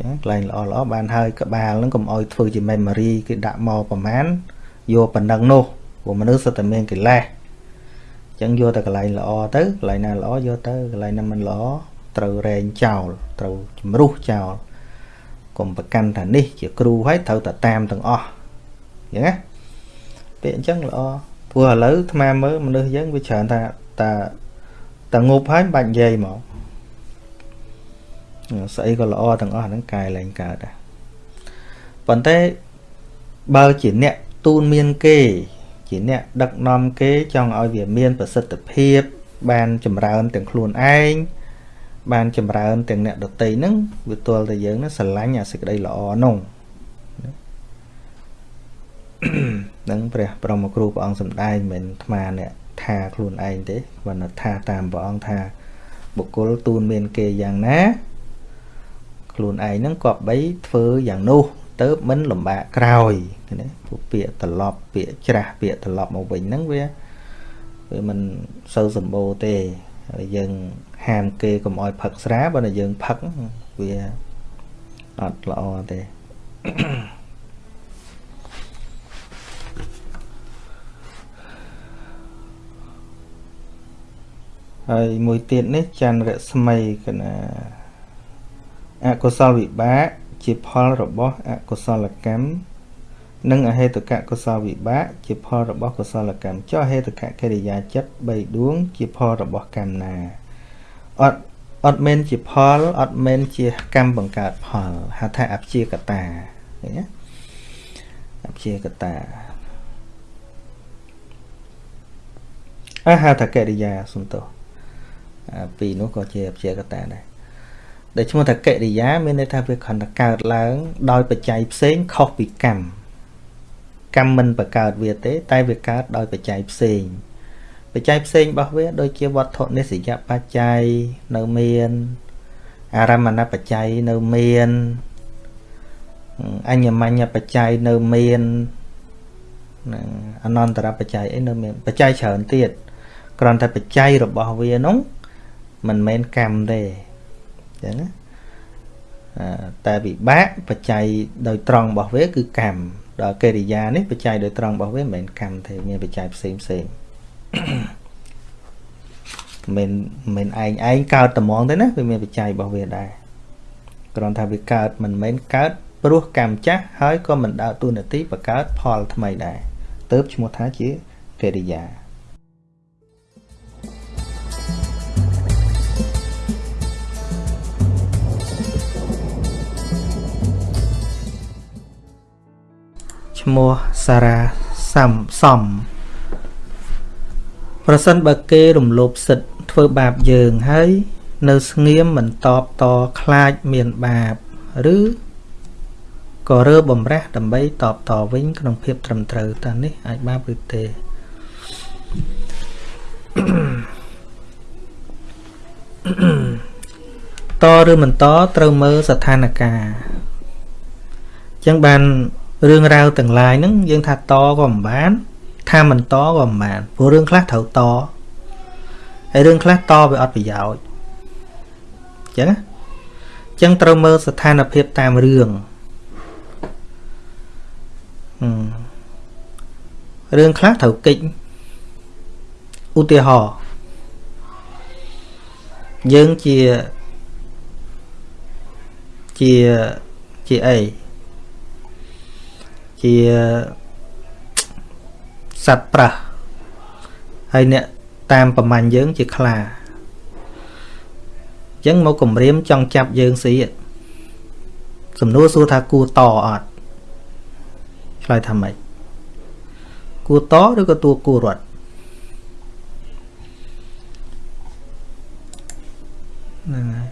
ចឹងកន្លែងល្អល្អបានហើយក្បាលហ្នឹងកុំអោយធ្វើជា memory គេដាក់មកប្រមាណយកប៉ុណ្ណឹងនោះព្រោះមនុស្សសុទ្ធតែមានកិលេសចឹងយកតែកន្លែងល្អទៅកន្លែងណាល្អយកទៅកន្លែងណាមិនល្អត្រូវរែងចោលត្រូវជំរុះចោលកុំប្រកាន់ថានេះជាគ្រូហើយត្រូវតែតាមទាំងអស់អញ្ចឹងណាពាក្យអញ្ចឹងល្អព្រោះឥឡូវអាត្មាមើលមនុស្សយើងវាច្រើនថាតាតាងប់ហើយមិនបាច់និយាយមក ស្អីក៏ល្អទាំងអស់ហ្នឹងកែលែងកើតដែរប៉ុន្តែបើជាអ្នកទូនមានគេ ជាអ្នកដឹកនាំគេចង់ឲ្យវាមានប្រសិទ្ធភាព បានចម្រើនទាំងខ្លួនឯងបានចម្រើនទាំងអ្នកដតីហ្នឹងវាទល់តែយើងហ្នឹងស្រឡាញ់អាសេចក្តីល្អនោះនឹងព្រះបរមគ្រូព្រះអង្គសម្ដែងមិនអាត្មាអ្នកថាខ្លួនឯងទេគាត់ថាតាមព្រះអង្គថាបុគ្គលទូនមានគេយ៉ាងណា ខ្លួនឯងហ្នឹងគប្បីធ្វើយ៉ាងនោះទៅមិនលំបាកក្រោយណាពួកពាក្យត្រឡប់ពាក្យច្រាស់ពាក្យត្រឡប់មកវិញហ្នឹងវាវាមិនសូវសម្បូរទេហើយយើងហាមគេកុំឲ្យផឹកស្រាបើតែយើងផឹកវាអត់ល្អទេហើយមួយទៀតនេះច័ន្ទរស្មីកណា អកុសលវិបាកជាផលរបស់អកុសលកម្មនិងអហេតុកកុសលវិបាកជាផលរបស់កុសលកម្មចុះអហេតុកកិរិយាចិត្ត3ដួង ជាផលរបស់កម្មណាអត់អត់មែនជាផលអត់មែនជាកម្មបង្កើតផលហៅថាអព្យាកតាឃើញទេអព្យាកតាអហេតុកិរិយាសំទោសពីរនោះក៏ជាអព្យាកតាដែរ ដែលឈ្មោះថាកិរិយា មានន័យថាវាគ្រាន់តែកើតឡើង ដោយបច្ច័យផ្សេងខុសពីកម្មកម្មមិនបង្កើតវាទេ តែវាកើតដោយបច្ច័យផ្សេងបច្ច័យផ្សេងរបស់វាដូចជាវត្ថុនិស្សយបច្ច័យនៅមានអារមណបច្ច័យនៅមានអញ្ញមញ្ញបច្ច័យនៅមានអនន្តរបច្ច័យអីនៅមានបច្ច័យច្រើនទៀតគ្រាន់តែបច្ច័យរបស់វានោះមិនមែនកម្មទេអញ្ចឹងណាអឺតែវិបាកបច្ច័យដោយត្រង់របស់វាគឺកម្មដល់កិរិយានេះបច្ច័យដោយត្រង់របស់វាមិនមែនកម្មទេមានបច្ច័យផ្សេងផ្សេងមិនមិនឯងឯងកើតត្មងទេណាវាមានបច្ច័យរបស់វាដែរគ្រាន់ថាវាកើតមិនមែនកើតព្រោះកម្មចាស់ហើយក៏មិនដើរតួនាទីបង្កើតផលថ្មីដែរទៅឈ្មោះថាជាកិរិយា ឈ្មោះសារ៉ាសំសំប្រសិនបើគេរំលោភសិទ្ធធ្វើបាបយើងហើយនៅស្ងៀមមិនតបតខ្លាចមានបាបឬក៏រើបំរះដើម្បីតបតវិញក្នុងភាពត្រឹមត្រូវតើនេះអាចបាបឬទេតឬមិនតត្រូវមើលស្ថានភាពអញ្ចឹងបាន រឿងរ៉ាវទាំងឡាយហ្នឹងយើងថាតក៏មិនបាន ថាមិនតក៏មិនបានព្រោះរឿងខ្លះត្រូវតហើយរឿងខ្លះតវាអត់ប្រយោជន៍អញ្ចឹងអញ្ចឹងត្រូវមើលស្ថានភាពតាមរឿងរឿងខ្លះត្រូវកិច្ចឧទាហរណ៍យើងជាជាជាអី ជាសត្វប្រះហើយអ្នកតាមប្រមាញ់យើងជាខ្លាអញ្ចឹងមកគម្រាមចង់ចាប់យើងស៊ីសំណួរសួរថាគួរតអត់ឆ្លើយថាម៉េចគួរតឬក៏តួគួររត់ហ្នឹងហើយ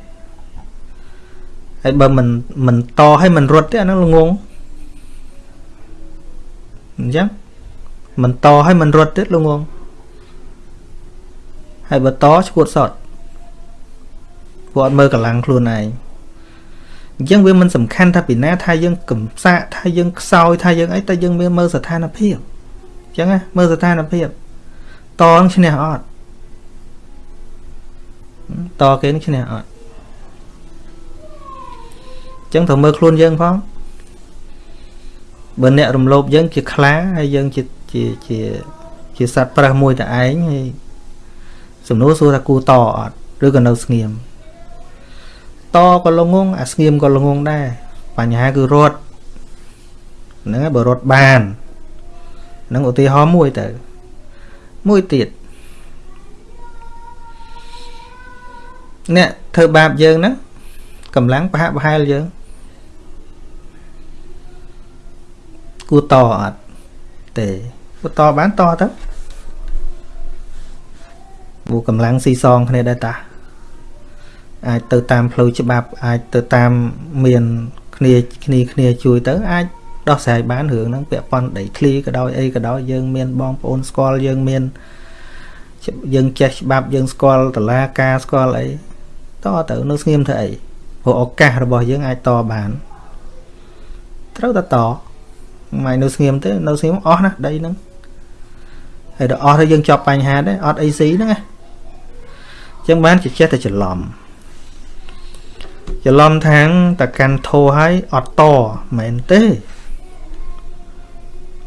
ហើយបើមិនមិនតឲ្យមិនរត់ទេអាហ្នឹងល្ងង អញ្ចឹងមិនតឲ្យមិនរត់ទៀតលោកងងហើយបើតឈួតសតពួកអត់មើលកម្លាំងខ្លួនឯងអញ្ចឹងវាមិនសំខាន់ថាពីណាថាយើងកំសាកថាយើងខ្សោយថាយើងអីតែយើងមានមើលស្ថានភាពអញ្ចឹងណាមើលស្ថានភាពតនឹងឈ្នះអត់តគេនឹងឈ្នះអត់អញ្ចឹងត្រូវមើលខ្លួនយើងផង បើអ្នករំលោភយើងជាខ្លាហើយយើងជាជាជាជាសត្វប្រើសមួយតែឯងហើយសំណួរសួរថាគូតអត់ឬក៏នៅស្ងៀមតក៏ល្ងងអាស្ងៀមក៏ល្ងងដែរបញ្ហាគឺរត់ហ្នឹងហើយបើរត់បាននឹងឧទាហរណ៍មួយទៅមួយទៀតអ្នកធ្វើបាបយើងហ្នឹងកម្លាំងប្រហាក់ប្រហែលយើង គួរតអត់ទេគួរតបានតទៅព្រោះកម្លាំងស៊ីសងគ្នាដែរតាអាចទៅតាមផ្លូវច្បាប់ អាចទៅតាមមានគ្នាគ្នាគ្នាជួយទៅអាចដោះស្រាយបានរឿងហ្នឹងពាក់ព័ន្ធដីធ្លីក៏ដោយអីក៏ដោយយើងមានបងប្អូនស្គាល់យើងមានយើងចេះច្បាប់យើងស្គាល់តឡាការស្គាល់អីតទៅនៅស្ងៀមធ្វើអីព្រោះឱកាសរបស់យើងអាចតបានត្រូវតែត មិននៅស្ងៀមទេនៅស្ងៀមអស់ណាដីហ្នឹងហើយដល់អស់ទៅយើងចប់បញ្ហាដែរអត់អីស៊ីហ្នឹងណាចឹងបានជាចេះតែច្រឡំច្រឡំថាងតកាន់ធោឲ្យអត់តមែនទេ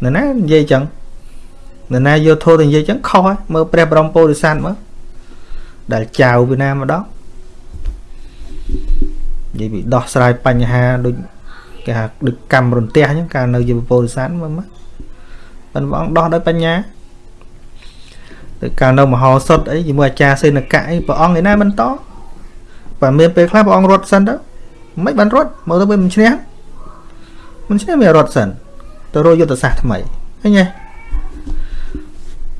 ណ៎ណានិយាយចឹងណ៎ណាយកធោទៅនិយាយចឹងខុសហើយមើលព្រះបរមពោធិសត្វមើលដែលចៅពីណាម្ដងនិយាយពីដោះស្រាយបញ្ហាដូច គេហៅដូចកម្មរន្ទះអញ្ចឹងកាលនៅជាពុទ្ធសាសនាមើលមកប៉ុន្តែព្រះអង្គដោះដោយបញ្ញាទៅកាលនៅមហោសុតអីជាមួយអាចារ្យសេនកៈអីព្រះអង្គឯណាមិនតបើមានពេលខ្លះព្រះអង្គរត់សិនទៅមិនបានរត់មើលទៅវាមិនឈ្នះមិនឈ្នះវារត់សិនទៅរកយុទ្ធសាស្ត្រថ្មីឃើញទេ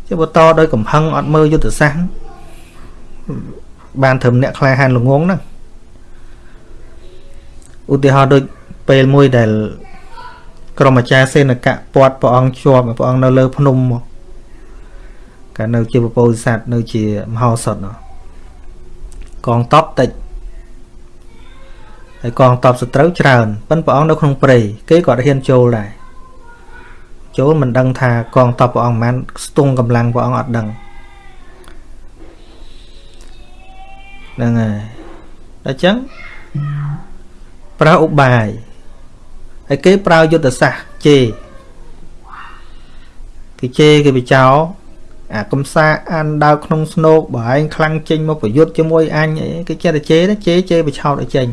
ជាបន្តដោយកំហឹងអត់មើលយុទ្ធសាស្ត្របានត្រឹមអ្នកក្លាហានល្ងងហ្នឹងឧទាហរណ៍ដូច ពេលមួយដែលក្រុមអាចារ្យសេនកៈពាត់ព្រះអង្គជាប់ព្រះអង្គនៅលើភ្នំមកកាលនៅជាពពោធិសត្វនៅជាមហោសថកងតបតិចហើយកងតបសត្រូវច្រើនប៉ិនព្រះអង្គនៅក្នុងព្រៃគេក៏ហ៊ានចូលដែរចូលមិនដឹងថាកងតបព្រះអង្គមិនស្ទង់កម្លាំងព្រះអង្គអត់ដឹងហ្នឹងហើយដល់អញ្ចឹងប្រើឧបាយ ហើយគេប្រើយុទ្ធសាស្ត្រជេរគេជេរគេបិចោអាកំសាអានដើរក្នុងស្នោកបើឯងខ្លាំងចេញមកប្រយុទ្ធជាមួយអញអីគេចេះតែជេរជេរជេរបិឆោតឲ្យចេញ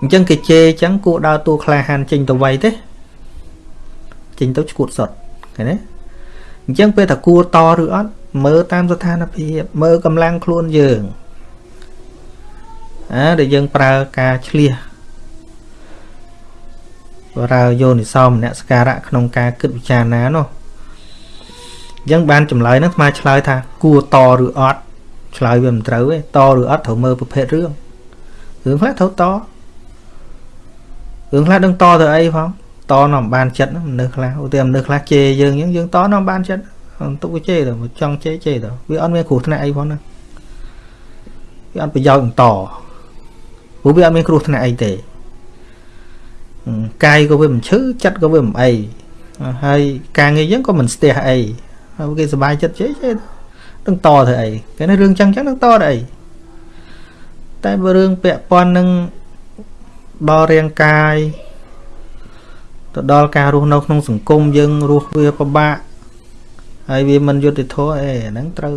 អញ្ចឹងគេជេរអញ្ចឹងគួរដើរតួក្លាហានចេញទៅໄວទេចេញទៅឈួតសុតឃើញទេអញ្ចឹងពេលថាគួរតឬអត់មើលតាមស្ថានភាពមើលកម្លាំងខ្លួនយើងអាដែលយើងប្រើការឆ្លៀស ប្រើយោនិសោមនសការៈក្នុងការគិតវិចារណានោះអញ្ចឹងបានចម្លើយហ្នឹងស្មើឆ្លើយថាគួរតឬអត់ឆ្លើយវាមិនត្រូវទេតឬអត់ត្រូវមើលប្រភេទរឿងរឿងខ្លះត្រូវតរឿងខ្លះដឹងតទៅអីផងតនាំបានចិត្តមនុស្សខ្លះឧទាហរណ៍មនុស្សខ្លះជេរយើងអញ្ចឹងយើងតនាំបានចិត្តទុកវាជេរទៅចង់ជេរជេរទៅវាអត់មានគ្រោះថ្នាក់អីផងណាវាអត់ប្រយោជន៍បន្តព្រោះវាអត់មានគ្រោះថ្នាក់អីទេ កាយក៏វាមិនឈឺចិត្តក៏វាមិនអីហើយការងារយើងក៏មិនស្ទះអីហើយគេសុបាយចិត្តជេរជេរនឹងតទៅអីគេនេះរឿងចឹងចឹងនឹងតទៅអីតែបើរឿងពាក់ព័ន្ធនឹងដល់រាងកាយទៅដល់ការរស់នៅក្នុងសង្គមយើងរស់វាពិបាកហើយវាមិនយុត្តិធម៌អេហ្នឹងត្រូវ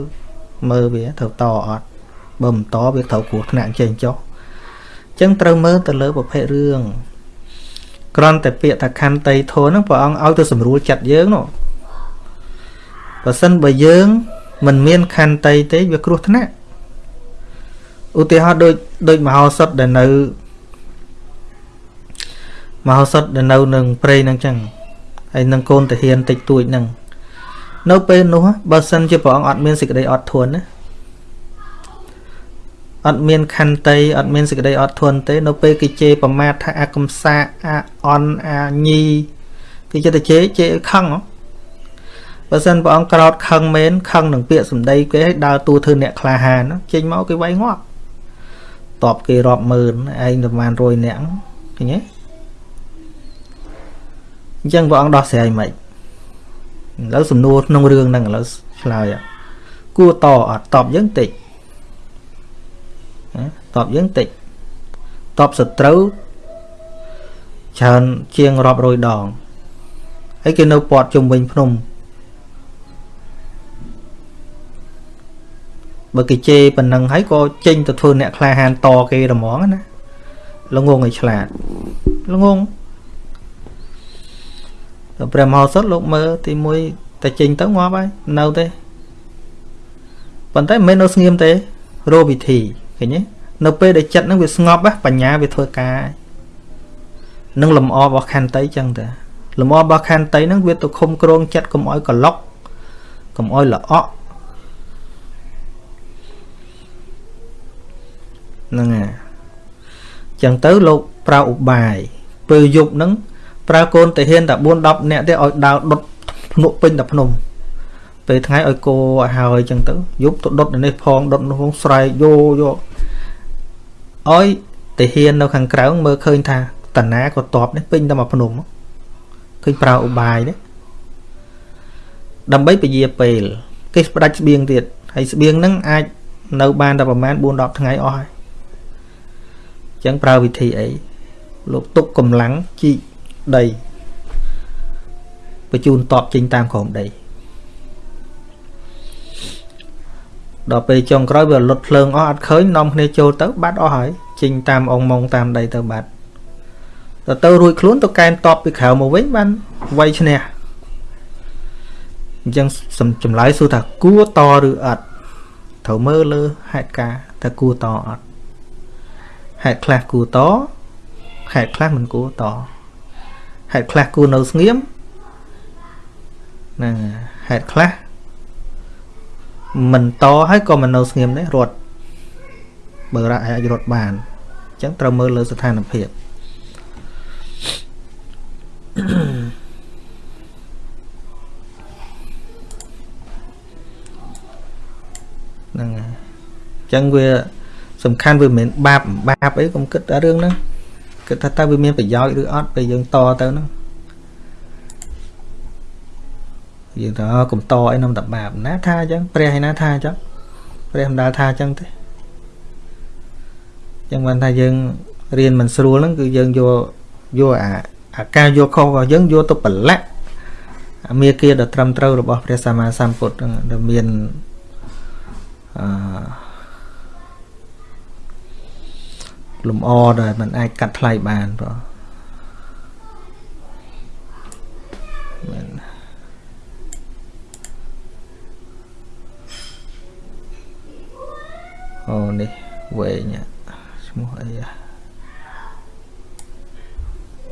មើលវាត្រូវតអត់បើមិនតវាត្រូវគ្រោះថ្នាក់ចេញចុះអញ្ចឹងត្រូវមើលទៅលើប្រភេទរឿង គ្រាន់តែពាក្យថាខន្តីធនហ្នឹងព្រះអង្គឲ្យទៅស្រួលចិត្តយើងនោះបើសិនបើយើងមិនមានខន្តីទេវាគ្រោះថ្នាក់ឧទាហរណ៍ដូចដូចមហោសថដែលនៅមហោសថដែលនៅនឹងព្រៃហ្នឹងចឹងហើយនឹងកូនតាហ៊ានតិចតួចហ្នឹងនៅពេលនោះបើសិនជាព្រះអង្គអត់មានសេចក្តីអត់ធន់ណា អត់មានខន្តីអត់មានសេចក្តីអត់ធន់ទេ នៅពេលគេជេរប្រមាថថាអាកំសាអាអន់អាញីគេចិត្តតែជេរជេរខឹងបើសិនព្រះអង្គក្រោតខឹងមែនខឹងនឹងពាក្យសម្ដីគេឲ្យដើរតួធ្វើអ្នកក្លាហានចេញមកគេវាយងាប់តបគេរាប់ម៉ឺនឯងប្រហែល100នាក់ឃើញទេអញ្ចឹងព្រះអង្គដោះស្រាយមិនឥឡូវសំណួរក្នុងរឿងហ្នឹងឥឡូវឆ្លើយគួរតអត់តបយើងតិច តបយើងតិចតបសត្រូវច្រើនជាងរាប់រយដងហើយគេនៅពាត់ជុំវិញភ្នំបើគេជេរប៉ុណ្ណឹងហើយក៏ចេញទៅធ្វើអ្នកក្លាហានតគេរហ្មងណាល្ងងឲ្យឆ្លាតល្ងងដល់ព្រះមហោសថលោកមើលទី1តែចេញទៅងាប់ហើយនៅទេប៉ុន្តែមិនមែននៅស្ងៀមទេរោវិធីឃើញទេ នៅពេលដែលចិត្តនឹងវាស្ងប់បញ្ញាវាធ្វើការនឹងលំអរបស់ខន្តីចឹងតាលំអរបស់ខន្តីនឹងវាទៅឃុំក្រងចិត្តកុំឲ្យកឡុកកុំឲ្យល្អក់ហ្នឹងហើយចឹងទៅលោកប្រើឧបាយពេលយប់ហ្នឹងប្រើកូនតាហ៊ានតែ4 10នាក់ទេឲ្យដើរដុតភ្នក់ពេញតែភ្នំពេលថ្ងៃឲ្យគោឲ្យហើយចឹងទៅយប់ទៅដុតនេះផងដុតនោះផងស្រែកយោយ កឲ្យតាហ៊ាននៅខាងក្រៅមើលឃើញថាតាណាក៏តបនេះពេញតែមកភ្នំឃើញប្រើឧបាយនេះដើម្បីពជាពេលគេផ្ដាច់ស្បៀងទៀតហើយស្បៀងហ្នឹងអាចនៅបានតែប្រហែល4 10ថ្ងៃអស់ហើយអញ្ចឹងប្រើវិធីអីលោកទុកកម្លាំងជីកដីបញ្ជូនតបចេញតាមក្រោមដី ដល់ពេលចុងក្រោយវាលុតភ្លើងអស់អត់ឃើញនាំគ្នាចូលទៅបាត់អស់ហើយចេញតាមអងម៉ងតាមដីទៅបាត់ទៅទៅរួចខ្លួនទៅកែនតបពីក្រៅមកវិញបានវាយឈ្នះអញ្ចឹងចម្លើយសួរថាគួរតឬអត់ត្រូវមើលលើហេតុការថាគួរតអត់ហេតុខ្លះគួរតហេតុខ្លះមិនគួរតហេតុខ្លះគួរនៅស្ងៀមហ្នឹងហេតុខ្លះ មិនតហើយក៏មិននៅស្ងៀមដែររត់បើរត់អាចរត់បានអញ្ចឹងត្រូវមើលលើស្ថានភាពហ្នឹងហើយអញ្ចឹងវាសំខាន់វាមិនមែនបាបបាបអីកុំគិតតែរឿងហ្នឹងគិតថាតើវាមានប្រយោជន៍ឬអត់ពេលយើងតទៅហ្នឹង យើងថាកំតអីនំតបាបណាថាអញ្ចឹងព្រះឯណាថាអញ្ចឹងព្រះមិនដាល់ថាអញ្ចឹងទេចឹងបានថាយើងរៀនមិនស្រួលហ្នឹងគឺយើងយកយកអាអាការយកខុសរបស់យើងយកទៅប្រឡាក់អាមេគាដ៏ត្រឹមត្រូវរបស់ព្រះសម្មាសម្ពុទ្ធហ្នឹងដែលមានអឺលំអដែលมันអាចកាត់ថ្លៃបានបងមែន អូនេះវែងឈ្មោះអី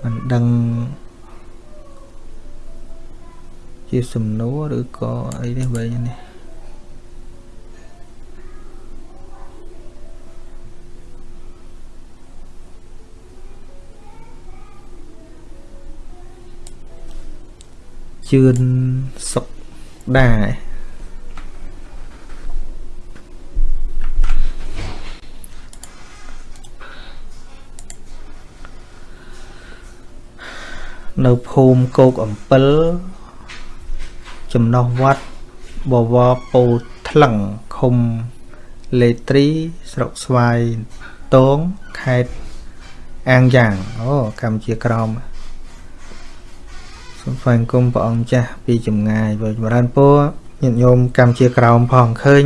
មិនដឹងជាសំណួរឬក៏អីនេះវែ នេះជឿនសុកដែរនៅភូមិគោកអំពិលចំណោះវត្តបវរពោថ្លឹងឃុំលេត្រី ស្រុកស្វាយតងខេត្តអាងយ៉ាងអូកម្ពុជាក្រមសូមស្វែងគុំព្រះអង្គចាស់ពីចម្ងាយបើចម្រើនពរញាតិញោមកម្ពុជាក្រមផងឃើញ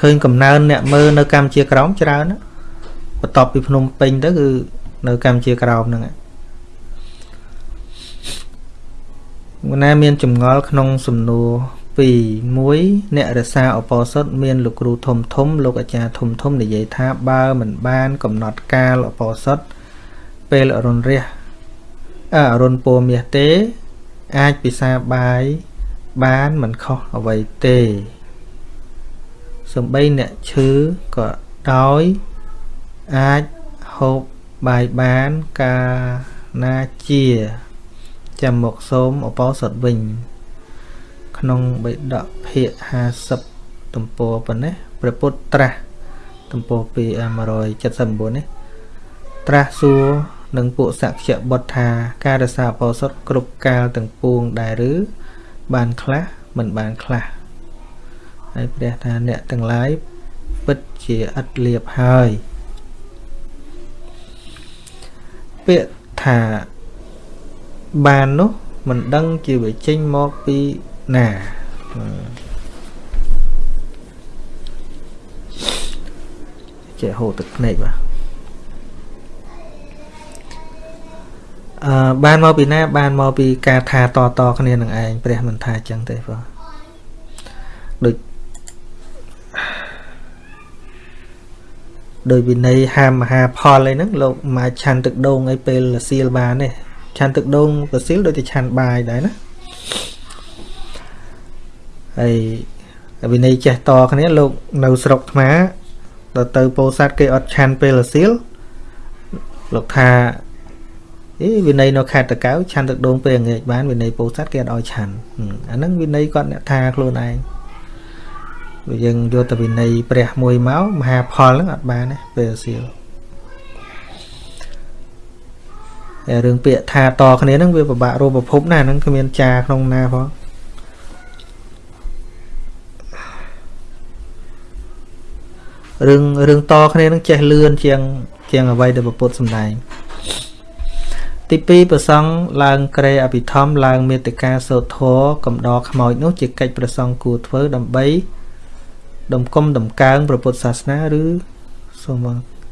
ឃើញកំណើនអ្នកមើលនៅកម្ពុជាក្រមច្រើនបន្ទាប់ពីភ្នំពេញទៅគឺនៅកម្ពុជាក្រមហ្នឹងម ណាមានចម្ងល់ក្នុងសំណួរ2 1អ្នករសាអបោសុតមានលោកគ្រូធំធំលោកអាចារ្យធំធំនិយាយថាបើមិនបាន កំណត់កាលអបោសុតពេលអរុណរះអអរុណពមាសទេ អាចពិសាបាយបានមិនខុសអ្វីទេសំបីអ្នកឈឺក៏ដោយអាចហូបបាយបានកាលណាជា ចាំមកសូមអបោសុតវិញ ក្នុងបិដកភាគ50ទំព័រប៉ុណ្ណេះព្រះពុទ្ធត្រាស់ទំព័រ279នេះត្រាស់សួរនឹងពួកសក្យបុត្រថាការរសាអបោសុតគ្រប់កាលទាំងពួងដែរឬបានខ្លះមិនបានខ្លះហើយព្រះថាអ្នកទាំងឡាយពិតជាឥតលៀបហើយពាក្យថា បាននោះមិនដឹងជាវាចេញមកពីណាចេះហូរទឹកភ្នែកបាទអឺបានមកពីណា បានមកពីការថាតតគ្នានឹងឯងព្រះមិនថាចឹងទេបងដូចដោយវិន័យហាមមហាផលអីហ្នឹងលោកមកឆាន់ទឹកដូងអីពេលសៀលបានទេ ឆាន់ទឹកដូងកសៀលដូចតែឆាន់បាយដែរណាហើយវិន័យចេះតគ្នាលោកនៅស្រុកថ្មដល់ទៅពោធិ៍សាត់គេអត់ឆាន់ពេលសៀលលោកថាអីវិន័យនៅខេត្តតកៅឆាន់ទឹកដូងពេលងាកបានវិន័យពោធិ៍សាត់គេអត់ឲ្យឆាន់អាហ្នឹងវិន័យគាត់អ្នកថាខ្លួនឯងបើយើងយកទៅវិន័យព្រះមួយមកមហាផលហ្នឹងអត់បានទេពេលសៀល រឿងពាក្យថាតគ្នាហ្នឹងវាពិបាករកប្រភពណាហ្នឹងគ្មានចាក្នុងណាផងរឿងរឿងតគ្នានឹងចេះលឿនជាង ជាងអ្វីដែលពុទ្ធសម្ដែងទី2ប្រសង់ឡើងក្រេអភិធម្មឡើងមេតិកាសោធរកំដរខ្មោចនោះជាកិច្ចប្រសង់គួរធ្វើដើម្បីដំគុំដំកើងព្រះពុទ្ធសាសនាឬសូម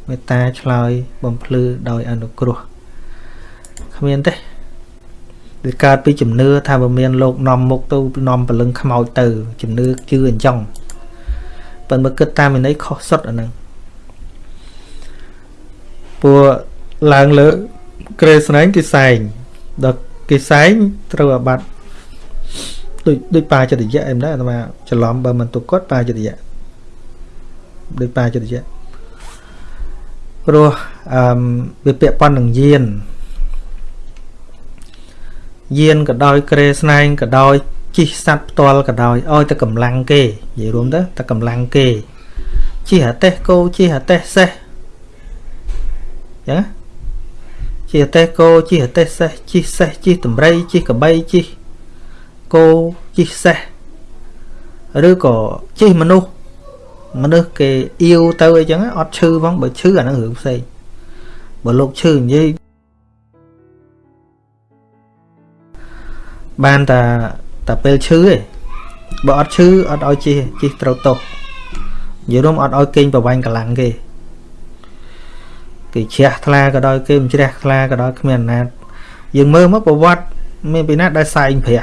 មេត្តាឆ្លើយបំភ្លឺដោយអនុគ្រោះ គ្មានទេវាកើតពីជំនឿថាបើមានលោកនាំមុខទៅនាំព្រលឹងខ្មោចទៅ ជំនឿជឿអញ្ចឹងប៉ុន្តែគិតតាមវិន័យខុសសុទ្ធអាហ្នឹងពួកឡើងលើក្រេស្នែងគេសែងដល់គេសែងត្រូវអាបត្តិដូចដូចបាចិត្តយៈអីមិនដែរអាត្មាច្រឡំបើមិនទុកគាត់បាចិត្តយៈដូចបាចិត្តយៈព្រោះអឺវាពាក់ព័ន្ធនឹងយាន យានក៏ដោយក្រេស្នែងក៏ដោយជិះសัตว์ផ្ទាល់ក៏ដោយឲ្យតែកម្លាំងគេនិយាយរួមទៅតែកម្លាំងគេជិះអាតេះគោជិះអាតេះសេះចឹងជិះអាតេះគោជិះអាតេះសេះជិះសេះជិះតម្រៃជិះកបីជិះគោជិះសេះឬក៏ជិះមនុស្សមនុស្សគេអៀវទៅអីចឹងអត់ឈឺផងបើឈឺអាហ្នឹងរឿងផ្សេងបើលោកឈឺនិយាយ បានតែតែពេលឈឺឯងបើអត់ឈឺអត់ឲ្យជិះជិះត្រូវតោះនិយាយរួមអត់ឲ្យគេងប្រវាញ់កម្លាំងគេគេជ្រះថ្លាក៏ដោយគេមិនជ្រះថ្លាក៏ដោយគ្មានអាណាចយើងមើលមកប្រវត្តិមានពីណាដែលសែងព្រះ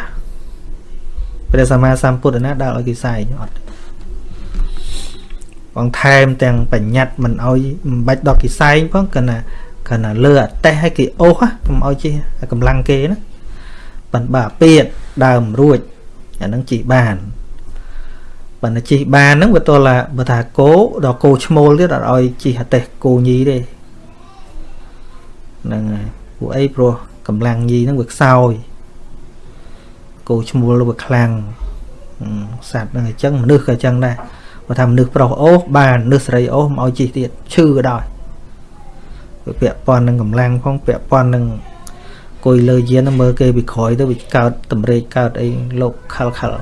ព្រះសម្មាសម្ពុទ្ធណាដែលឲ្យគេសែងអត់បងថែមទាំងបញ្ញត្តិមិនឲ្យមិនបាច់ដល់គេសែងផងគណៈគណៈលើអតេះឲ្យគេអូសកុំឲ្យជិះកម្លាំងគេណា ប៉ុន្តែអាពៀតដើមរួចអានឹងជីបានបើណាជីបានហ្នឹងវាតឡាបើថាគោដល់គោឈ្មោលទៀតអត់ឲ្យជីអតេះគោញីទេហ្នឹងហើយពួកអីព្រោះកម្លាំងញីហ្នឹងវាខ្សោយគោឈ្មោលវាខ្លាំងសត្វហ្នឹងអញ្ចឹងមនុស្សក៏អញ្ចឹងដែរបើថាមនុស្សប្រុសអូសបានមនុស្សស្រីអូសមកឲ្យជីទៀតឈឺក៏ដោយវាពាក់ព័ន្ធនឹងកម្លាំងផងពាក់ព័ន្ធនឹង គួយលើយានមើលគេពីក្រោយទៅវាកើតតម្រេកកើតអីលោកខលខល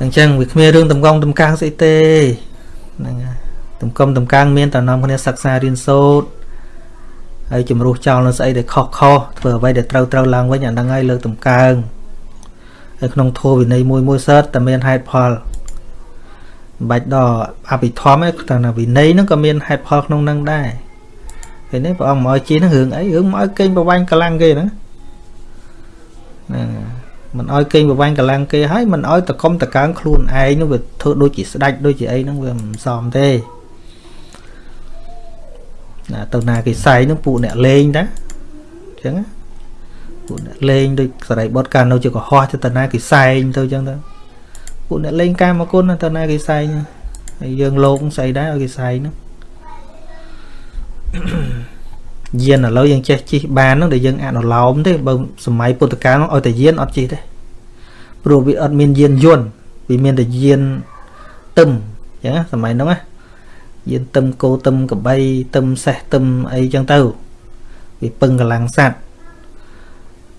អញ្ចឹងវាគ្មានរឿងតំកងតំកាំងស្អីទេហ្នឹងហើយតំកងតំកាំងមានតែនាំគ្នាសិក្សារៀនសូត្រហើយជំរុះចោលនៅស្អីដែលខុសខុសធ្វើអ្វីដែលត្រូវត្រូវឡើងវិញអាហ្នឹងហើយលើកតំកើងហើយក្នុងធម៌វិន័យមួយមួយសើតតែមានហេតុផល មិនបាច់ដល់អភិធម្មទេតែណាវិន័យហ្នឹងក៏មានហេតុផលក្នុងហ្នឹងដែរពេលនេះព្រះអង្គមកឲ្យជិះហ្នឹងរឿងអីរឿងមកឲ្យកេងប្រវាញ់កម្លាំងគេហ្នឹងហ្នឹងមិនឲ្យកេងប្រវាញ់កម្លាំងគេហើយមិនឲ្យតកុំតកើងខ្លួនឯងនោះវាធ្វើដូចជាស្ដាច់ដូចជាអីហ្នឹងវាមិនសមទេណាទៅណាគេសែងហ្នឹងពួកអ្នកលេងតាអញ្ចឹងពួកអ្នកលេងដូចសរីបុតកាលនៅជាកុហកទៅណាគេសែងទៅអញ្ចឹងទៅ ពួកអ្នកលេងកាមគុណទៅណាគេសែងហើយយើងលោកស្អីដែរឲ្យគេសែងហ្នឹងយានឥឡូវយើងចេះជិះបានហ្នឹងដែលយើងអនុលោមទេបើសម័យពុទ្ធកាលហ្នឹងឲ្យតែយានអត់ជិះទេព្រោះវាអត់មានយានយន្តវាមានតែយានទឹមអញ្ចឹងសម័យហ្នឹងណាយានទឹមគោទឹមកបីទឹមសេះទឹមអីចឹងទៅវាពឹងកម្លាំងសัตว์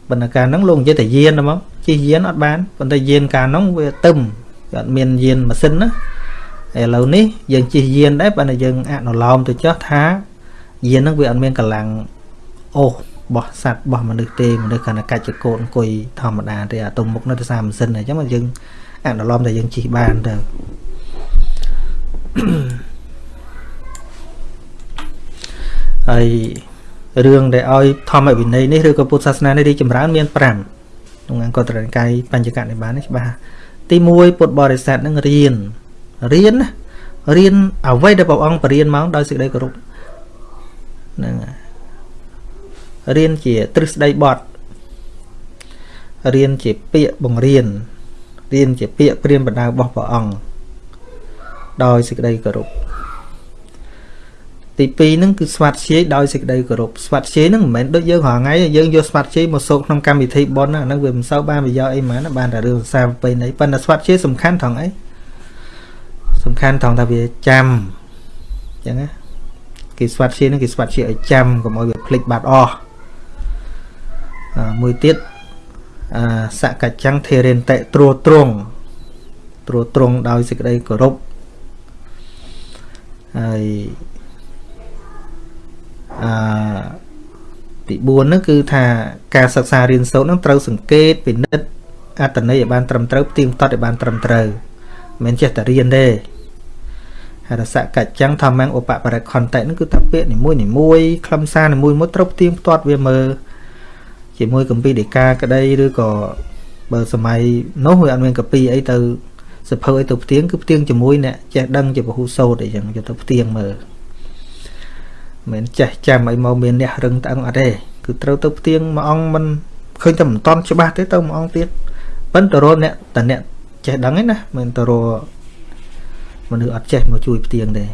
បណ្ណការហ្នឹងលោកនិយាយតែយានហ្មង ជិះយានអត់បានប៉ុន្តែយានកាលហ្នឹងវាទឹមវាអត់មានយានម៉ាស៊ីនណាឥឡូវនេះយើងជិះយានដែរបើយើងអនុលោមទៅចោះថាយានហ្នឹងវាអត់មានកម្លាំងអូសបោះសัตว์បោះមនុស្សទេមនុស្សគ្រាន់តែកាច់ចកោតអង្គុយធម្មតាទេអាទុំមុខនៅទៅសារម៉ាស៊ីនអញ្ចឹងយើងអនុលោមតែយើងជិះបានទៅហើយរឿងដែលឲ្យធម្មវិន័យនេះឬក៏ពុទ្ធសាសនានេះរីចម្រើនមាន5 ក្នុងអង្គត្រនិកាយបញ្ចកនិបាតនេះច្បាស់ទី1ពុទ្ធបរិស័ទនឹងរៀនរៀនណារៀនអ្វីដែលព្រះអង្គបរៀនមកដោយសេចក្តីគោរពហ្នឹងរៀនជាទ្រឹស្ដីបត់រៀនជាពាក្យបង្រៀនរៀនជាពាក្យព្រាមបណ្ដៅរបស់ព្រះអង្គដោយសេចក្តីគោរព ទី2ហ្នឹងគឺស្វាត់ជាយដោយសេចក្តីគោរពស្វាត់ជាយហ្នឹងមិនមែនដូចយើងរាល់ថ្ងៃយើងយកស្វាត់ជាយមកសោកក្នុងកម្មវិធីប៉ុនហ្នឹងវាមិនសូវបានប្រយោជន៍អីហ្មងបានតែរឿងសាប្រពៃណីប៉ុន្តែស្វាត់ជាយសំខាន់ត្រង់អីសំខាន់ត្រង់ថាវាចាំអញ្ចឹងណាគេស្វាត់ជាយហ្នឹងគេស្វាត់ជាយឲ្យចាំកុំឲ្យវាភ្លេចបាត់អស់មួយទៀតអសកច្ចាំងធេរិនតេត្រួត្រងត្រួត្រងដោយសេចក្តីគោរពហើយ អឺទី4ហ្នឹងគឺថាការសិក្សារៀនសូត្រហ្នឹងត្រូវសង្កេតពិនិត្យអត្តន័យឲ្យបានត្រឹមត្រូវផ្ទៀងផ្ទាត់ឲ្យបានត្រឹមត្រូវមិនចេះតែរៀនទេហរសកច្ចាំងធម្មងឧបបរិខន្តិហ្នឹងគឺថាពាក្យនីមួយនីមួយខ្លឹមសារនីមួយមួយត្រូវផ្ទៀងផ្ទាត់វាមើលជាមួយកម្ពីដេកាក្តីឬក៏បើសម័យនោះវាអត់មានកាពីអីទៅសភៅអីទៅផ្ទៀងគឺផ្ទៀងជាមួយអ្នកចេះដឹងជាពហុសោតអីចឹងយកទៅផ្ទៀងមើល មិនចេះចាំអីមកមានអ្នករឹងត្អឹងអត់ទេគឺត្រូវទៅផ្ទៀងមួយអង្គមិនឃើញតែមិនតន់ច្បាស់ទេទៅមួយអង្គទៀតប៉ិនតរអ្នកតអ្នកចេះដឹងឯណាមិនតរមនុស្សអត់ចេះមកជួយផ្ទៀងទេ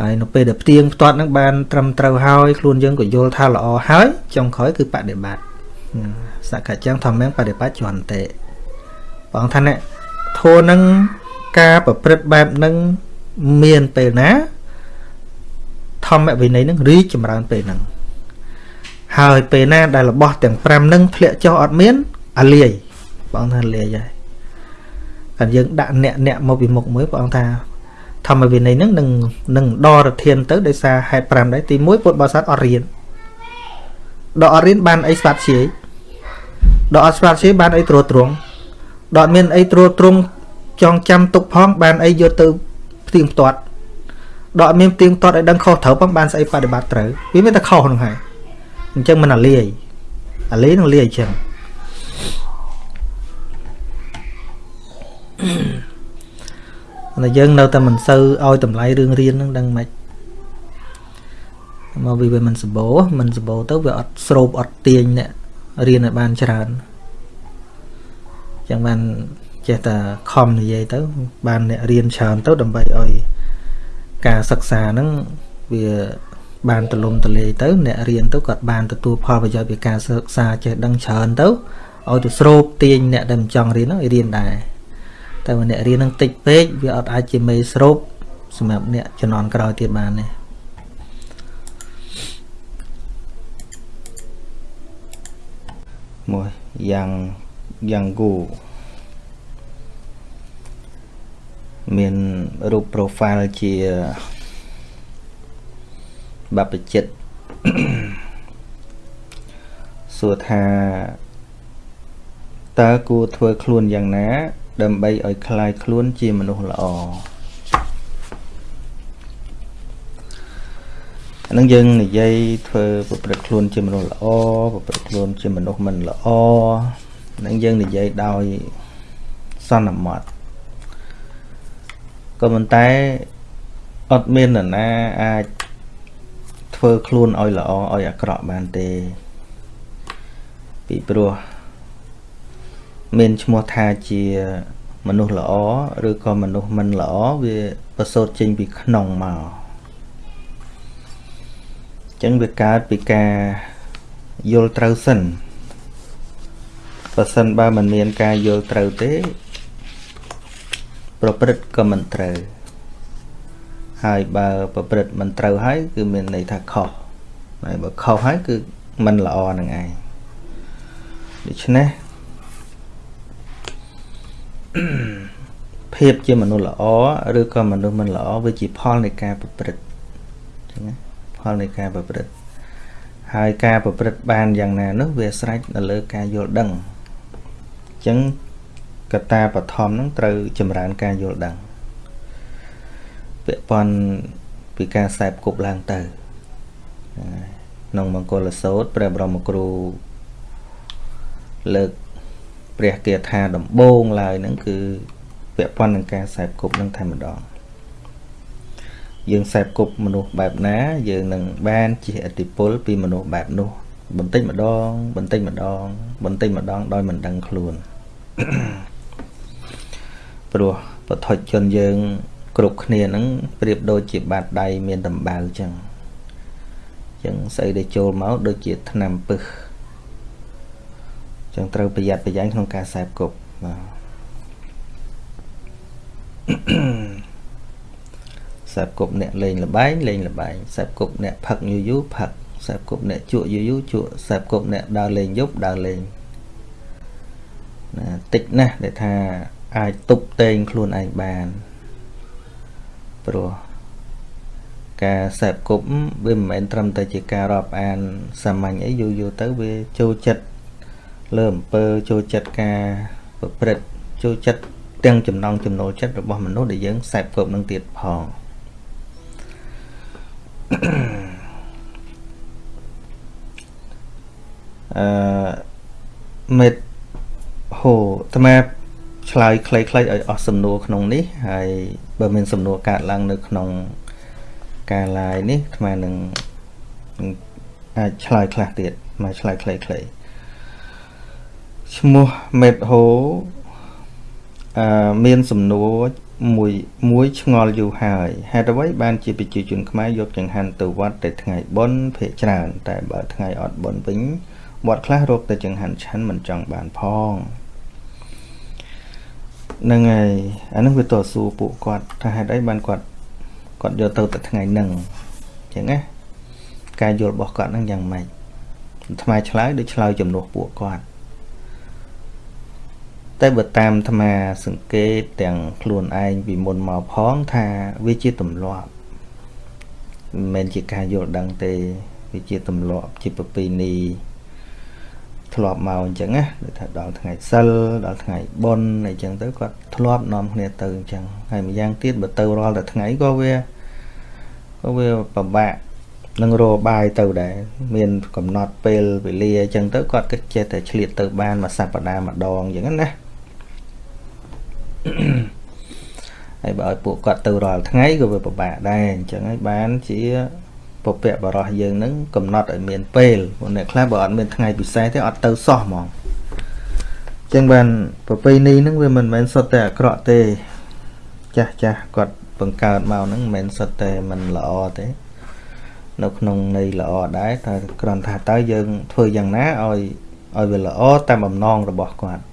ហើយនៅពេលដែលផ្ទៀងផ្ទាត់នឹងបានត្រឹមត្រូវហើយខ្លួនយើងក៏យល់ថាល្អហើយចុងក្រោយគឺបដិបត្តិសកច្ចាំងធម្មងបដិបត្តិចន្តិបងថាអ្នកធัวនឹងការប្រព្រឹត្តបែបនឹងមានពេលណា ធម្មវិន័យនឹងរីកចម្រើនពេលហ្នឹងហើយពេលណាដែលរបស់ទាំង5នឹងធ្លាក់ចុះអត់មានអាលាយព្រះអង្គថាលាយហើយតែយើងដាក់អ្នកអ្នកមកពីមុខមួយព្រះអង្គថាធម្មវិន័យហ្នឹងនឹងនឹងដរធានទៅដោយសារហេតុ5ដែរទី1ពុទ្ធបរិស័ទអត់រៀនដល់អត់រៀនបានអីស្វាត់ជាយដល់អត់ស្វាត់ជាយបានអីត្រួតត្រងដល់អត់មានអីត្រួតត្រងចងចាំទុកផងបានអីយកទៅផ្ទៀងផ្ទាត់ ដល់អត់មានផ្ទៀងផ្ទាត់ឲ្យដឹងខុសត្រូវផងបានស្អីបដិបត្តិត្រូវវាមានតែខុសហ្នឹងហើយអញ្ចឹងមិនអាលាយអាលាយនឹងលាយអញ្ចឹងតែយើងនៅតែមិនសូវឲ្យតម្លៃរឿងរៀនហ្នឹងដឹងមិនមកវាវាមិនសម្បូរមិនសម្បូរទៅវាអត់ស្រូបអត់ទាញអ្នករៀនឲ្យបានច្រើនចឹងបានចេះតែខំនិយាយទៅ បានអ្នករៀនច្រើនទៅដើម្បីឲ្យ ការសិក្សាហ្នឹងវាបានទលំទលាយទៅ អ្នករៀនទៅគាត់បានទទួលផលប្រយោជន៍ពីការសិក្សាចេះដឹងច្រើនទៅឲ្យទៅស្រូបទាញអ្នកដែលមិនចង់រៀនហ្នឹងឲ្យរៀនដែរតែបើអ្នករៀននឹងតិចពេកវាអត់អាចជាមេស្រូបសម្រាប់អ្នកជំនាន់ក្រោយទៀតបានទេមួយយ៉ាងយ៉ាងគូ មានរូប profile ជាបព្វជិតសួរថាតើគួរធ្វើខ្លួនយ៉ាងណាដើម្បីឲ្យคลายខ្លួនជាមនុស្សល្អអានឹងយើងនិយាយធ្វើប្រព្រឹត្តខ្លួនជាមនុស្សល្អប្រព្រឹត្តខ្លួនជាមនុស្សមិនល្អនឹងយើងនិយាយដោយសន្មត់ ក៏ប៉ុន្តែអត់មាននរណាអាចធ្វើខ្លួនឲ្យល្អឲ្យអាក្រក់បានទេ ពីព្រោះមានឈ្មោះថាជាមនុស្សល្អឬក៏មនុស្សមិនល្អវាប្រសូតចេញពីក្នុងមកអញ្ចឹងវាកើតពីការយល់ត្រូវសិនបើសិនបើមិនមានការយល់ត្រូវទេ ប្រព្រឹត្តក៏មិនត្រូវហើយបើប្រព្រឹត្តមិនត្រូវហើយគឺមានន័យថាខុសហើយបើខុសហើយគឺមិនល្អនឹងឯងដូច្នេះភាពជាមនុស្សល្អឬក៏មនុស្សមិនល្អវាជាផលនៃការប្រព្រឹត្តអញ្ចឹងណាផលនៃការប្រព្រឹត្តហើយការប្រព្រឹត្តបានយ៉ាងណានោះវាស្រេចនៅលើការយល់ដឹងអញ្ចឹង កត្តាបឋមហ្នឹងត្រូវចម្រើនការយល់ដឹងពាក់ព័ន្ធពីការខ្សែបគប់ឡើងទៅក្នុងមង្គលសោតព្រះបរមគ្រូលើកព្រះគាថាដំបូងឡើយហ្នឹងគឺពាក់ព័ន្ធនឹងការខ្សែបគប់នឹងតែម្ដងយើងខ្សែបគប់មនុស្សបែបណាយើងនឹងបានជាអតិពលពីមនុស្សបែបនោះបន្តិចម្ដងបន្តិចម្ដងបន្តិចម្ដងដោយមិនដឹងខ្លួន ព្រោះបឋិជនយើងគ្រប់គ្នានឹងប្រៀបដូចជាបាតដៃមានដំបៅចឹងចឹងស្អីដែលចូលមកដូចជាថ្នាំពឹសចឹងត្រូវប្រយ័ត្នប្រយែងក្នុងការខ្សែគប់បាទខ្សែគប់អ្នកលេងលបែងលេងលបែងខ្សែគប់អ្នកផឹកយូរយូរផឹកខ្សែគប់អ្នកជក់យូរយូរជក់ខ្សែគប់អ្នកដើរលេងយប់ដើរលេងណាតិចណាស់ដែលថា អាចទប់តែងខ្លួនឯងបានព្រោះការសែបគប់វាមិនមែនត្រឹមតែជាការរាប់អានសាមញ្ញអីយូរយូរទៅវាចូលចិត្តលើអំពើចូលចិត្តការប្រព្រឹត្តចូលចិត្តទាំងចំណងចំណូលចិត្តរបស់មនុស្សដែលយើងសែបគប់នឹងទៀតផងអឺមេតហូអាត្មា ឆ្លើយខ្លីៗឲ្យអស់សំណួរក្នុងនេះហើយបើមានសំណួរកើតឡើងនៅក្នុងការ live នេះអាត្មានឹងអាចឆ្លើយខ្លះទៀតមកឆ្លើយខ្លីៗឈ្មោះមេតហូអឺមានសំណួរមួយមួយឆ្ងល់យូរហើយហេតុអ្វីបានជាប្រជាជនខ្មែរយកចង្ហាន់ទៅវត្តតែថ្ងៃបុណ្យភាកច្រើន តែបើថ្ងៃអត់បុណ្យវិញវត្តខ្លះរកតែចង្ហាន់ឆាន់មិនចង់បានផង ហ្នឹងហើយអានឹងវាតស៊ូពួកគាត់ថាហេតុអីបានគាត់គាត់យកទៅតែថ្ងៃហ្នឹងអញ្ចឹងណាការយល់របស់គាត់ហ្នឹងយ៉ាងម៉េចថ្មឆ្លើយដូចឆ្លើយចំនួនពួកគាត់តែបើតាមអាត្មាសង្កេតទាំងខ្លួនឯងពីមុនមកផងថាវាជាទម្លាប់មិនមែនជាការយល់ដឹងទេវាជាទម្លាប់ជាប្រពៃណី ធ្លាប់មកអញ្ចឹងណាដូចថាដល់ថ្ងៃសិលដល់ថ្ងៃបុណ្យអីចឹងទៅគាត់ធ្លាប់នាំគ្នាទៅអញ្ចឹងហើយម្យ៉ាងទៀតបើទៅរាល់តែថ្ងៃក៏វាក៏វាពិបាកនឹងរកបាយទៅដែរមានកំណត់ពេលវេលាអញ្ចឹងទៅគាត់គិតចេះតែឆ្លៀតទៅបានមួយសប្តាហ៍ម្ដងអញ្ចឹងណាហើយបើឲ្យពួកគាត់ទៅរាល់ថ្ងៃក៏វាពិបាកដែរអញ្ចឹងហើយបានជា ពពកបរោះយើងនឹងកំណត់ឲ្យមានពេលពួកអ្នកខ្លះបើអត់មានថ្ងៃពិសេសទេអត់ទៅសោះហ្មងអញ្ចឹងបានប្រពៃណីហ្នឹងវាមិនមែនសុទ្ធតែអាក្រក់ទេ ចាស់ចាស់គាត់បង្កើតមកហ្នឹងមិនមែនសុទ្ធតែមិនល្អទេ នៅក្នុងន័យល្អដែរតែគ្រាន់ថាតើយើងធ្វើយ៉ាងណាឲ្យឲ្យវាល្អតាមបំណងរបស់គាត់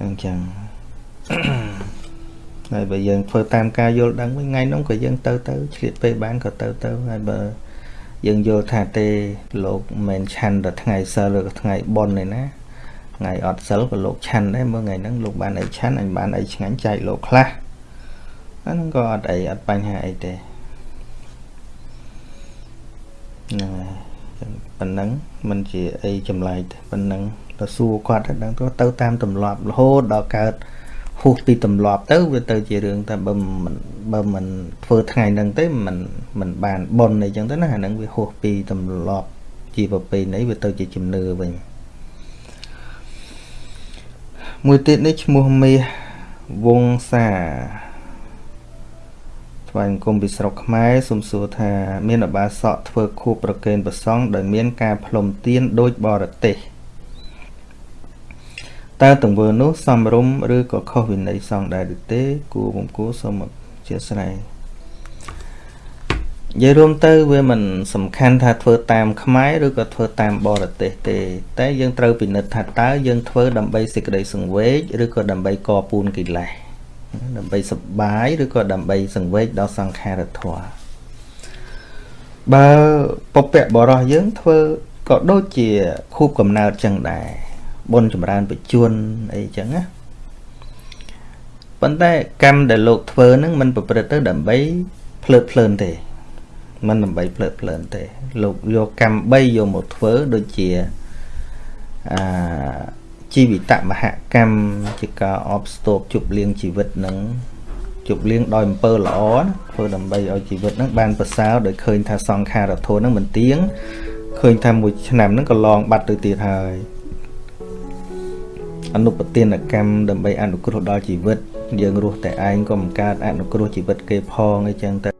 អញ្ចឹង ហើយបើយើងធ្វើតាមការយល់ដឹងវិញថ្ងៃនោះក៏យើងទៅទៅឆ្លៀតពេលបានក៏ទៅទៅហើយបើយើងយល់ថាទេលោកមិនឆាន់តែថ្ងៃសិលឬក៏ថ្ងៃបុណ្យទេណាថ្ងៃអត់សិលក៏លោកឆាន់ដែរមើលថ្ងៃហ្នឹងលោកបានអីឆាន់អញបានអីឆ្ងាញ់ចែកលោកខ្លះអាហ្នឹងក៏អត់អីអត់បញ្ហាអីទេហ្នឹងហើយប៉ុណ្ណឹងมันជាអីចម្លែកទេប៉ុណ្ណឹងទៅសួរគាត់ទៅដឹងទៅទៅតាមទម្លាប់រហូតដល់កើត ហួសពីទម្លាប់ទៅវាទៅជារឿងតែបើមិនបើមិនធ្វើថ្ងៃហ្នឹងទេមិនមិនបានប៉ុនអីចឹងទៅណាអាហ្នឹងវាហួសពីទម្លាប់ជាប្រពៃណីវាទៅជាជំនឿវិញមួយទៀតនេះឈ្មោះមាសវងសាថ្វាយអង្គមពីស្រុកខ្មែរសូមសួរថា មានអបាសកធ្វើខួបប្រកេនប្រសង់ដោយមានការផ្លុំទៀនដូចបរទេស តើទង្វើនោះសំរុំឬក៏ខុសវិន័យសង្ឃដែរឬទេ គួរបំគួរសូមអធិស្ឋាននិយាយរួមទៅវាមិនសំខាន់ថាធ្វើតាមខ្មែរឬក៏ធ្វើតាមបរទេសទេ តែយើងត្រូវពិនិត្យថាតើយើងធ្វើដើម្បីសេចក្តីសង្វេគឬក៏ដើម្បីកពូនកិលេសដើម្បីសបាយឬក៏ដើម្បីសង្វេគដល់សង្ខារធម៌បើពពកបរោះយើងធ្វើក៏ដូចជាខូបកំណើតចឹងដែរ បុណ្យចម្រើនបជនអីចឹងណាប៉ុន្តែកម្មដែលលោកធ្វើហ្នឹងมันប្រព្រឹត្តទៅដើម្បីភ្លើតភ្លើនទេมันដើម្បីភ្លើតភ្លើនទេ លោកយកកម្ម3យកមកធ្វើដូចជាអាជីវិតមហកម្មជាការអបស្ទប់ជប់លៀងជីវិតនឹងជប់លៀងដោយអំពើល្អណាធ្វើដើម្បីឲ្យជីវិតនឹងបានប្រសើរដោយឃើញថាសង្ខារធននឹងមិនទៀងឃើញថាមួយឆ្នាំនឹងក៏ឡងបាត់ទៅទៀតហើយ អនុប្រទានកម្មដើម្បីអនុគ្រោះដល់ជីវិត យើងរស់តែឯងក៏មិនកើតអនុគ្រោះជីវិតគេផងអីចឹងទៅ